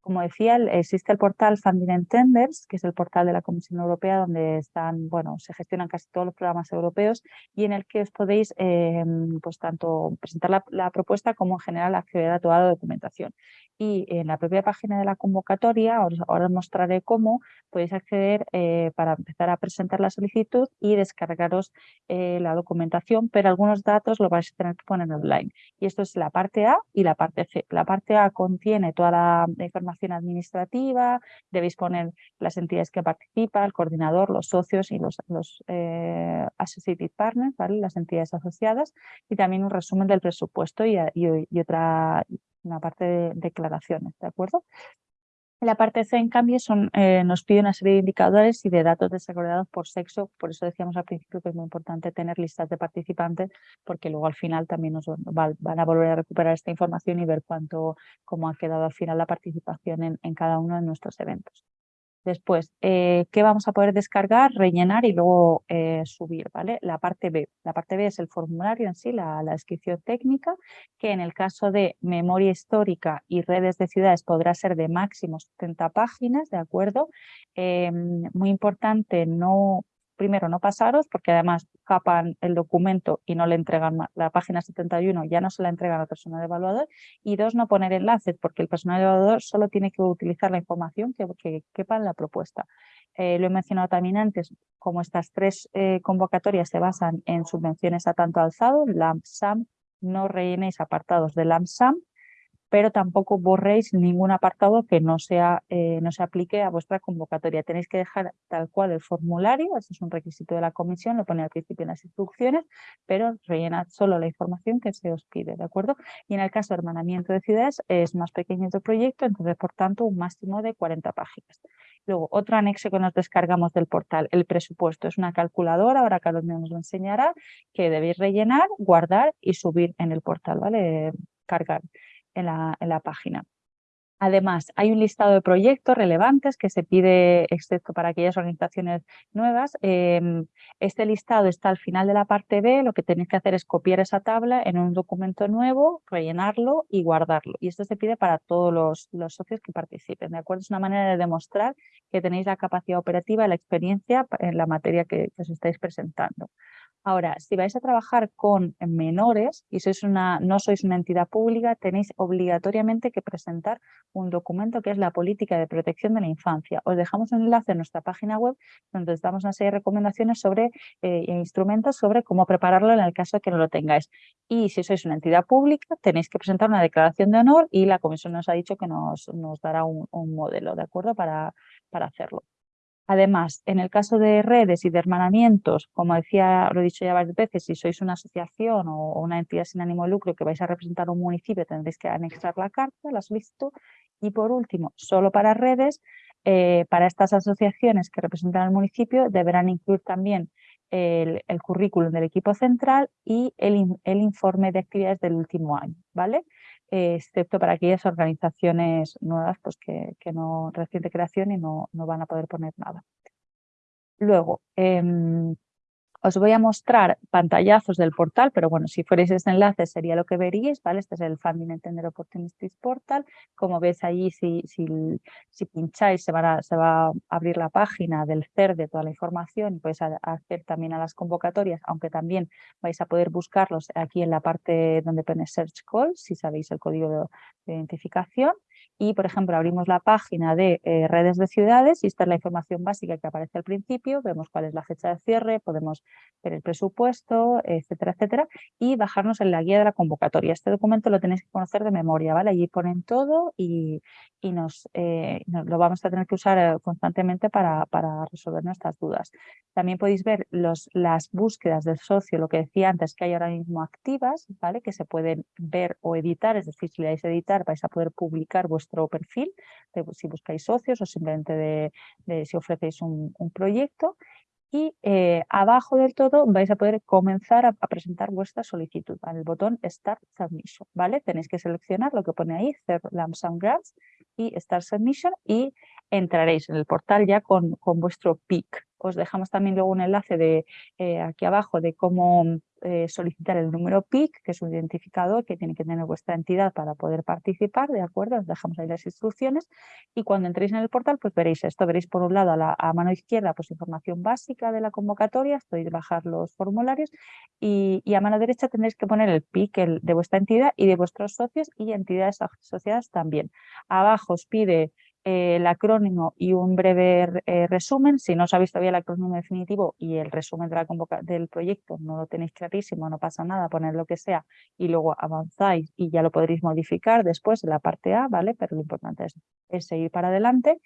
Como decía, existe el portal Funding Entenders, que es el portal de la Comisión Europea donde están, bueno, se gestionan casi todos los programas europeos y en el que os podéis eh, pues tanto presentar la, la, propuesta como en general acceder a toda la documentación. Y en la propia página de la convocatoria, ahora os mostraré cómo podéis acceder eh, para empezar a presentar la solicitud y descargaros eh, la documentación, pero algunos datos lo vais a tener que poner online. Y esto es la parte A y la parte C. La parte A contiene toda la información administrativa, debéis poner las entidades que participan, el coordinador, los socios y los, los eh, associated partners, las entidades asociadas, y también un resumen del presupuesto y otra una parte de declaraciones, ¿de acuerdo? La parte C, en cambio, son, eh, nos pide una serie de indicadores y de datos desagregados por sexo. Por eso decíamos al principio que es muy importante tener listas de participantes, porque luego al final también nos va, van a volver a recuperar esta información y ver cuánto, cómo ha quedado al final la participación en, en cada uno de nuestros eventos. Después, eh, ¿qué vamos a poder descargar, rellenar y luego eh, subir? ¿vale? La parte B. La parte B es el formulario en sí, la, descripción técnica, que en el caso de memoria histórica y redes de ciudades podrá ser de máximo 70 páginas, ¿de acuerdo? Em, muy importante no primero no pasaros porque además capan el documento y no le entregan la página 71, ya no se la entregan al personal evaluador y dos, no poner enlaces porque el personal evaluador solo tiene que utilizar la información que, que quepa en la propuesta. Eh, lo he mencionado también antes, como estas tres eh, convocatorias se basan en subvenciones a tanto alzado, LAMP-SAM, no rellenéis apartados de LAMP-SAM pero tampoco borréis ningún apartado que no, sea, eh, no se aplique a vuestra convocatoria. Tenéis que dejar tal cual el formulario, ese es un requisito de la comisión, lo pone al principio en las instrucciones, pero rellenad solo la información que se os pide, ¿de acuerdo? Y en el caso de hermanamiento de ciudades es más pequeño el proyecto, entonces por tanto un máximo de 40 páginas. Luego, otro anexo que nos descargamos del portal, el presupuesto. Es una calculadora, ahora Carlos nos lo enseñará, que debéis rellenar, guardar y subir en el portal, ¿vale? Cargar en la, página. Además, hay un listado de proyectos relevantes que se pide, excepto para aquellas organizaciones nuevas. Em, este listado está al final de la parte B. Lo que tenéis que hacer es copiar esa tabla en un documento nuevo, rellenarlo y guardarlo. Y esto se pide para todos los, socios que participen. ¿de acuerdo? Es una manera de demostrar que tenéis la capacidad operativa y la experiencia en la materia que os estáis presentando. Ahora, si vais a trabajar con menores y sois una, no sois una entidad pública, tenéis obligatoriamente que presentar un documento que es la política de protección de la infancia. Os dejamos un enlace en nuestra página web donde os damos una serie de recomendaciones sobre eh, e instrumentos sobre cómo prepararlo en el caso de que no lo tengáis. Y si sois una entidad pública, tenéis que presentar una declaración de honor y la comisión nos ha dicho que nos, dará un, modelo, ¿de acuerdo? Para hacerlo. Además, en el caso de redes y de hermanamientos, como decía, lo he dicho ya varias veces, si sois una asociación o una entidad sin ánimo de lucro que vais a representar un municipio, tendréis que anexar la carta, la solicitud. Y por último, solo para redes, eh, para estas asociaciones que representan al municipio, deberán incluir también el, currículum del equipo central y el, el informe de actividades del último año, ¿vale? Excepto para aquellas organizaciones nuevas pues que, que no reciente creación y no, no, van a poder poner nada. Luego, em, os voy a mostrar pantallazos del portal, pero bueno, si fuerais este enlace sería lo que veríais, ¿vale? Este es el Funding Entender Opportunities Portal. Como ves allí, si, si, si pincháis, se, se va a abrir la página del CER de toda la información y podéis hacer también a las convocatorias, aunque también vais a poder buscarlos aquí en la parte donde pone Search Call, si sabéis el código de identificación y, por ejemplo, abrimos la página de eh, redes de ciudades y esta es la información básica que aparece al principio, vemos cuál es la fecha de cierre, podemos ver el presupuesto, etcétera, etcétera, y bajarnos en la guía de la convocatoria. Este documento lo tenéis que conocer de memoria, ¿vale? Allí ponen todo y, y nos, eh, lo vamos a tener que usar eh, constantemente para, para, resolver nuestras dudas. También podéis ver los, las búsquedas del socio, lo que decía antes, que hay ahora mismo activas, ¿vale? Que se pueden ver o editar, es decir, si le dais a editar vais a poder publicar vuestro perfil, de, si buscáis socios o simplemente de, si ofrecéis un, proyecto y eh, abajo del todo vais a poder comenzar a, presentar vuestra solicitud el botón Start Submission, ¿vale? Tenéis que seleccionar lo que pone ahí, Lamsam Grants y Start Submission y entraréis en el portal ya con, con vuestro PIC. Os dejamos también luego un enlace de eh, aquí abajo de cómo eh, solicitar el número PIC, que es un identificador que tiene que tener vuestra entidad para poder participar, ¿de acuerdo? Os dejamos ahí las instrucciones y cuando entréis en el portal pues veréis esto, veréis por un lado a, la, mano izquierda pues información básica de la convocatoria, podéis bajar los formularios y, a mano derecha tendréis que poner el PIC de vuestra entidad y de vuestros socios y entidades asociadas también. Abajo os pide eh, el acrónimo y un breve eh, resumen. Si no os habéis todavía el acrónimo definitivo y el resumen de la del proyecto no lo tenéis clarísimo, no pasa nada, poner lo que sea y luego avanzáis y ya lo podréis modificar después en la parte A, ¿vale? Pero lo importante es, es seguir para adelante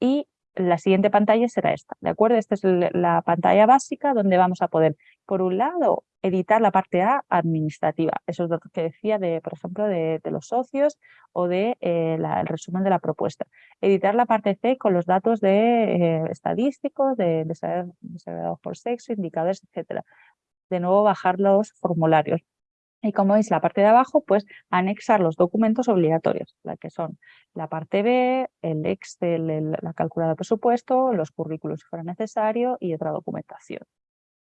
y la siguiente pantalla será esta, ¿de acuerdo? Esta es la pantalla básica donde vamos a poder, por un lado, editar la parte A administrativa, esos datos que decía, de, por ejemplo, de, los socios o de eh, el resumen de la propuesta. Editar la parte C con los datos de eh, estadísticos, de, de por sexo, indicadores, etcétera. De nuevo, bajar los formularios Y como veis, la parte de abajo, pues anexar los documentos obligatorios, la que son la parte B, el Excel, la calculadora de presupuesto, los currículos si fuera necesario y otra documentación.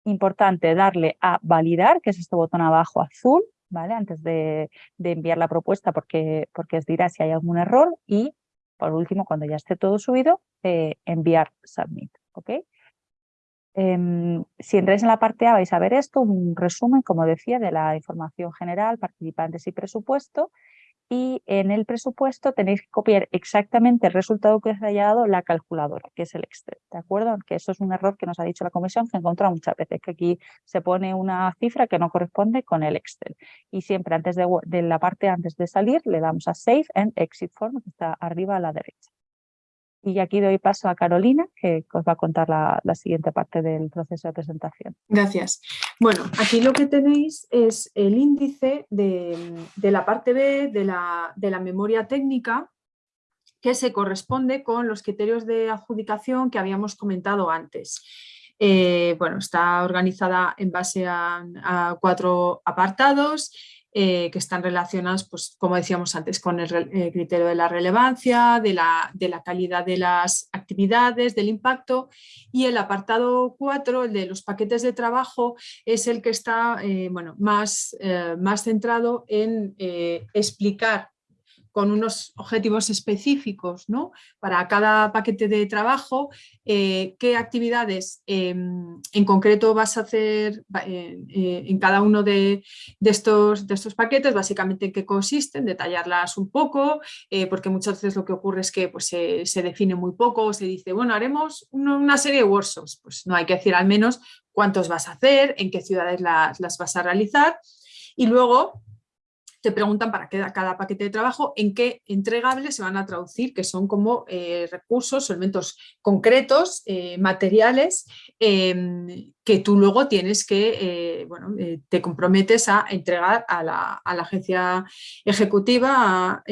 Importante darle a validar, que es este botón abajo azul, ¿vale? Antes de, enviar la propuesta porque, porque os dirá si hay algún error y, por último, cuando ya esté todo subido, eh, enviar submit, ¿ok? Em, si entráis en la parte A vais a ver esto, un resumen, como decía, de la información general, participantes y presupuesto. Y en el presupuesto tenéis que copiar exactamente el resultado que os haya dado la calculadora, que es el Excel, ¿de acuerdo? Que eso es un error que nos ha dicho la comisión que he encontrado muchas veces, que aquí se pone una cifra que no corresponde con el Excel. Y siempre antes de, de la parte antes de salir le damos a Save and Exit Form, que está arriba a la derecha. Y aquí doy paso a Carolina, que os va a contar la, siguiente parte del proceso de presentación. Gracias. Bueno, aquí lo que tenéis es el índice de, la parte B de la, de la memoria técnica que se corresponde con los criterios de adjudicación que habíamos comentado antes. Eh, bueno, está organizada en base a cuatro apartados eh, que están relacionados, pues, como decíamos antes, con el, criterio de la relevancia, de la, de la, calidad de las actividades, del impacto. Y el apartado 4, el de los paquetes de trabajo, es el que está eh, bueno, más, eh, más centrado en explicar con unos objetivos específicos ¿no? para cada paquete de trabajo, eh, qué actividades em, en concreto vas a hacer eh, eh, en cada uno de, estos, paquetes, básicamente en qué consisten, detallarlas un poco, porque muchas veces lo que ocurre es que pues, se, define muy poco, se dice, bueno, haremos una, serie de workshops, pues no hay que decir al menos cuántos vas a hacer, en qué ciudades las vas a realizar, y luego te preguntan para cada paquete de trabajo en qué entregables se van a traducir, que son como eh, recursos, elementos concretos, eh, materiales, em, que tú luego tienes que, eh, bueno, te comprometes a entregar a la, agencia ejecutiva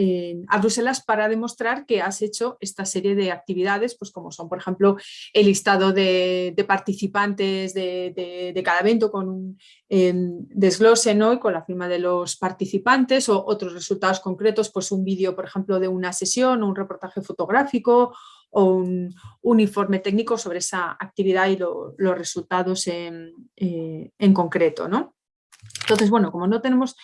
a, Bruselas para demostrar que has hecho esta serie de actividades, pues como son, por ejemplo, el listado de, participantes de, cada evento con un em, desglose ¿no? y con la firma de los participantes, o otros resultados concretos, pues un vídeo, por ejemplo, de una sesión, un reportaje fotográfico o un, informe técnico sobre esa actividad y los resultados en, eh, en concreto. ¿no? Entonces, bueno, como no tenemos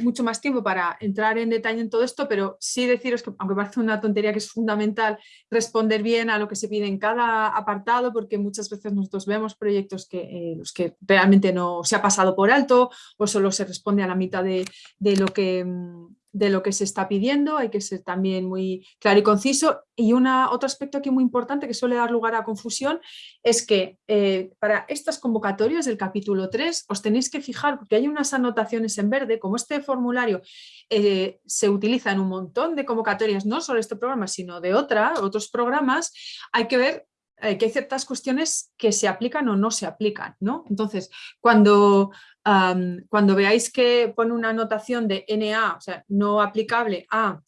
mucho más tiempo para entrar en detalle en todo esto, pero sí deciros que, aunque parece una tontería, que es fundamental responder bien a lo que se pide en cada apartado, porque muchas veces nosotros vemos proyectos que, eh, los que realmente no se ha pasado por alto o solo se responde a la mitad de, de lo que mm, de lo que se está pidiendo, hay que ser también muy claro y conciso. Y una, otro aspecto aquí muy importante que suele dar lugar a confusión es que eh, para estas convocatorias del capítulo 3 os tenéis que fijar, porque hay unas anotaciones en verde, como este formulario eh, se utiliza en un montón de convocatorias, no solo este programa, sino de otra, otros programas, hay que ver eh, que hay ciertas cuestiones que se aplican o no se aplican. ¿no? Entonces, cuando, cuando veáis que pone una anotación de NA, o sea, no aplicable a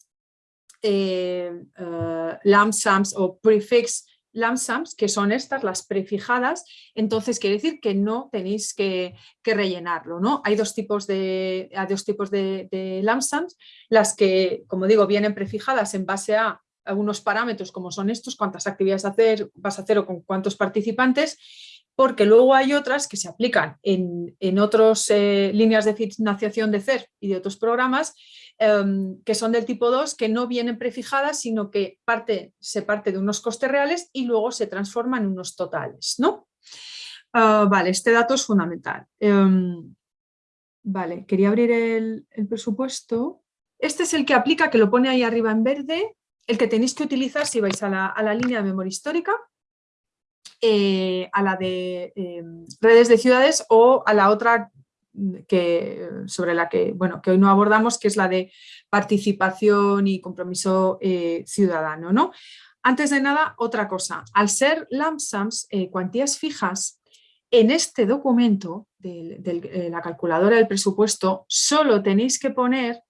eh, uh, o prefix lamsams, que son estas, las prefijadas, entonces quiere decir que no tenéis que, rellenarlo. ¿no? Hay dos tipos de, hay dos tipos de, de las que, como digo, vienen prefijadas en base a algunos parámetros como son estos, cuántas actividades hacer, vas a hacer o con cuántos participantes, porque luego hay otras que se aplican en, en otras eh, líneas de financiación de CER y de otros programas em, que son del tipo 2, que no vienen prefijadas, sino que parte, se parte de unos costes reales y luego se transforma en unos totales. ¿no? Ah, vale, este dato es fundamental. Em, vale, quería abrir el, el presupuesto. Este es el que aplica, que lo pone ahí arriba en verde, el que tenéis que utilizar si vais a la, línea de memoria histórica, eh, a la de em, redes de ciudades o a la otra que, sobre la que, bueno, que hoy no abordamos, que es la de participación y compromiso eh, ciudadano. ¿no? Antes de nada, otra cosa. Al ser LAMSAMS, eh, cuantías fijas, en este documento de, la calculadora del presupuesto solo tenéis que poner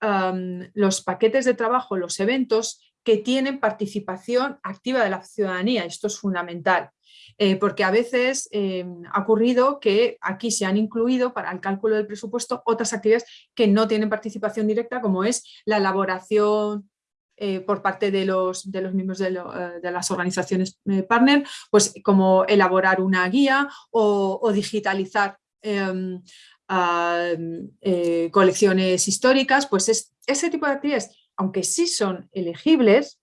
los paquetes de trabajo, los eventos que tienen participación activa de la ciudadanía. Esto es fundamental. eh, porque a veces em, ha ocurrido que aquí se han incluido para el cálculo del presupuesto otras actividades que no tienen participación directa, como es la elaboración eh, por parte de los, de los miembros de, eh, las organizaciones partner, pues como elaborar una guía o, digitalizar em, colecciones históricas, pues es, ese tipo de actividades, aunque sí son elegibles,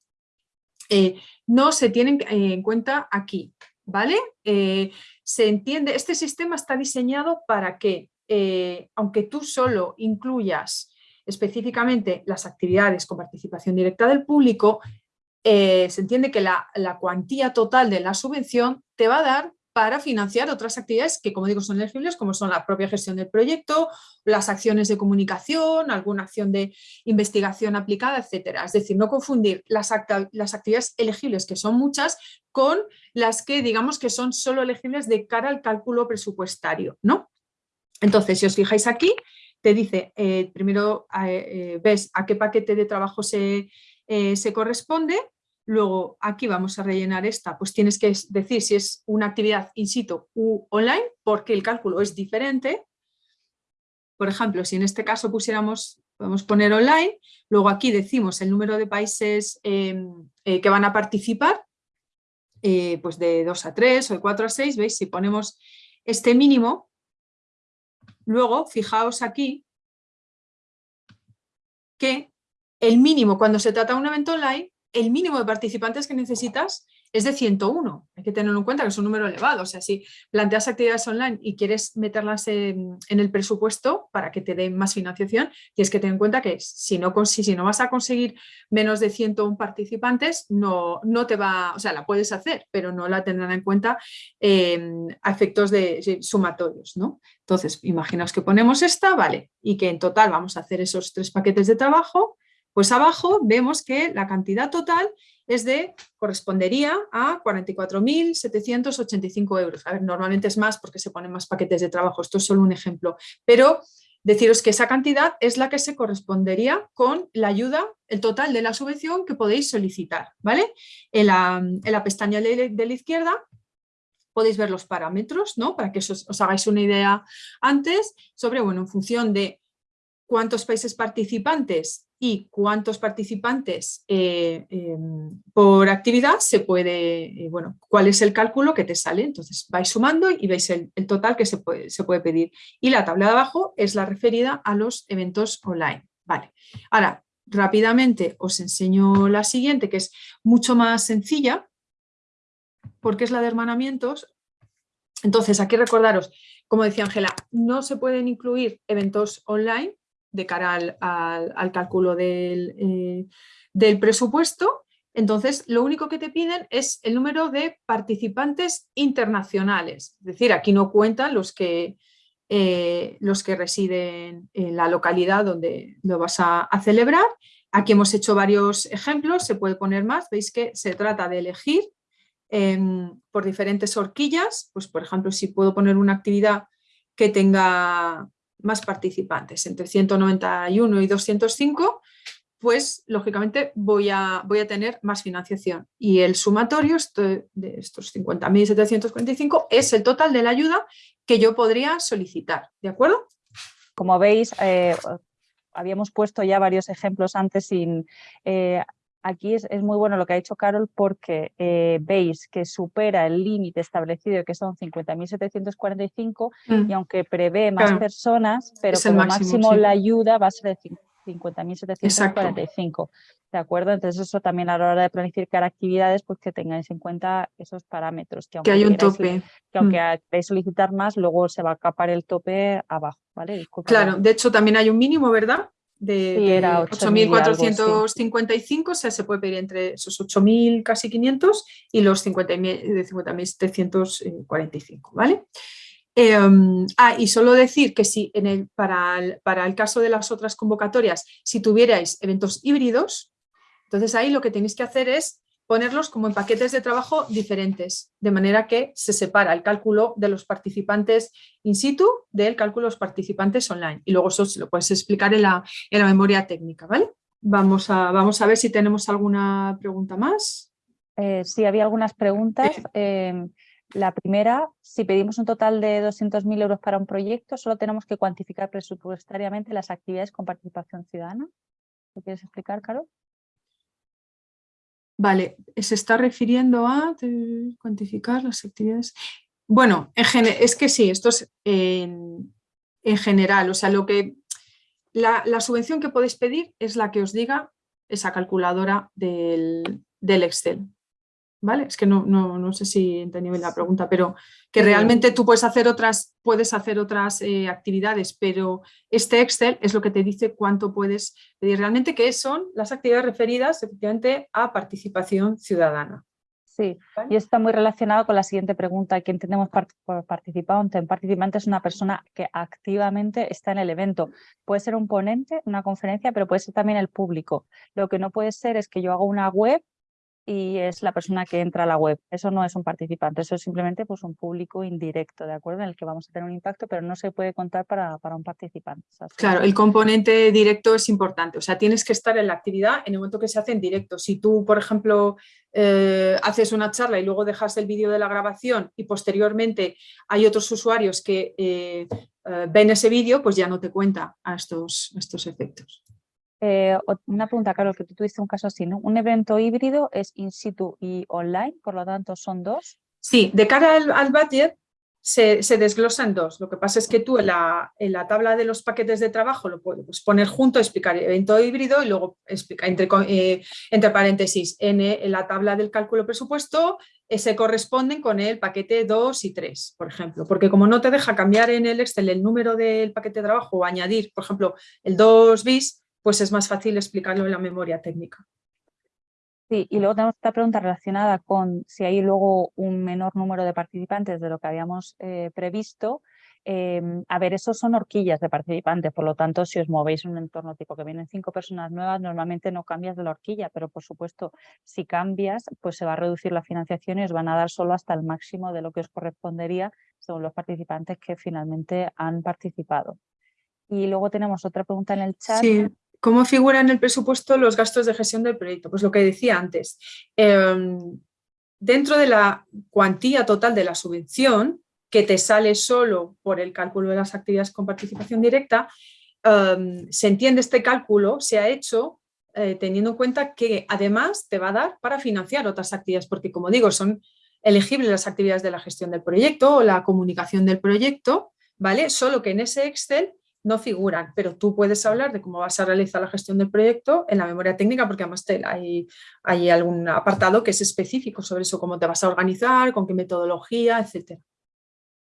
no se tienen en cuenta aquí. ¿vale? Eh, se entiende, este sistema está diseñado para que, eh, aunque tú solo incluyas específicamente las actividades con participación directa del público, eh, se entiende que la cuantía total de la subvención te va a dar para financiar otras actividades que, como digo, son elegibles, como son la propia gestión del proyecto, las acciones de comunicación, alguna acción de investigación aplicada, etcétera. Es decir, no confundir las, actividades elegibles, que son muchas, con las que digamos que son solo elegibles de cara al cálculo presupuestario. ¿no? Entonces, si os fijáis aquí, te dice, eh, primero eh, eh, ves a qué paquete de trabajo se corresponde, Luego aquí vamos a rellenar esta, pues tienes que decir si es una actividad in situ u online, porque el cálculo es diferente. Por ejemplo, si en este caso pusiéramos, podemos poner online, luego aquí decimos el número de países em, eh, que van a participar, eh, pues de 2 a 3 o de 4 a 6, ¿veis? Si ponemos este mínimo, luego fijaos aquí que el mínimo cuando se trata de un evento online el mínimo de participantes que necesitas es de 101. Hay que tenerlo en cuenta que es un número elevado. O sea, si planteas actividades online y quieres meterlas en, el presupuesto para que te den más financiación, tienes que tener en cuenta que si no, vas a conseguir menos de 101 participantes, no, no te va, o sea, la puedes hacer, pero no la tendrán en cuenta eh, a efectos de, sumatorios. ¿no? Entonces, imaginaos que ponemos esta, vale, y que en total vamos a hacer esos tres paquetes de trabajo, pues abajo vemos que la cantidad total es de, correspondería a 44.785 euros. A ver, normalmente es más porque se ponen más paquetes de trabajo, esto es solo un ejemplo, pero deciros que esa cantidad es la que se correspondería con la ayuda, el total de la subvención que podéis solicitar, ¿vale? En la, pestaña de, la izquierda podéis ver los parámetros, ¿no? Para que os, os hagáis una idea antes sobre, bueno, en función de cuántos países participantes y cuántos participantes eh, em, por actividad se puede, eh, bueno, cuál es el cálculo que te sale. Entonces vais sumando y veis el, total que se puede, se puede, pedir. Y la tabla de abajo es la referida a los eventos online. Vale. Ahora, rápidamente os enseño la siguiente, que es mucho más sencilla, porque es la de hermanamientos. Entonces, aquí recordaros, como decía Ángela, no se pueden incluir eventos online, de cara al, cálculo eh, del, presupuesto. Entonces, lo único que te piden es el número de participantes internacionales. Es decir, aquí no cuentan los que, eh, los que residen en la localidad donde lo vas a, celebrar. Aquí hemos hecho varios ejemplos, se puede poner más. Veis que se trata de elegir em, por diferentes horquillas. Pues, por ejemplo, si puedo poner una actividad que tenga más participantes, entre 191 y 205, pues lógicamente voy a, voy a tener más financiación. Y el sumatorio de estos 50.745 es el total de la ayuda que yo podría solicitar, ¿de acuerdo? Como veis, eh, habíamos puesto ya varios ejemplos antes sin... Eh, aquí es, muy bueno lo que ha dicho Carol porque eh, veis que supera el límite establecido que son 50.745 mm. y aunque prevé más personas, pero como máximo, la ayuda va a ser de 50.745. ¿De acuerdo? Entonces eso también a la hora de planificar actividades, pues que tengáis en cuenta esos parámetros. Que, hay un tope. Que aunque mm. queráis solicitar más, luego se va a capar el tope abajo. ¿vale? claro, de hecho tammin hay un mínimo, ¿verdad? De, 8.455, o sea, se puede pedir entre esos 8.000 casi 500 y los 50.745, ¿vale? Em, ah, y solo decir que si en el, para, el, para el caso de las otras convocatorias, si tuvierais eventos híbridos, entonces ahí lo que tenéis que hacer es ponerlos como en paquetes de trabajo diferentes, de manera que se separa el cálculo de los participantes in situ del cálculo de los participantes online. Y luego eso se lo puedes explicar en la, en la memoria técnica, ¿vale? Vamos a, vamos a ver si tenemos alguna pregunta más. Eh, sí, había algunas preguntas. Em, La primera, si pedimos un total de 200.000 euros para un proyecto, solo tenemos que cuantificar presupuestariamente las actividades con participación ciudadana. ¿Lo quieres explicar, Caro? Vale, se está refiriendo a cuantificar las actividades. Bueno, es que sí, esto es en, general, o sea, lo que la, subvención que podéis pedir es la que os diga esa calculadora del Excel. ¿Vale? Es que no, no, no sé si entendí bien la pregunta, pero que realmente tú puedes hacer otras, puedes hacer otras eh, actividades, pero este Excel es lo que te dice cuánto puedes pedir realmente, que son las actividades referidas efectivamente a participación ciudadana. Sí, y está muy relacionado con la siguiente pregunta, ¿qué entendemos por participante? Un participante es una persona que activamente está en el evento. Puede ser un ponente, una conferencia, pero puede ser también el público. Lo que no puede ser es que yo haga una web y es la persona que entra a la web. Eso no es un participante, eso es simplemente pues, un público indirecto, ¿de acuerdo? En el que vamos a tener un impacto, pero no se puede contar para, para un participante. claro, el componente directo es importante, o sea, tienes que estar en la actividad en el momento que se hace en directo. Si tú, por ejemplo, eh, haces una charla y luego dejas el vídeo de la grabación y posteriormente hay otros usuarios que eh, eh, ven ese vídeo, pues ya no te cuenta a estos, estos efectos. Eh, una pregunta, Carlos, que tú tuviste un caso así, ¿no? Un evento híbrido es in situ y online, por lo tanto son dos. Sí, de cara al, budget se, se, desglosa en dos. Lo que pasa es que tú en la, en la, tabla de los paquetes de trabajo lo puedes poner junto, explicar evento híbrido y luego explicar entre, eh, entre paréntesis en, en, la tabla del cálculo presupuesto eh, se corresponden con el paquete 2 y 3, por ejemplo, porque como no te deja cambiar en el Excel el número del paquete de trabajo o añadir, por ejemplo, el 2 bis, pues es más fácil explicarlo en la memoria técnica. Sí, y luego tenemos esta pregunta relacionada con si hay luego un menor número de participantes de lo que habíamos eh, previsto. Em, a ver, esos son horquillas de participantes, por lo tanto, si os movéis en un entorno tipo que vienen cinco personas nuevas, normalmente no cambias de la horquilla, pero por supuesto, si cambias, pues se va a reducir la financiación y os van a dar solo hasta el máximo de lo que os correspondería según los participantes que finalmente han participado. Y luego tenemos otra pregunta en el chat. Sí. ¿Cómo figuran en el presupuesto los gastos de gestión del proyecto? Pues lo que decía antes, em, dentro de la cuantía total de la subvención, que te sale solo por el cálculo de las actividades con participación directa, em, se entiende este cálculo, se ha hecho eh, teniendo en cuenta que además te va a dar para financiar otras actividades, porque como digo, son elegibles las actividades de la gestión del proyecto o la comunicación del proyecto, ¿vale? Solo que en ese Excel no figuran, pero tú puedes hablar de cómo vas a realizar la gestión del proyecto en la memoria técnica, porque además hay, hay algún apartado que es específico sobre eso, cómo te vas a organizar, con qué metodología, etcétera.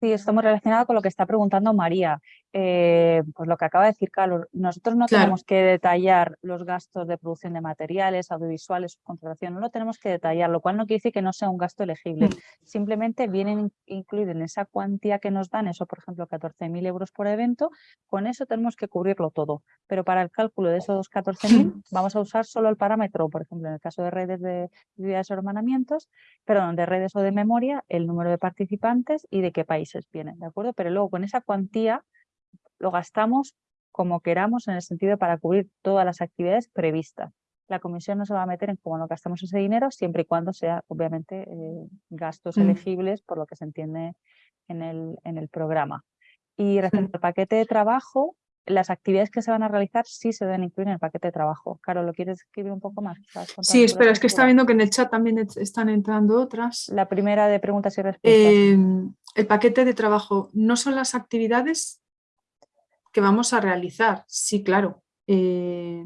Sí, esto muy relacionado con lo que está preguntando María. Eh, pues lo que acaba de decir Carlos, nosotros no tenemos que detallar los gastos de producción de materiales, audiovisuales, contratación, no lo tenemos que detallar, lo cual no quiere decir que no sea un gasto elegible. Mm. Simplemente vienen incluidos en esa cuantía que nos dan, eso por ejemplo 14.000 euros por evento, con eso tenemos que cubrirlo todo. Pero para el cálculo de esos 14.000 vamos a usar solo el parámetro, por ejemplo en el caso de redes de actividades o hermanamientos, perdón, de redes o de memoria, el número de participantes y de qué país vienen, ¿de acuerdo? Pero luego con esa cuantía lo gastamos como queramos en el sentido para cubrir todas las actividades previstas. La comisión no se va a meter en cómo no gastamos ese dinero siempre y cuando sea obviamente eh, gastos mm. elegibles por lo que se entiende en el, en el programa. Y respecto al paquete de trabajo, las actividades que se van a realizar sí se deben incluir en el paquete de trabajo. Caro, ¿lo quieres escribir un poco más? Sí, espera, es que está viendo que en el chat también están entrando otras. La primera de preguntas y respuestas. Em, el paquete de trabajo, ¿no son las actividades que vamos a realizar? Sí, claro. Eh,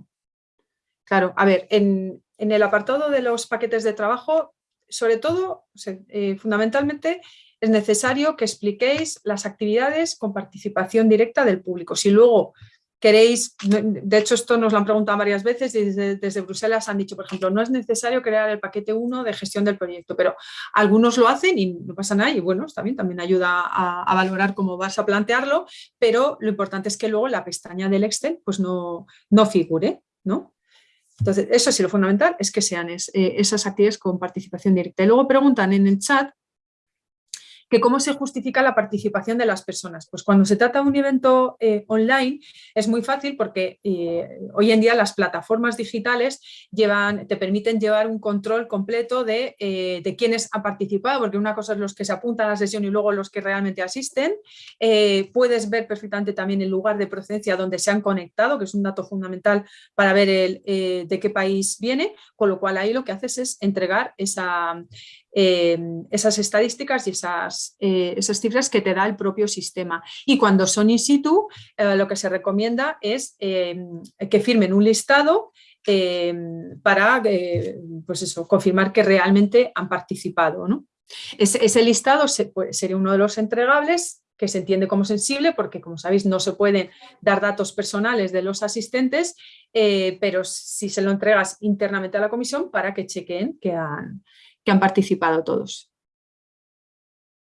claro, a ver, en, el apartado de los paquetes de trabajo, sobre todo, eh, fundamentalmente, es necesario que expliquéis las actividades con participación directa del público. Si luego queréis, de hecho esto nos lo han preguntado varias veces, desde, Bruselas han dicho, por ejemplo, no es necesario crear el paquete 1 de gestión del proyecto, pero algunos lo hacen y no pasa nada y bueno, está bien, también ayuda a, valorar cómo vas a plantearlo, pero lo importante es que luego la pestaña del Excel pues no, no figure, ¿no? Entonces, eso sí, lo fundamental es que sean eh, esas actividades con participación directa. Y luego preguntan en el chat que cómo se justifica la participación de las personas. Pues cuando se trata de un evento eh, online es muy fácil porque eh, hoy en día las plataformas digitales te permiten llevar un control completo de, eh, de quiénes han participado, porque una cosa es los que se apuntan a la sesión y luego los que realmente asisten. puedes ver perfectamente también el lugar de procedencia donde se han conectado, que es un dato fundamental para ver el, de qué país viene, con lo cual ahí lo que haces es entregar esa, Em, esas estadísticas y esas, eh, esas, cifras que te da el propio sistema. Y cuando son in situ, eh, lo que se recomienda es em, que firmen un listado em, para eh, pues eso, confirmar que realmente han participado. ¿no? Ese, listado sería uno de los entregables que se entiende como sensible porque, como sabéis, no se pueden dar datos personales de los asistentes, pero si se lo entregas internamente a la comisión para que chequeen que han, han participado todos.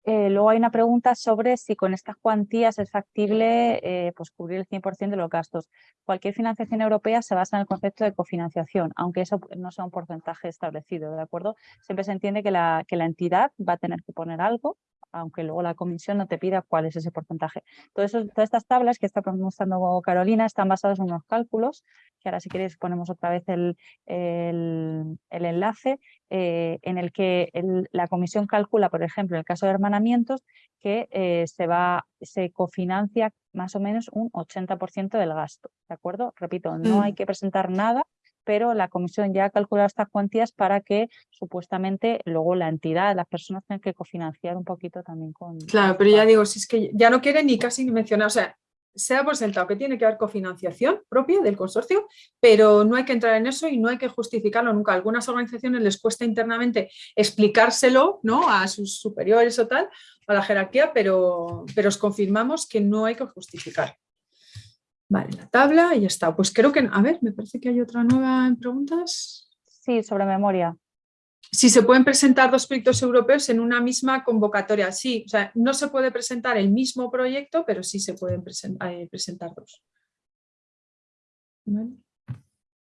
Eh, luego hay una pregunta sobre si con estas cuantías es factible eh, pues cubrir el 100% de los gastos. Cualquier financiación europea se basa en el concepto de cofinanciación, aunque eso no sea un porcentaje establecido, ¿de acuerdo? Siempre se entiende que la entidad va a tener que poner algo aunque luego la comisión no te pida cuál es ese porcentaje. todas estas tablas que está mostrando Carolina están basadas en unos cálculos, que ahora si queréis ponemos otra vez el, el, enlace, eh, en el que la comisión calcula, por ejemplo, en el caso de hermanamientos, que eh, se, va, se cofinancia más o menos un 80% del gasto, ¿de acuerdo? Repito, no hay mm. que presentar nada pero la comisión ya ha calculado estas cuantías para que supuestamente luego la entidad, las personas tengan que cofinanciar un poquito también con... Claro, pero ya digo, si es que ya no quiere ni casi ni mencionar, o sea, se ha por sentado que tiene que haber cofinanciación propia del consorcio, pero no hay que entrar en eso y no hay que justificarlo nunca. A algunas organizaciones les cuesta internamente explicárselo ¿no? a sus superiores o tal, a la jerarquía, pero, pero os confirmamos que no hay que justificar. Vale, la tabla y ya está. Pues creo que, a ver, me parece que hay otra nueva en preguntas. Sí, sobre memoria. Si se pueden presentar dos proyectos europeos en una misma convocatoria. Sí, o sea, no se puede presentar el mismo proyecto, pero sí se pueden eh, presentar dos.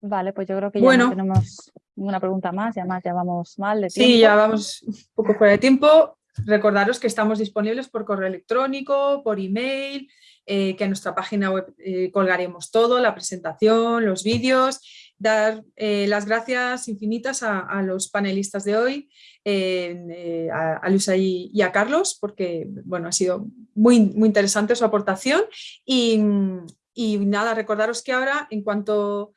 Vale. pues yo creo que ya no tenemos ninguna pregunta más, ya más ya vamos mal de tiempo. Sí, ya vamos un poco fuera de tiempo. Recordaros que estamos disponibles por correo electrónico, por email, eh, que en nuestra página web eh, colgaremos todo, la presentación, los vídeos, dar eh, las gracias infinitas a, los panelistas de hoy, a, Luisa y, a Carlos, porque bueno, ha sido muy, muy interesante su aportación. Y, nada, recordaros que ahora en cuanto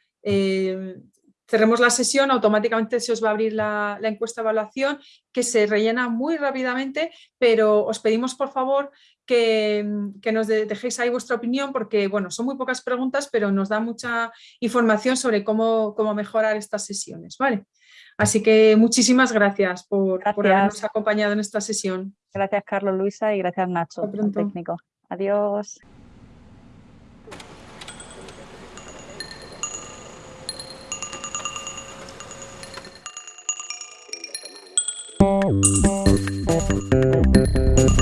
cerremos la sesión, automáticamente se os va a abrir la, la, encuesta de evaluación que se rellena muy rápidamente, pero os pedimos por favor que, nos dejéis ahí vuestra opinión porque bueno, son muy pocas preguntas, pero nos da mucha información sobre cómo, cómo mejorar estas sesiones. ¿vale? Así que muchísimas gracias por, habernos acompañado en esta sesión. Gracias Carlos, Luisa y gracias Nacho, técnico. Adiós. Thank